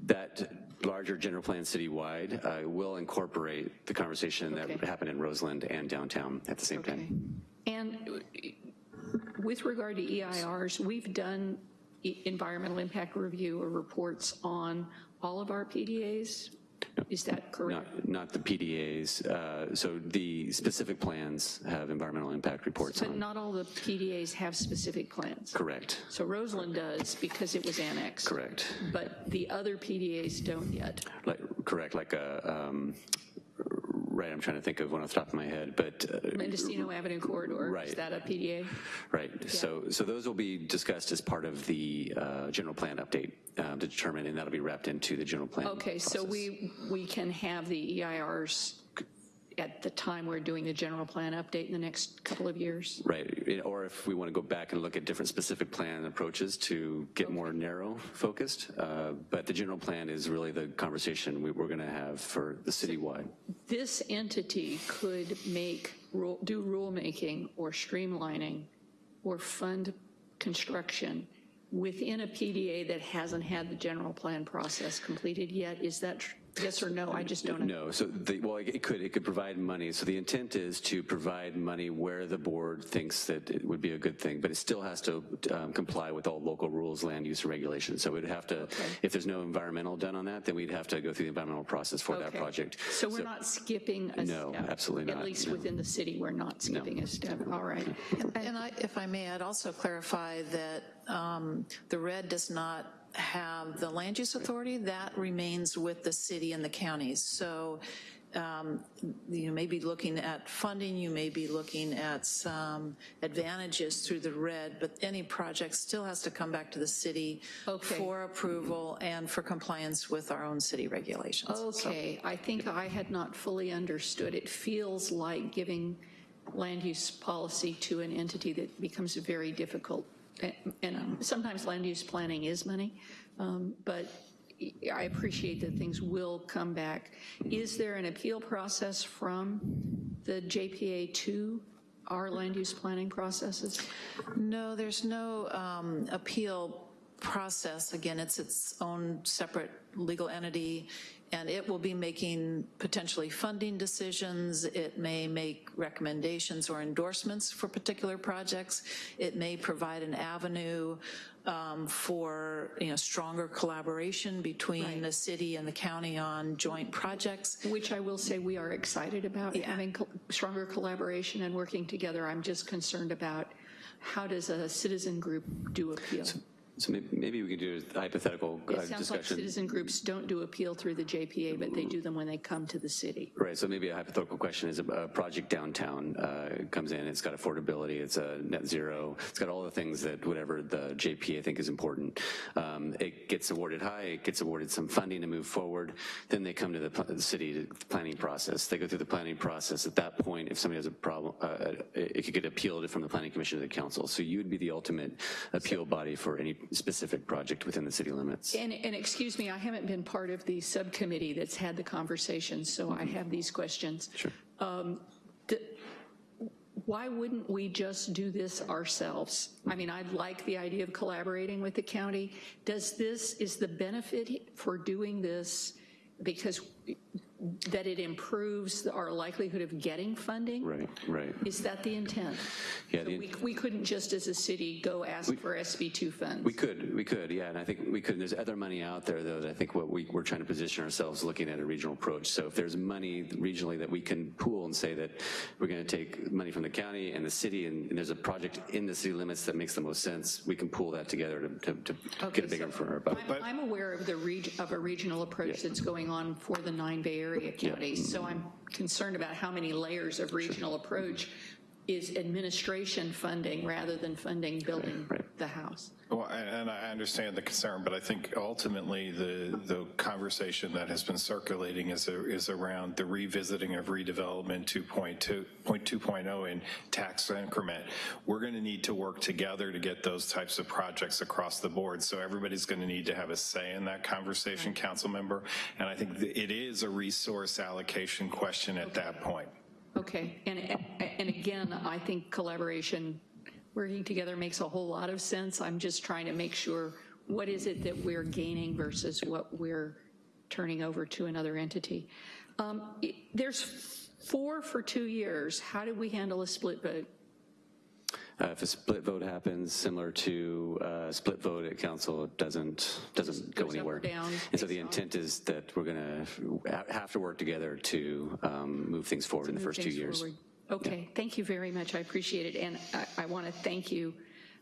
that larger general plan citywide uh, will incorporate the conversation that happened in Roseland and downtown at the same time. And with regard to EIRs, we've done environmental impact review or reports on all of our PDAs? Is that correct? Not, not the PDAs. Uh, So the specific plans have environmental impact reports But on. not all the PDAs have specific plans. Correct, So Roseland does because it was annexed. correct. But the other PDAs don't yet. Like, correct, like a, um, right, I'm trying to think of one off the top of my head, but. uh, Mendocino Avenue corridor, right. is that a PDA? Right, so, so those will be discussed as part of the uh, general plan update uh, to determine, and that'll be wrapped into the general plan Okay, so we, we can have the EIRs at the time we're doing the general plan update in the next couple of years? Right, or if we want to go back and look at different specific plan approaches to get more narrow focused, uh, but the general plan is really the conversation we- we're going to have for the citywide. This entity could make, rule- do rulemaking or streamlining or fund construction within a PDA that hasn't had the general plan process completed yet? Is that tr- yes or no? I just don't know. No, so, the, well, it could, it could provide money. So the intent is to provide money where the board thinks that it would be a good thing, but it still has to um, comply with all local rules, land use, and regulations. So we'd have to, if there's no environmental done on that, then we'd have to go through the environmental process for that project. So we're not skipping a step. No, step? absolutely not. At least no. within the city, we're not skipping a step. All right. And I, if I may, I'd also clarify that um, the red does not have the land use authority. That remains with the city and the counties. So um, you may be looking at funding, you may be looking at some advantages through the red, but any project still has to come back to the city Okay. for approval and for compliance with our own city regulations. So- Okay, I think I had not fully understood. It feels like giving land use policy to an entity that becomes very difficult. And- And sometimes land use planning is money, um, but I appreciate that things will come back. Is there an appeal process from the JPA to our land use planning processes? No, there's no um, appeal process. Again, it's its own separate legal entity, and it will be making potentially funding decisions. It may make recommendations or endorsements for particular projects. It may provide an avenue um, for, you know, stronger collaboration between the city and the county on joint projects. Which I will say we are excited about, having co- stronger collaboration and working together. I'm just concerned about how does a citizen group do appeal? So may- maybe we could do a hypothetical uh, It sounds like discussion. citizen groups don't do appeal through the JPA, but they do them when they come to the city. Right, so maybe a hypothetical question is a, a project downtown uh, comes in, it's got affordability, it's a net zero, it's got all the things that whatever the JPA think is important. Um, it gets awarded high, it gets awarded some funding to move forward, then they come to the, city planning process. They go through the planning process. At that point, if somebody has a problem, uh, it, it could get appealed from the planning commission to the council. So you would be the ultimate appeal body for any specific project within the city limits. And, and excuse me, I haven't been part of the subcommittee that's had the conversation, so I have these questions. Sure. Um, Why wouldn't we just do this ourselves? I mean, I like the idea of collaborating with the county. Does this, is the benefit for doing this because that it improves our likelihood of getting funding? Right, right. Is that the intent? Yeah, So the- we, we couldn't just as a city go ask for SB2 funds? We could, we could, yeah, and I think we could. There's other money out there, though, that I think what we, we're trying to position ourselves looking at a regional approach. So if there's money regionally that we can pool and say that we're going to take money from the county and the city, and, and there's a project in the city limits that makes the most sense, we can pool that together to, to, to get a bigger for our buck. I'm, I'm aware of the reg, of a regional approach that's going on for the nine Bay Area counties, so I'm concerned about how many layers of regional approach is administration funding rather than funding building the house. Well, and and I understand the concern, but I think ultimately the, the conversation that has been circulating is, a- is around the revisiting of redevelopment 2.2, point 2.0 in tax increment. We're going to need to work together to get those types of projects across the board. So everybody's going to need to have a say in that conversation, council member. And I think it is a resource allocation question at that point. Okay, and, and again, I think collaboration, working together makes a whole lot of sense. I'm just trying to make sure, what is it that we're gaining versus what we're turning over to another entity? Um, i- There's four for two years. How do we handle a split vote? Uh, if a split vote happens, similar to uh, split vote at council, it doesn't, doesn't go goes up or anywhere. down And so the intent is that we're going to have to work together to um, move things forward in the first two years. forward. Okay, thank you very much. I appreciate it. And I, I want to thank you.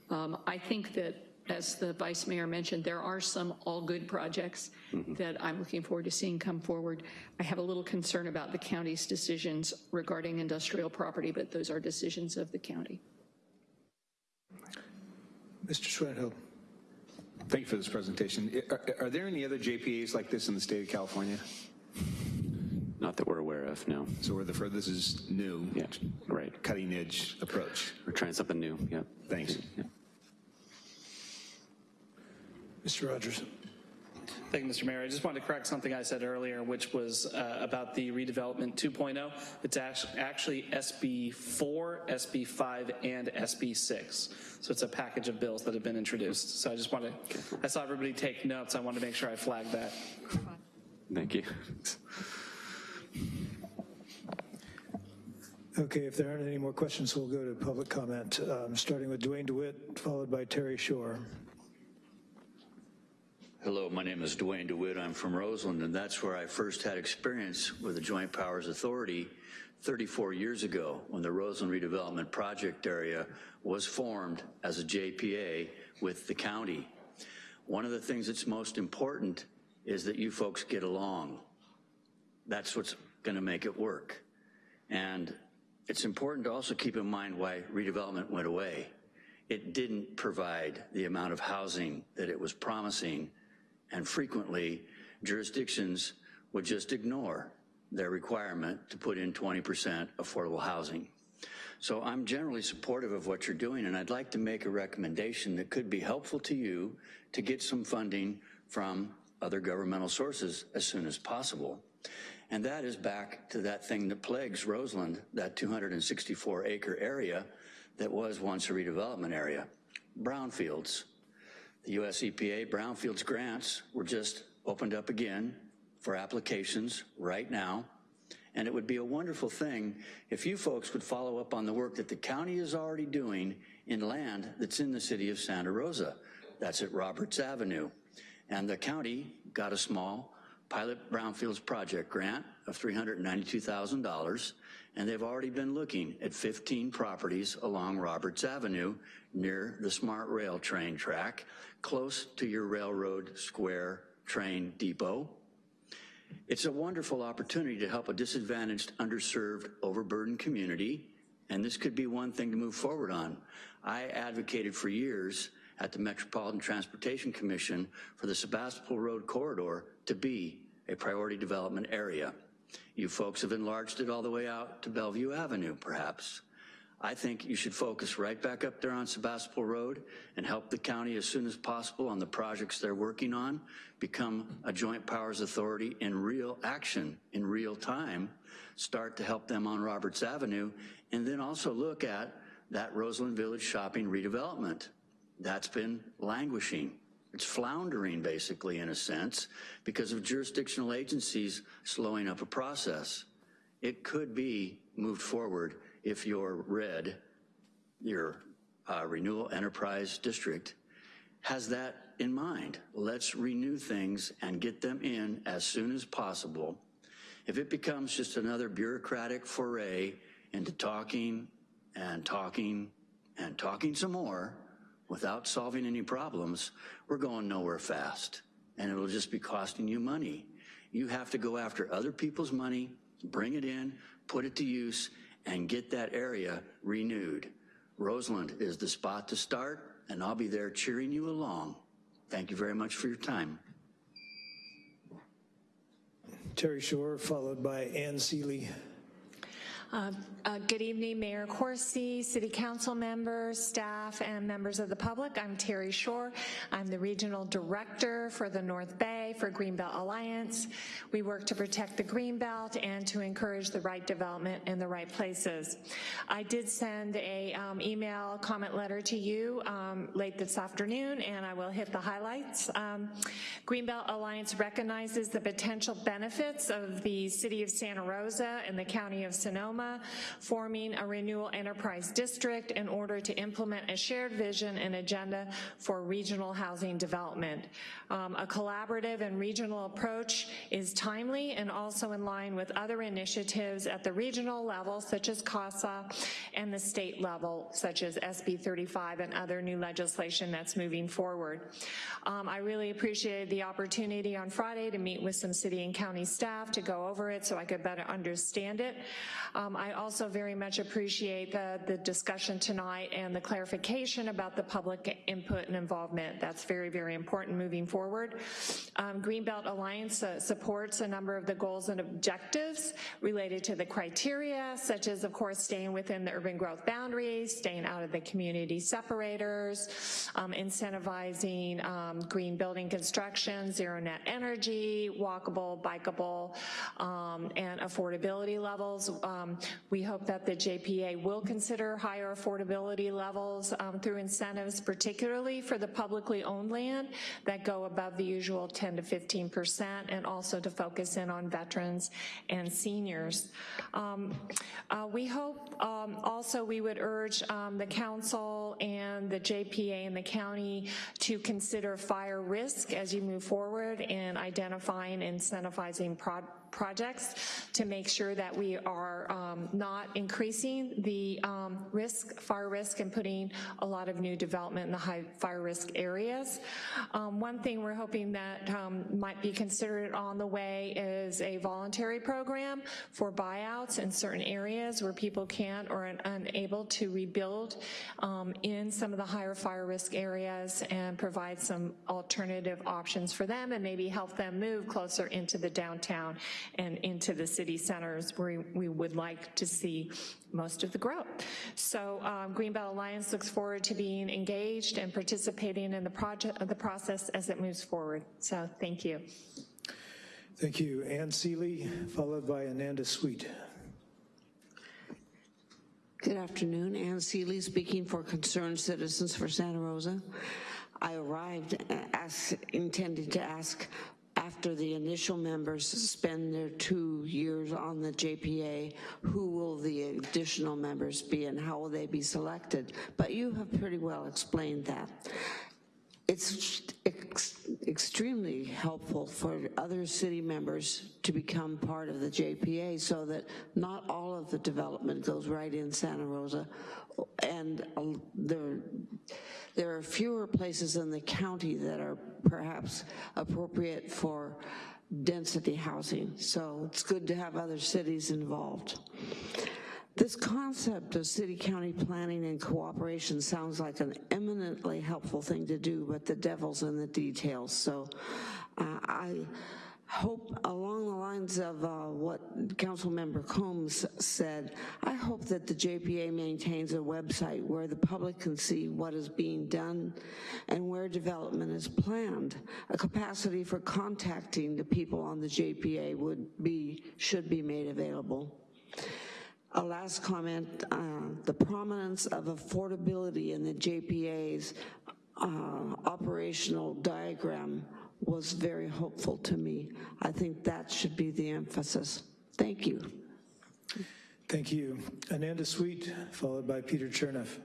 Um, I think that, as the vice mayor mentioned, there are some all-good projects Mm-hmm. that I'm looking forward to seeing come forward. I have a little concern about the county's decisions regarding industrial property, but those are decisions of the county. Mr. Schwedhelm. Thank you for this presentation. Are, are there any other JPAs like this in the state of California? Not that we're aware of, no. So we're the furthest is new. Yeah, right. Cutting edge approach. We're trying something new, yeah. Thanks. Mr. Rogers. Thank you, Mr. Mayor. I just wanted to correct something I said earlier, which was uh, about the redevelopment 2.0. It's actually SB 4, SB 5, and SB 6. So it's a package of bills that have been introduced. So I just wanted, to I saw everybody take notes. I wanted to make sure I flagged that. Thank you. Okay, if there aren't any more questions, we'll go to public comment, um, starting with Duane DeWitt, followed by Terry Shore. Hello, my name is Duane DeWitt. I'm from Roseland, and that's where I first had experience with the Joint Powers Authority 34 years ago when the Roseland Redevelopment Project Area was formed as a JPA with the county. One of the things that's most important is that you folks get along. That's what's going to make it work. And it's important to also keep in mind why redevelopment went away. It didn't provide the amount of housing that it was promising, and frequently jurisdictions would just ignore their requirement to put in 20% affordable housing. So I'm generally supportive of what you're doing, and I'd like to make a recommendation that could be helpful to you to get some funding from other governmental sources as soon as possible. And that is back to that thing that plagues Roseland, that 264 acre area that was once a redevelopment area. Brownfields. The US EPA brownfields grants were just opened up again for applications right now. And it would be a wonderful thing if you folks would follow up on the work that the county is already doing in land that's in the city of Santa Rosa. That's at Roberts Avenue. And the county got a small pilot brownfields project grant of $392,000, and they've already been looking at 15 properties along Roberts Avenue near the Smart Rail train track, close to your Railroad Square train depot. It's a wonderful opportunity to help a disadvantaged, underserved, overburdened community, and this could be one thing to move forward on. I advocated for years at the Metropolitan Transportation Commission for the Sebastopol Road corridor to be a priority development area. You folks have enlarged it all the way out to Bellevue Avenue, perhaps. I think you should focus right back up there on Sebastopol Road and help the county as soon as possible on the projects they're working on, become a joint powers authority in real action, in real time, start to help them on Roberts Avenue, and then also look at that Roseland Village shopping redevelopment. That's been languishing. It's floundering, basically, in a sense, because of jurisdictional agencies slowing up a process. It could be moved forward if your RED, your uh, Renewal Enterprise District, has that in mind. Let's renew things and get them in as soon as possible. If it becomes just another bureaucratic foray into talking and talking and talking some more without solving any problems, we're going nowhere fast. And it'll just be costing you money. You have to go after other people's money, bring it in, put it to use, and get that area renewed. Roseland is the spot to start, and I'll be there cheering you along. Thank you very much for your time. Teri Shore, followed by Ann Seeley. Uh, uh, good evening, Mayor Coursey, City Council members, staff, and members of the public. I'm Teri Shore. I'm the Regional Director for the North Bay for Greenbelt Alliance. We work to protect the Greenbelt and to encourage the right development in the right places. I did send a um, email comment letter to you um, late this afternoon, and I will hit the highlights. Um, Greenbelt Alliance recognizes the potential benefits of the City of Santa Rosa and the County of Sonoma forming a renewal enterprise district in order to implement a shared vision and agenda for regional housing development. Um, a collaborative and regional approach is timely and also in line with other initiatives at the regional level, such as CASA, and the state level, such as SB 35 and other new legislation that's moving forward. Um, I really appreciated the opportunity on Friday to meet with some city and county staff to go over it so I could better understand it. Um, I also very much appreciate the, the discussion tonight and the clarification about the public input and involvement. That's very, very important moving forward. Um, Greenbelt Alliance uh, supports a number of the goals and objectives related to the criteria, such as, of course, staying within the urban growth boundaries, staying out of the community separators, um, incentivizing um, green building construction, zero net energy, walkable, bikeable, um, and affordability levels. Um, we hope that the JPA will consider higher affordability levels um, through incentives, particularly for the publicly owned land that go above the usual 10 to 15%, and also to focus in on veterans and seniors. Um, uh, we hope um, also we would urge the council and the JPA and the county to consider fire risk as you move forward in identifying and incentivizing projects to make sure that we are um, not increasing the um, risk, fire risk, and putting a lot of new development in the high fire risk areas. Um, One thing we're hoping that um, might be considered on the way is a voluntary program for buyouts in certain areas where people can't or are unable to rebuild um, in some of the higher fire risk areas and provide some alternative options for them and maybe help them move closer into the downtown and into the city centers where we would like to see most of the growth. So um, Greenbelt Alliance looks forward to being engaged and participating in the project, the process as it moves forward. So thank you. Thank you. Ann Seeley, followed by Ananda Sweet. Good afternoon, Ann Seeley speaking for Concerned Citizens for Santa Rosa. I arrived uh, as, intending to ask after the initial members spend their two years on the JPA, who will the additional members be and how will they be selected? But you have pretty well explained that. It's ex extremely helpful for other city members to become part of the JPA so that not all of the development goes right in Santa Rosa. And uh, there, there are fewer places in the county that are perhaps appropriate for density housing. So it's good to have other cities involved. This concept of city-county planning and cooperation sounds like an eminently helpful thing to do, but the devil's in the details. So uh, I hope along the lines of uh, what Councilmember Combs said, I hope that the JPA maintains a website where the public can see what is being done and where development is planned. A capacity for contacting the people on the JPA would be, should be made available. A last comment, uh, the prominence of affordability in the JPA's uh, operational diagram was very hopeful to me. I think that should be the emphasis. Thank you. Thank you. Ananda Sweet, followed by Peter Chernoff.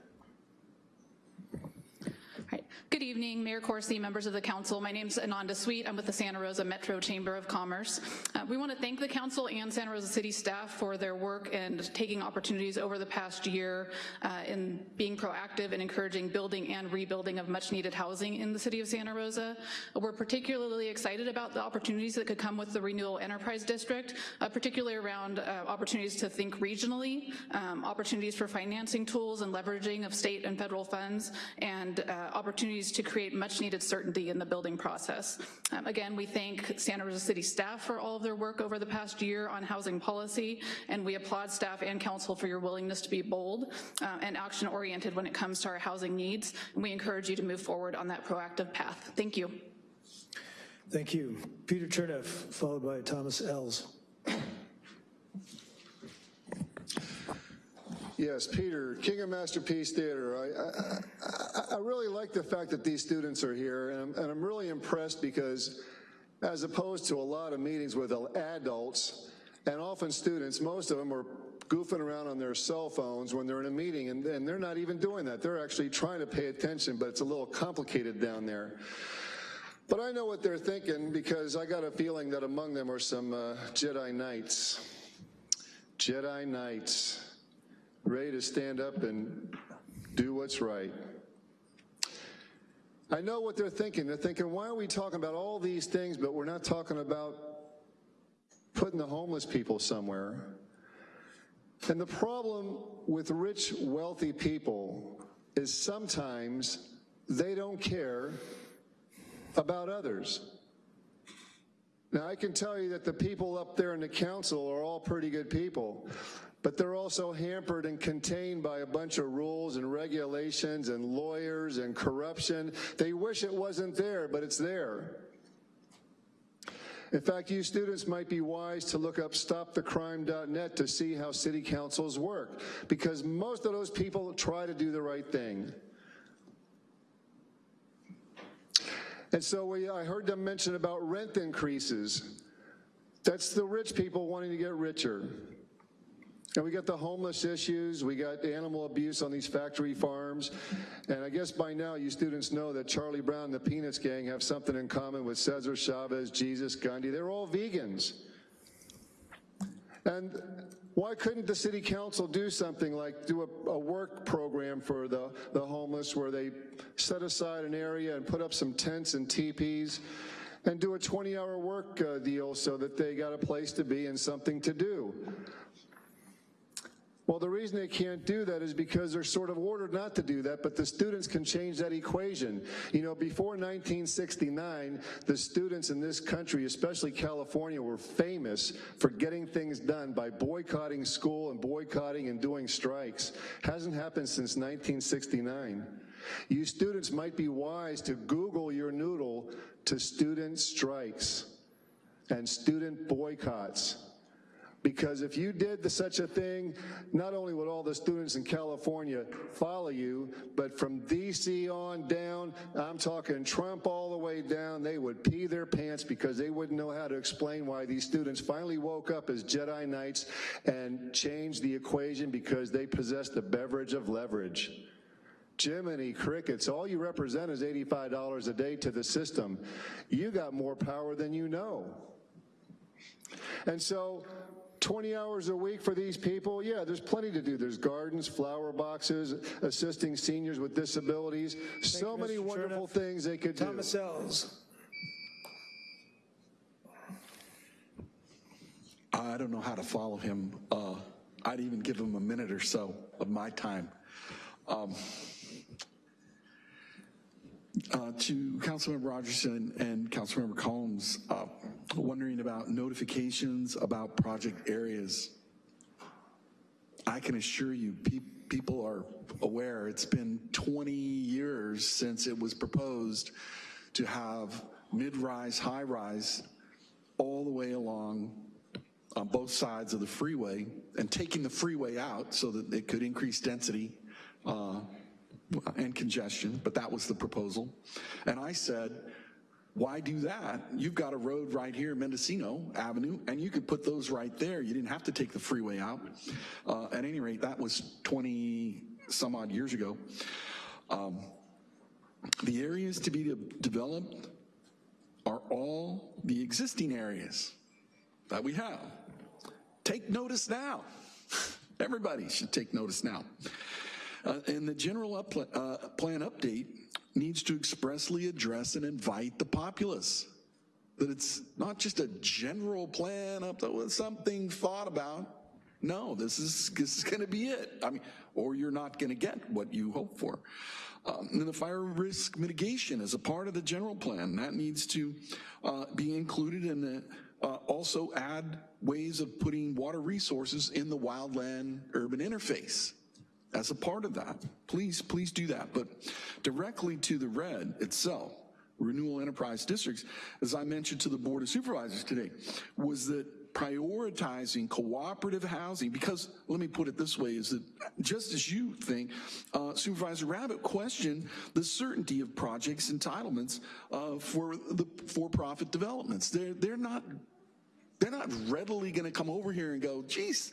Good evening, Mayor Coursey, members of the council. My name is Ananda Sweet. I'm with the Santa Rosa Metro Chamber of Commerce. Uh, we want to thank the council and Santa Rosa City staff for their work and taking opportunities over the past year uh, in being proactive and encouraging building and rebuilding of much needed housing in the city of Santa Rosa. We're particularly excited about the opportunities that could come with the Renewal Enterprise District, uh, particularly around uh, opportunities to think regionally, um, opportunities for financing tools and leveraging of state and federal funds, and uh, opportunities to create much needed certainty in the building process. Um, again, we thank Santa Rosa City staff for all of their work over the past year on housing policy, and we applaud staff and council for your willingness to be bold uh, and action oriented when it comes to our housing needs. And we encourage you to move forward on that proactive path. Thank you. Thank you. Peter Chernoff, followed by Thomas Ells. Yes, Peter, King of Masterpiece Theater. I, I, really like the fact that these students are here, and I'm, and I'm really impressed because as opposed to a lot of meetings with adults, and often students, most of them are goofing around on their cell phones when they're in a meeting, and, and they're not even doing that. They're actually trying to pay attention, but it's a little complicated down there. But I know what they're thinking because I got a feeling that among them are some uh, Jedi Knights. Jedi Knights ready to stand up and do what's right. I know what they're thinking. They're thinking, why are we talking about all these things, but we're not talking about putting the homeless people somewhere? And the problem with rich, wealthy people is sometimes they don't care about others. Now, I can tell you that the people up there in the council are all pretty good people but they're also hampered and contained by a bunch of rules and regulations and lawyers and corruption. They wish it wasn't there, but it's there. In fact, you students might be wise to look up stopthecrime.net to see how city councils work, because most of those people try to do the right thing. And so we, I heard them mention about rent increases. That's the rich people wanting to get richer. And we got the homeless issues, we got animal abuse on these factory farms, and I guess by now you students know that Charlie Brown and the Peanuts Gang have something in common with Cesar Chavez, Jesus, Gandhi. They're all vegans. And why couldn't the city council do something like do a, a work program for the, the homeless where they set aside an area and put up some tents and teepees and do a 20-hour work uh, deal so that they got a place to be and something to do? Well, the reason they can't do that is because they're sort of ordered not to do that, but the students can change that equation. You know, before 1969, the students in this country, especially California, were famous for getting things done by boycotting school and boycotting and doing strikes. Hasn't happened since 1969. You students might be wise to Google your noodle to student strikes and student boycotts. Because if you did the, such a thing, not only would all the students in California follow you, but from DC on down, I'm talking Trump all the way down, they would pee their pants because they wouldn't know how to explain why these students finally woke up as Jedi Knights and changed the equation because they possessed the beverage of leverage. Jiminy crickets, all you represent is $85 a day to the system. You got more power than you know. And so 20 hours a week for these people, yeah, there's plenty to do. There's gardens, flower boxes, assisting seniors with disabilities, so you, many Mr. wonderful Chernoff. things they could Thomas do. Ells. I don't know how to follow him. Uh, I'd even give him a minute or so of my time. Um, uh, to Councilmember Rogerson and Councilmember Combs, uh, wondering about notifications about project areas. I can assure you, pe- people are aware. It's been 20 years since it was proposed to have mid-rise, high-rise all the way along on both sides of the freeway and taking the freeway out so that it could increase density uh, and congestion, but that was the proposal. And I said, why do that? You've got a road right here, Mendocino Avenue, and you could put those right there. You didn't have to take the freeway out. Uh, at any rate, that was 20 some odd years ago. Um, the areas to be de- developed are all the existing areas that we have. Take notice now. [laughs] Everybody should take notice now. Uh, and the general up, uh, plan update needs to expressly address and invite the populace. That it's not just a general plan up with something thought about. No, this is this is going to be it. I mean, or you're not going to get what you hope for. Um, and the fire risk mitigation is a part of the general plan. That needs to uh, be included in. Uh, also add ways of putting water resources in the wildland urban interface as a part of that. Please, please do that. But directly to the red itself, renewal enterprise districts, as I mentioned to the Board of Supervisors today, was that prioritizing cooperative housing, because let me put it this way, is that just as you think, uh, Supervisor Rabbitt questioned the certainty of projects entitlements uh, for the for-profit developments. They're, they're not they're not readily going to come over here and go, geez,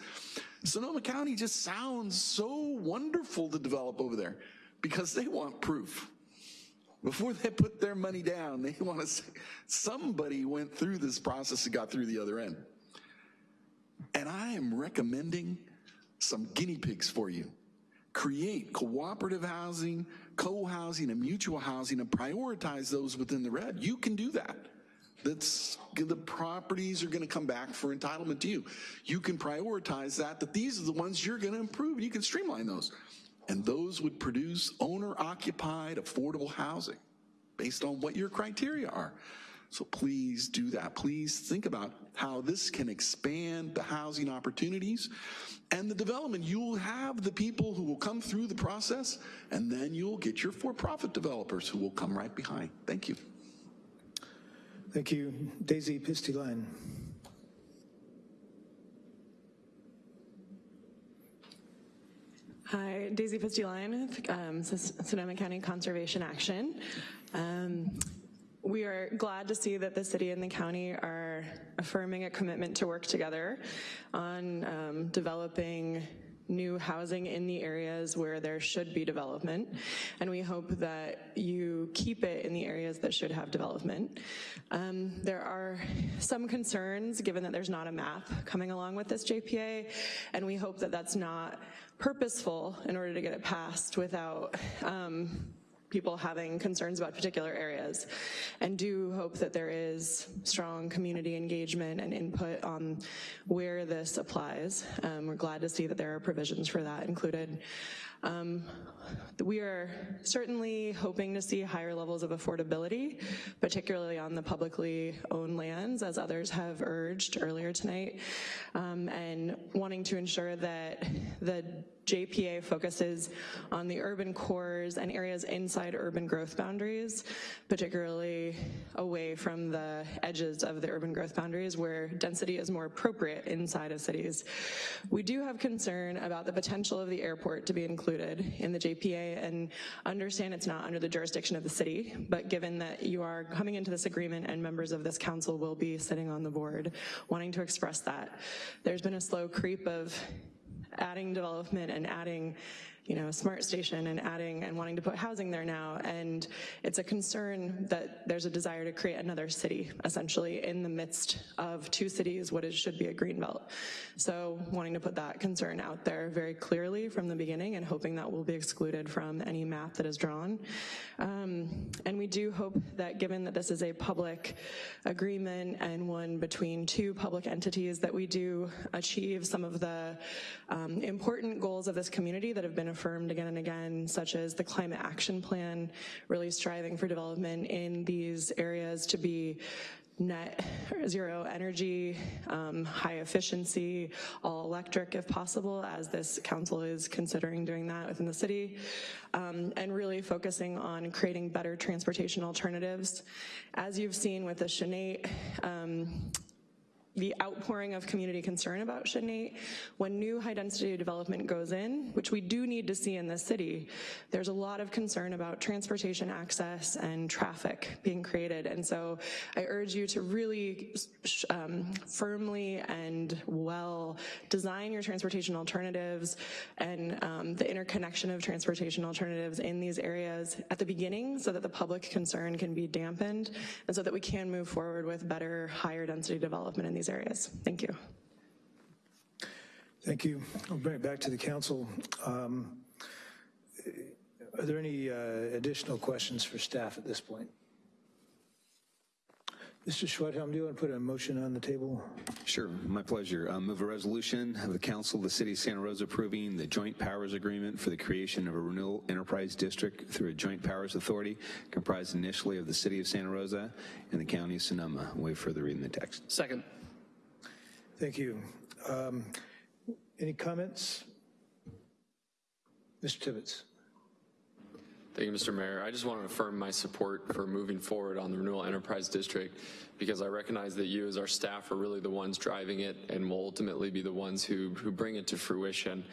Sonoma County just sounds so wonderful to develop over there because they want proof. Before they put their money down, they [laughs] want to say somebody went through this process and got through the other end. And I am recommending some guinea pigs for you. Create cooperative housing, co-housing, and mutual housing and prioritize those within the red. You can do that. That's the properties are going to come back for entitlement to you. You can prioritize that, that these are the ones you're going to improve, you can streamline those. And those would produce owner occupied, affordable housing based on what your criteria are. So please do that. Please think about how this can expand the housing opportunities and the development. You'll have the people who will come through the process, and then you'll get your for profit developers who will come right behind. Thank you. Thank you. Daisy Pistey-Lyhne. Hi, Daisy Pistey-Lyhne um, Sonoma County Conservation Action. Um, we are glad to see that the city and the county are affirming a commitment to work together on um, developing new housing in the areas where there should be development, and we hope that you keep it in the areas that should have development. Um, there are some concerns, given that there's not a map coming along with this JPA, and we hope that that's not purposeful in order to get it passed without um, people having concerns about particular areas and do hope that there is strong community engagement and input on where this applies. Um, we're glad to see that there are provisions for that included. Um, we are certainly hoping to see higher levels of affordability, particularly on the publicly owned lands, as others have urged earlier tonight, um, and wanting to ensure that the JPA focuses on the urban cores and areas inside urban growth boundaries, particularly away from the edges of the urban growth boundaries where density is more appropriate inside of cities. We do have concern about the potential of the airport to be included in the JPA and understand it's not under the jurisdiction of the city, but given that you are coming into this agreement and members of this council will be sitting on the board, wanting to express that. There's been a slow creep of adding development and adding you know, a smart station and adding and wanting to put housing there now. And it's a concern that there's a desire to create another city, essentially, in the midst of two cities, what is, should be a green belt. So wanting to put that concern out there very clearly from the beginning and hoping that will be excluded from any map that is drawn. Um, and we do hope that given that this is a public agreement and one between two public entities, that we do achieve some of the um, important goals of this community that have been affirmed again and again, such as the climate action plan, really striving for development in these areas to be net zero energy, um, high efficiency, all electric if possible, as this council is considering doing that within the city, um, and really focusing on creating better transportation alternatives. As you've seen with the Sinead um, the outpouring of community concern about Sinead. When new high density development goes in, which we do need to see in this city, there's a lot of concern about transportation access and traffic being created. And so I urge you to really um, firmly and well design your transportation alternatives and um, the interconnection of transportation alternatives in these areas at the beginning so that the public concern can be dampened and so that we can move forward with better, higher density development in these these areas. Thank you. Thank you. I'll bring it back to the council. Um, are there any uh, additional questions for staff at this point? Mr. Schwedhelm, do you want to put a motion on the table? Sure, my pleasure. I move a resolution of the Council of the City of Santa Rosa approving the joint powers agreement for the creation of a renewal enterprise district through a joint powers authority comprised initially of the City of Santa Rosa and the County of Sonoma. Way further reading the text. Second. Thank you. Um, any comments? Mr. Tibbetts. Thank you, Mr. Mayor. I just want to affirm my support for moving forward on the Renewal Enterprise District because I recognize that you as our staff are really the ones driving it and will ultimately be the ones who, who bring it to fruition.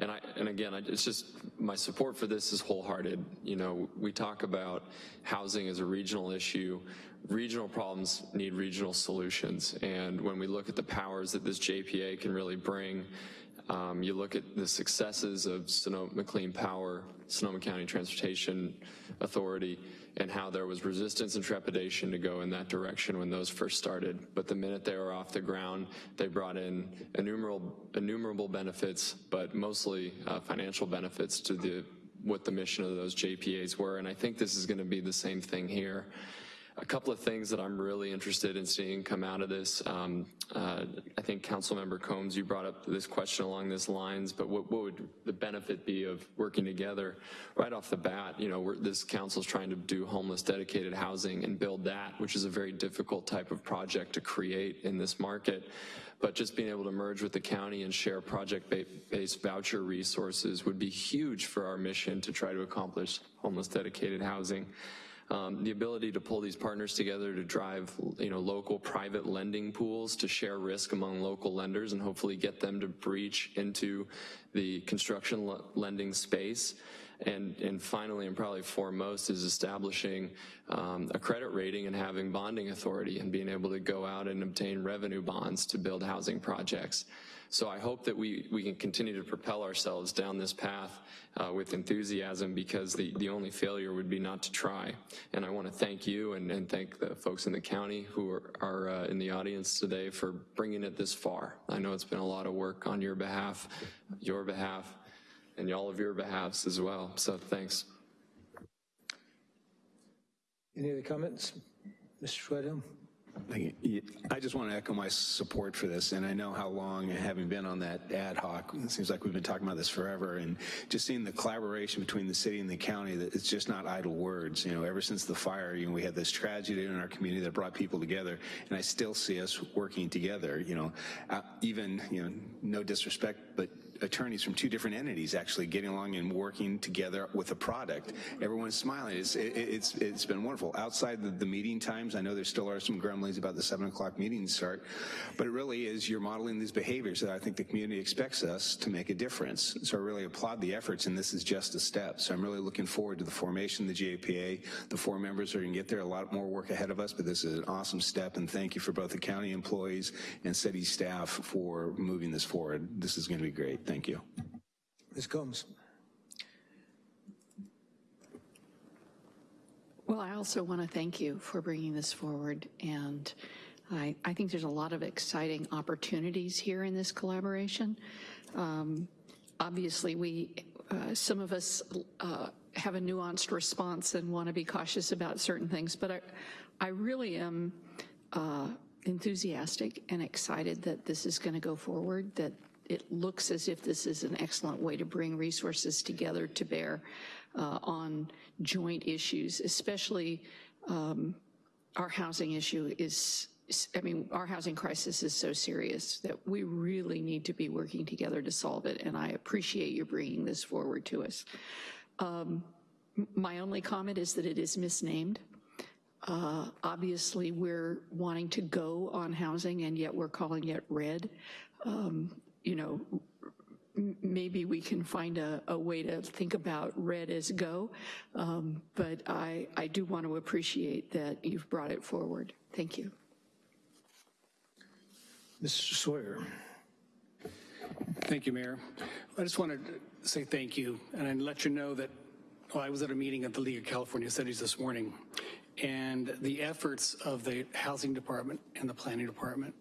And, I, and again, I, it's just my support for this is wholehearted. You know, we talk about housing as a regional issue. Regional problems need regional solutions. And when we look at the powers that this JPA can really bring, um, you look at the successes of Sonoma Clean Power, Sonoma County Transportation Authority, and how there was resistance and trepidation to go in that direction when those first started. But the minute they were off the ground, they brought in innumerable, innumerable benefits, but mostly uh, financial benefits to the what the mission of those JPAs were. And I think this is gonna be the same thing here a couple of things that I'm really interested in seeing come out of this. Um, uh, I think Councilmember Combs, you brought up this question along these lines, but what, what would the benefit be of working together? Right off the bat, you know, this council is trying to do homeless dedicated housing and build that, which is a very difficult type of project to create in this market but just being able to merge with the county and share project-based voucher resources would be huge for our mission to try to accomplish homeless dedicated housing. Um, the ability to pull these partners together to drive you know, local private lending pools to share risk among local lenders and hopefully get them to breach into the construction lending space. And, and finally, and probably foremost, is establishing um, a credit rating and having bonding authority and being able to go out and obtain revenue bonds to build housing projects. So I hope that we, we can continue to propel ourselves down this path uh, with enthusiasm because the, the only failure would be not to try. And I want to thank you and, and thank the folks in the county who are, are uh, in the audience today for bringing it this far. I know it's been a lot of work on your behalf, your behalf, and all of your behalves as well. So thanks. Any other comments? Mr. Schwedhelm? I just want to echo my support for this, and I know how long, having been on that ad hoc, it seems like we've been talking about this forever, and just seeing the collaboration between the city and the county, that it's just not idle words. You know, ever since the fire, you know, we had this tragedy in our community that brought people together, and I still see us working together, you know, even, you know, no disrespect, but attorneys from two different entities actually getting along and working together with a product. Everyone's smiling. It's, it, it's, it's been wonderful. Outside the, the meeting times, I know there still are some grumblings about the seven o'clock meetings start, but it really is you're modeling these behaviors that I think the community expects us to make a difference. So I really applaud the efforts and this is just a step. So I'm really looking forward to the formation of the GAPA. The four members are gonna get there, a lot more work ahead of us, but this is an awesome step and thank you for both the county employees and city staff for moving this forward. This is gonna be great. Thank you. Ms. Combs? Well, I also want to thank you for bringing this forward, and I, I think there's a lot of exciting opportunities here in this collaboration. Um, obviously, we, uh, some of us uh, have a nuanced response and want to be cautious about certain things, but I, I really am uh, enthusiastic and excited that this is going to go forward, that it looks as if this is an excellent way to bring resources together to bear uh, on joint issues, especially um, our housing issue is, I mean, our housing crisis is so serious that we really need to be working together to solve it, and I appreciate you bringing this forward to us. Um, my only comment is that it is misnamed. Uh, obviously, we're wanting to go on housing, and yet we're calling it red. Um, you know, maybe we can find a, a, way to think about red as go, um, but I, I do want to appreciate that you've brought it forward. Thank you. Mr. Sawyer. Thank you, Mayor. I just want to say thank you and let you know that well, I was at a meeting at the League of California Cities this morning, and the efforts of the Housing Department and the Planning Department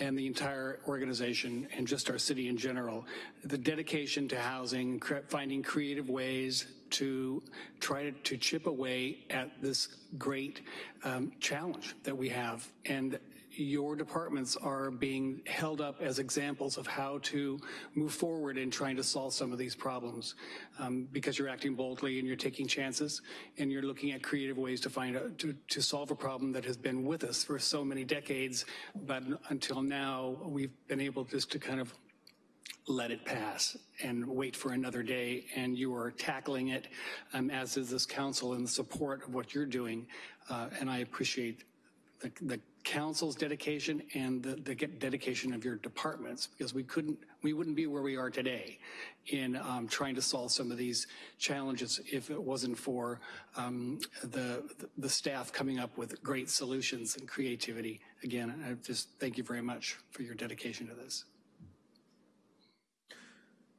and the entire organization and just our city in general, the dedication to housing, finding creative ways to try to, to chip away at this great um, challenge that we have. And your departments are being held up as examples of how to move forward in trying to solve some of these problems. Um, because you're acting boldly and you're taking chances and you're looking at creative ways to find a, to, to solve a problem that has been with us for so many decades, but until now we've been able just to kind of let it pass and wait for another day. And you are tackling it um, as is this council and the support of what you're doing. Uh, and I appreciate the, the council's dedication and the, the, dedication of your departments because we couldn't, we wouldn't be where we are today in um, trying to solve some of these challenges if it wasn't for um, the, the staff coming up with great solutions and creativity. Again, I just thank you very much for your dedication to this.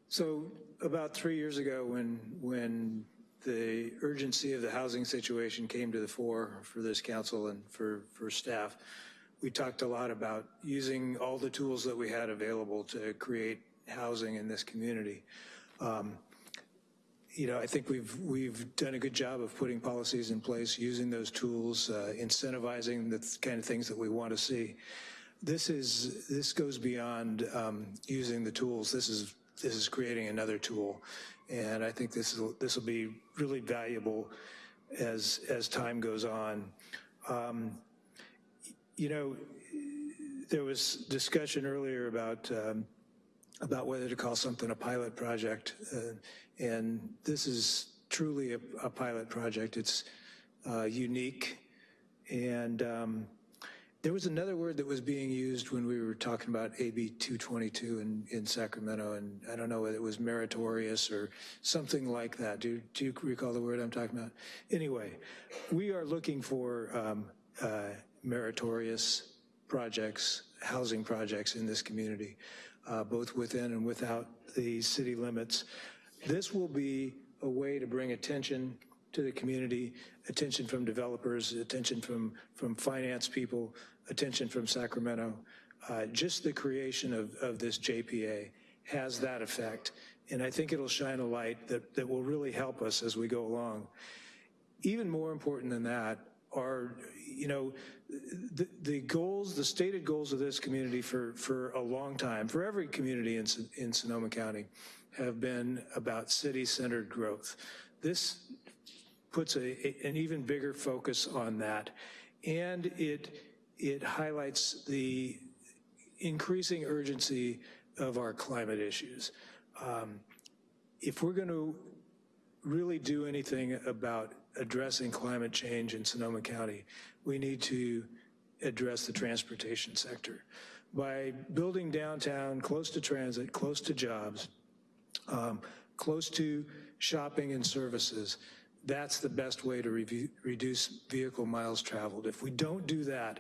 So about three years ago when, when the urgency of the housing situation came to the fore for this council and for, for staff, we talked a lot about using all the tools that we had available to create housing in this community. Um, you know, I think we've we've done a good job of putting policies in place, using those tools, uh, incentivizing the kind of things that we want to see. This is this goes beyond um, using the tools. This is this is creating another tool, and I think this is this will be really valuable as as time goes on. Um, you know, there was discussion earlier about um, about whether to call something a pilot project, uh, and this is truly a, a pilot project. It's uh, unique, and um, there was another word that was being used when we were talking about AB 222 in, in Sacramento, and I don't know whether it was meritorious or something like that. Do, do you recall the word I'm talking about? Anyway, we are looking for um, uh, meritorious projects, housing projects in this community. uh, both within and without the city limits. This will be a way to bring attention to the community, attention from developers, attention from, from finance people, attention from Sacramento. Uh, just the creation of, of this JPA has that effect. And I think it'll shine a light that, that will really help us as we go along. Even more important than that are, you know, the, the goals, the stated goals of this community for, for a long time, for every community in, in Sonoma County, have been about city-centered growth. This puts a, a, an even bigger focus on that. And it, it highlights the increasing urgency of our climate issues. Um, if we're going to really do anything about addressing climate change in Sonoma County, we need to address the transportation sector. By building downtown close to transit, close to jobs, um, close to shopping and services, that's the best way to re reduce vehicle miles traveled. If we don't do that,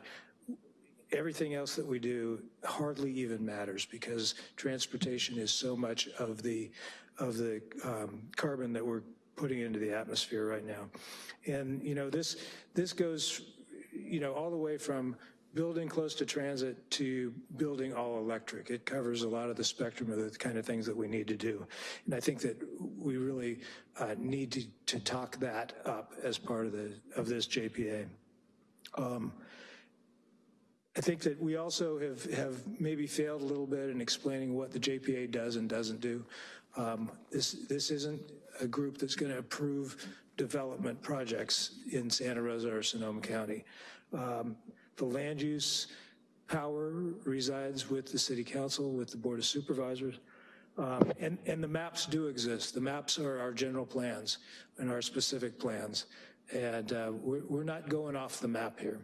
everything else that we do hardly even matters because transportation is so much of the of the um, carbon that we're putting into the atmosphere right now. And you know this this goes you know all the way from building close to transit to building all electric. It covers a lot of the spectrum of the kind of things that we need to do. And I think that we really uh, need to, to talk that up as part of the of this JPA. Um, I think that we also have, have maybe failed a little bit in explaining what the JPA does and doesn't do. Um, this, this isn't a group that's going to approve development projects in Santa Rosa or Sonoma County. Um, the land use power resides with the city council, with the board of supervisors. Um, and, and the maps do exist. The maps are our general plans and our specific plans. And uh, we're, we're not going off the map here.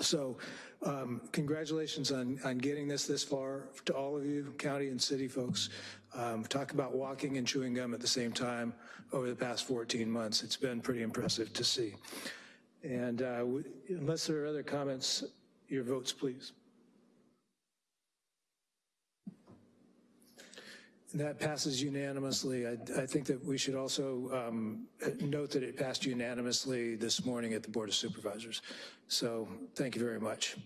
So um, congratulations on, on getting this this far to all of you, county and city folks. Um, talk about walking and chewing gum at the same time over the past 14 months. It's been pretty impressive to see. And uh, unless there are other comments, your votes, please. And that passes unanimously. I, I, think that we should also um, note that it passed unanimously this morning at the Board of Supervisors. So thank you very much.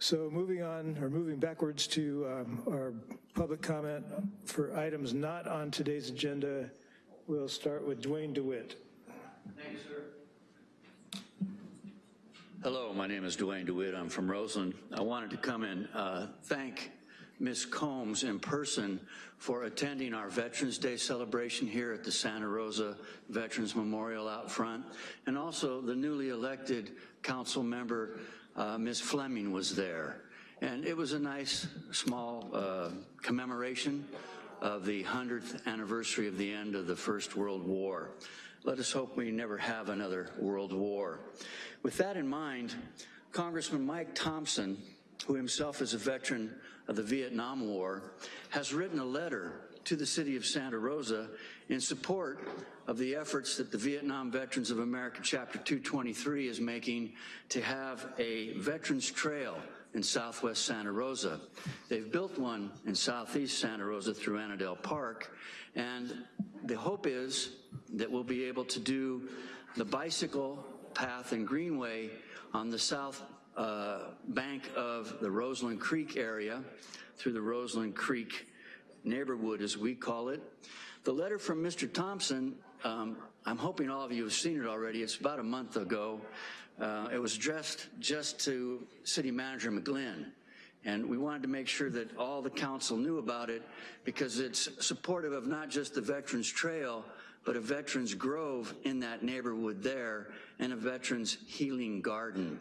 So moving on, or moving backwards to um, our public comment for items not on today's agenda, we'll start with Duane DeWitt. Thank you, sir. Hello, my name is Duane DeWitt. I'm from Roseland. I wanted to come and uh, thank Ms. Combs in person for attending our Veterans Day celebration here at the Santa Rosa Veterans Memorial out front, and also the newly elected council member, uh, Ms. Fleming was there. And it was a nice, small uh, commemoration of the 100th anniversary of the end of the First World War. Let us hope we never have another world war. With that in mind, Congressman Mike Thompson, who himself is a veteran of the Vietnam War, has written a letter to the city of Santa Rosa in support of the efforts that the Vietnam Veterans of America Chapter 223 is making to have a Veterans Trail in southwest Santa Rosa. They've built one in southeast Santa Rosa through Annandale Park, and the hope is that we'll be able to do the bicycle path and greenway on the south uh, bank of the Roseland Creek area through the Roseland Creek neighborhood, as we call it. The letter from Mr. Thompson, um, I'm hoping all of you have seen it already. It's about a month ago. Uh, it was addressed just to City Manager McGlynn. And we wanted to make sure that all the council knew about it because it's supportive of not just the Veterans Trail, but a Veterans Grove in that neighborhood there and a Veterans Healing Garden.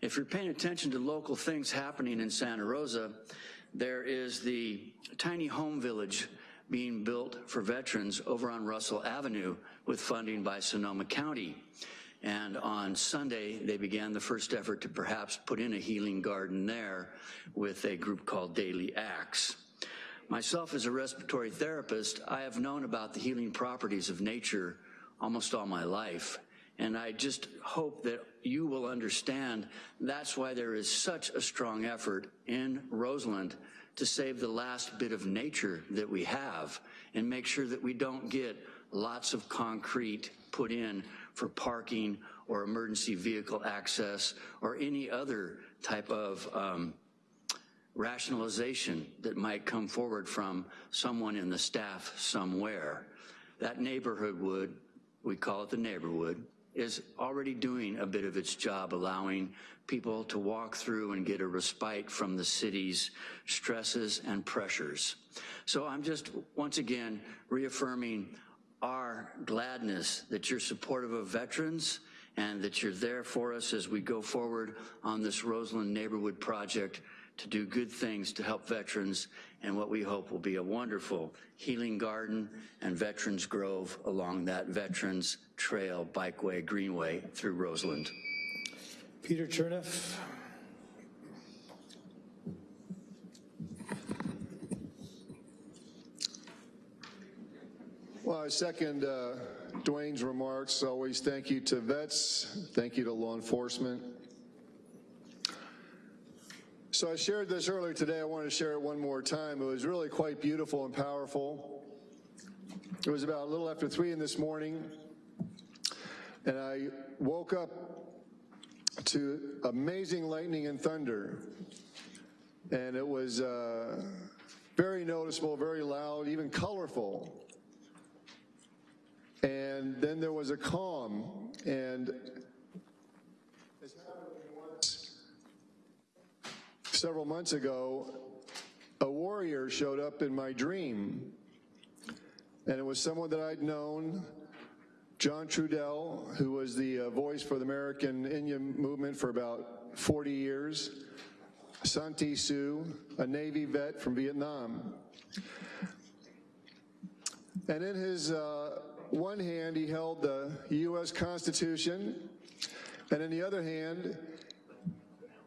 If you're paying attention to local things happening in Santa Rosa, there is the tiny home village being built for veterans over on Russell Avenue with funding by Sonoma County. And on Sunday, they began the first effort to perhaps put in a healing garden there with a group called Daily Acts. Myself as a respiratory therapist, I have known about the healing properties of nature almost all my life. And I just hope that you will understand that's why there is such a strong effort in Roseland to save the last bit of nature that we have and make sure that we don't get lots of concrete put in for parking or emergency vehicle access or any other type of um, rationalization that might come forward from someone in the staff somewhere. That neighborhood would, we call it the neighborhood, is already doing a bit of its job, allowing people to walk through and get a respite from the city's stresses and pressures. So I'm just, once again, reaffirming our gladness that you're supportive of veterans and that you're there for us as we go forward on this Roseland Neighborhood Project to do good things to help veterans and what we hope will be a wonderful healing garden and Veterans Grove along that Veterans Trail Bikeway Greenway through Roseland. Peter Chernoff. Well, I second uh, Duane's remarks. Always thank you to vets. Thank you to law enforcement. So I shared this earlier today. I want to share it one more time. It was really quite beautiful and powerful. It was about a little after three in this morning, and I woke up to amazing lightning and thunder. And it was uh, very noticeable, very loud, even colorful. And then there was a calm, and several months ago, a warrior showed up in my dream. And it was someone that I'd known, John Trudell, who was the uh, voice for the American Indian movement for about 40 years, Santee Sioux, a Navy vet from Vietnam. And in his uh, one hand, he held the U.S. Constitution, and in the other hand,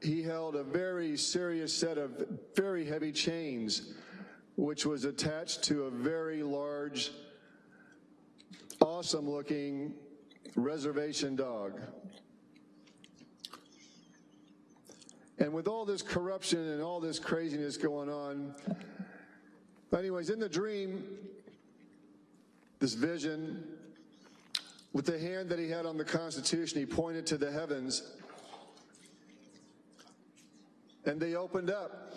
he held a very serious set of very heavy chains, which was attached to a very large, awesome looking reservation dog. And with all this corruption and all this craziness going on, anyways, in the dream, this vision, with the hand that he had on the Constitution, he pointed to the heavens and they opened up,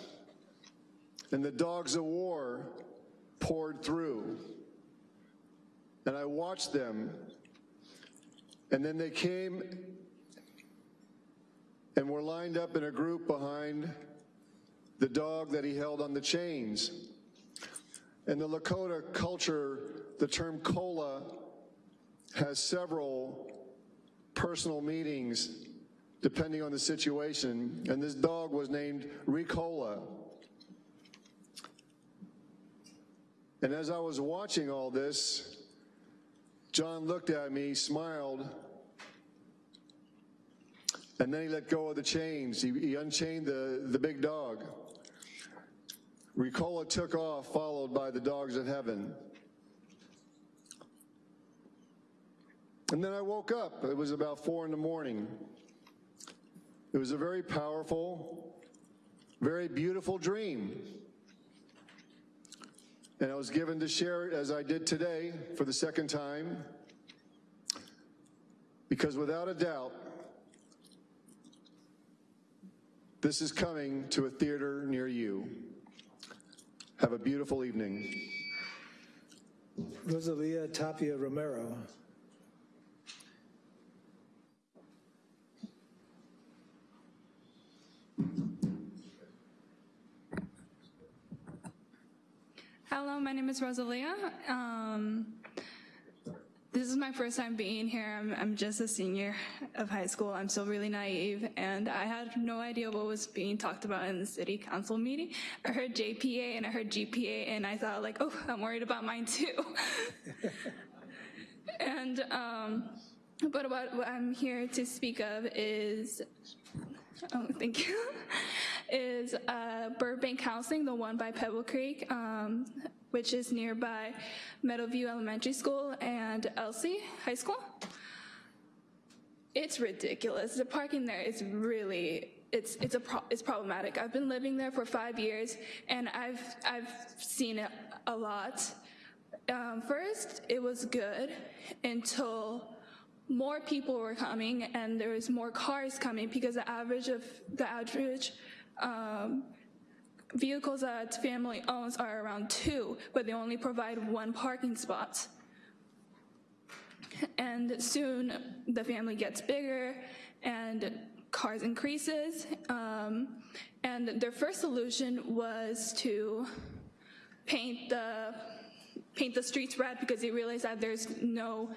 and the dogs of war poured through. And I watched them, and then they came and were lined up in a group behind the dog that he held on the chains. In the Lakota culture, the term kola has several personal meanings depending on the situation. And this dog was named Ricola. And as I was watching all this, John looked at me, smiled, and then he let go of the chains. He, he unchained the, the big dog. Ricola took off, followed by the dogs of heaven. And then I woke up. It was about four in the morning. It was a very powerful, very beautiful dream. And I was given to share it as I did today for the second time, because without a doubt, this is coming to a theater near you. Have a beautiful evening. Rosalia Tapia Romero. Hello, my name is Rosalia. Um, this is my first time being here. I'm, I'm, just a senior of high school. I'm still really naive, and I had no idea what was being talked about in the city council meeting. I heard JPA and I heard GPA, and I thought like, oh, I'm worried about mine too. [laughs] and, um, but what, what I'm here to speak of is, oh, thank you [laughs] is uh, Burbank Housing, the one by Pebble Creek, um, which is nearby Meadowview Elementary School and Elsie High School. It's ridiculous. The parking there is really it's it's a pro- it's problematic. I've been living there for five years, and I've I've seen it a lot. Um, first, it was good until more people were coming and there was more cars coming because the average of the average um, vehicles that family owns are around two, but they only provide one parking spot. And soon the family gets bigger and cars increases. Um, and their first solution was to paint the paint the streets red because they realized that there's no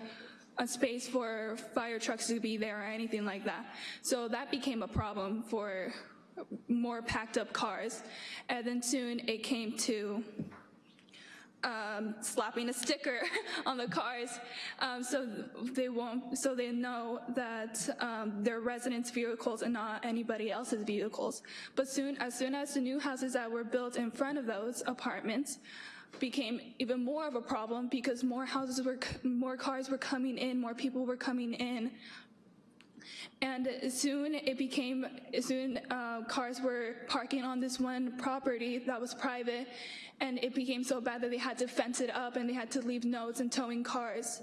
a space for fire trucks to be there or anything like that. So that became a problem for more packed up cars. And then soon it came to um, slapping a sticker [laughs] on the cars um, so they won't, so they know that um, they're residents' vehicles and not anybody else's vehicles. But soon, as soon as the new houses that were built in front of those apartments became even more of a problem because more houses were, more cars were coming in, more people were coming in. And soon it became, soon uh, cars were parking on this one property that was private, and it became so bad that they had to fence it up and they had to leave notes and towing cars.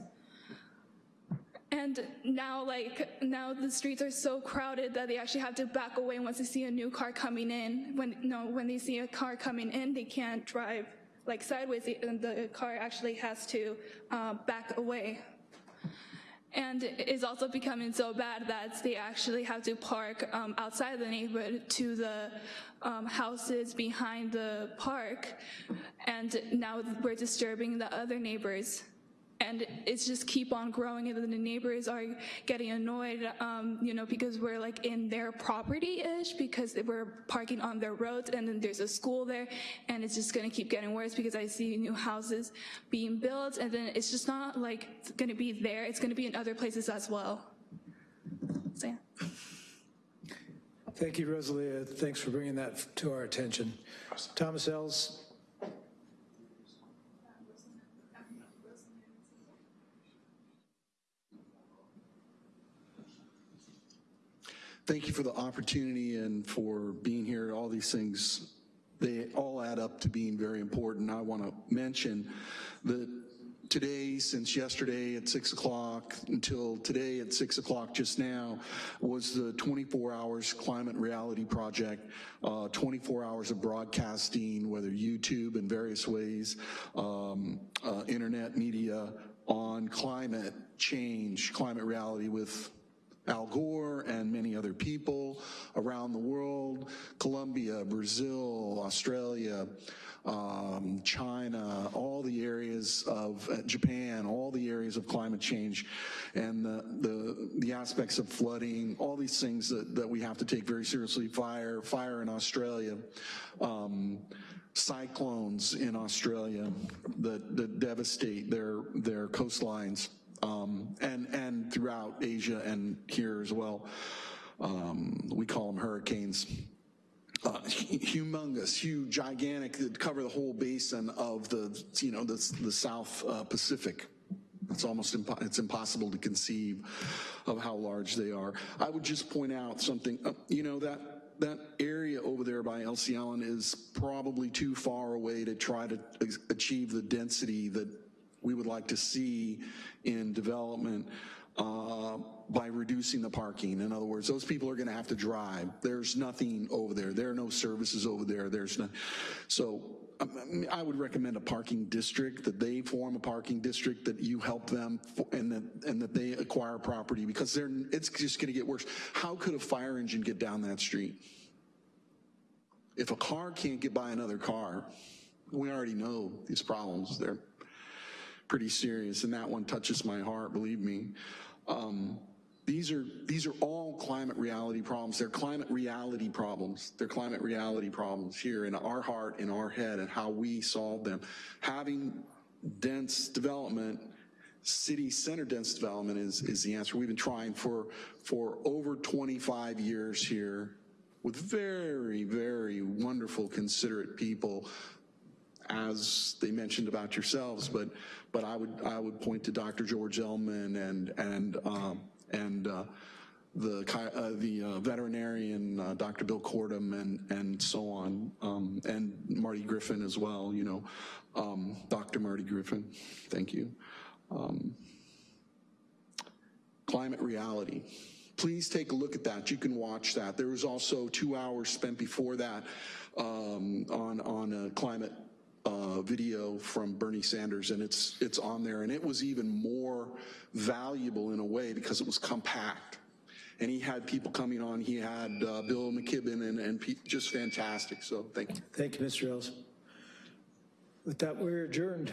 And now, like, now the streets are so crowded that they actually have to back away once they see a new car coming in. When, no, when they see a car coming in, they can't drive like sideways, and the car actually has to uh, back away. And it's also becoming so bad that they actually have to park um, outside the neighborhood to the um, houses behind the park. And now we're disturbing the other neighbors and it's just keep on growing and then the neighbors are getting annoyed um, you know because we're like in their property-ish because we're parking on their roads and then there's a school there and it's just going to keep getting worse because i see new houses being built and then it's just not like it's going to be there it's going to be in other places as well so yeah Thank you, Rosalia. Thanks for bringing that to our attention. Thomas Ells, Thank you for the opportunity and for being here. All these things, they all add up to being very important. I want to mention that today, since yesterday at 6 o'clock until today at 6 o'clock just now, was the 24 Hours Climate Reality Project, uh, 24 hours of broadcasting, whether YouTube in various ways, um, uh, internet media, on climate change, climate reality with Al Gore and many other people around the world, Colombia, Brazil, Australia, um, China, all the areas of uh, Japan, all the areas of climate change and the, the, the aspects of flooding, all these things that, that we have to take very seriously, fire, fire in Australia, um, cyclones in Australia that, that devastate their, their coastlines um, and, and throughout Asia and here as well. Um, we call them hurricanes. Uh, humongous, huge, gigantic, that cover the whole basin of the, you know, the, the South uh, Pacific. It's almost impo it's impossible to conceive of how large they are. I would just point out something, uh, you know, that that area over there by Elsie Allen is probably too far away to try to achieve the density that we would like to see in development uh, by reducing the parking. In other words, those people are gonna have to drive. There's nothing over there. There are no services over there. There's no, so um, I would recommend a parking district, that they form a parking district, that you help them and that, and that they acquire property because they're, it's just gonna get worse. How could a fire engine get down that street? If a car can't get by another car, we already know these problems. They're pretty serious, and that one touches my heart, believe me. Um, these are, these are all climate reality problems. They're climate reality problems. They're climate reality problems here in our heart, in our head, and how we solve them. Having dense development city center dense development is, is the answer. We've been trying for, for over 25 years here with very, very wonderful, considerate people as they mentioned about yourselves, but but I would I would point to Dr. George Ellman and and um, and uh, the, uh, the uh, veterinarian, uh, Dr. Bill Cordum, and, and so on, um, and Marty Griffin as well, you know, um, Dr. Marty Griffin, thank you. Um, Climate reality. Please take a look at that. You can watch that. There was also two hours spent before that um, on, on a climate uh, video from Bernie Sanders, and it's, it's on there. And it was even more valuable in a way because it was compact. And he had people coming on. He had uh, Bill McKibben and, and just fantastic. So thank you. Thank you, Mr. Ells. With that, we're adjourned.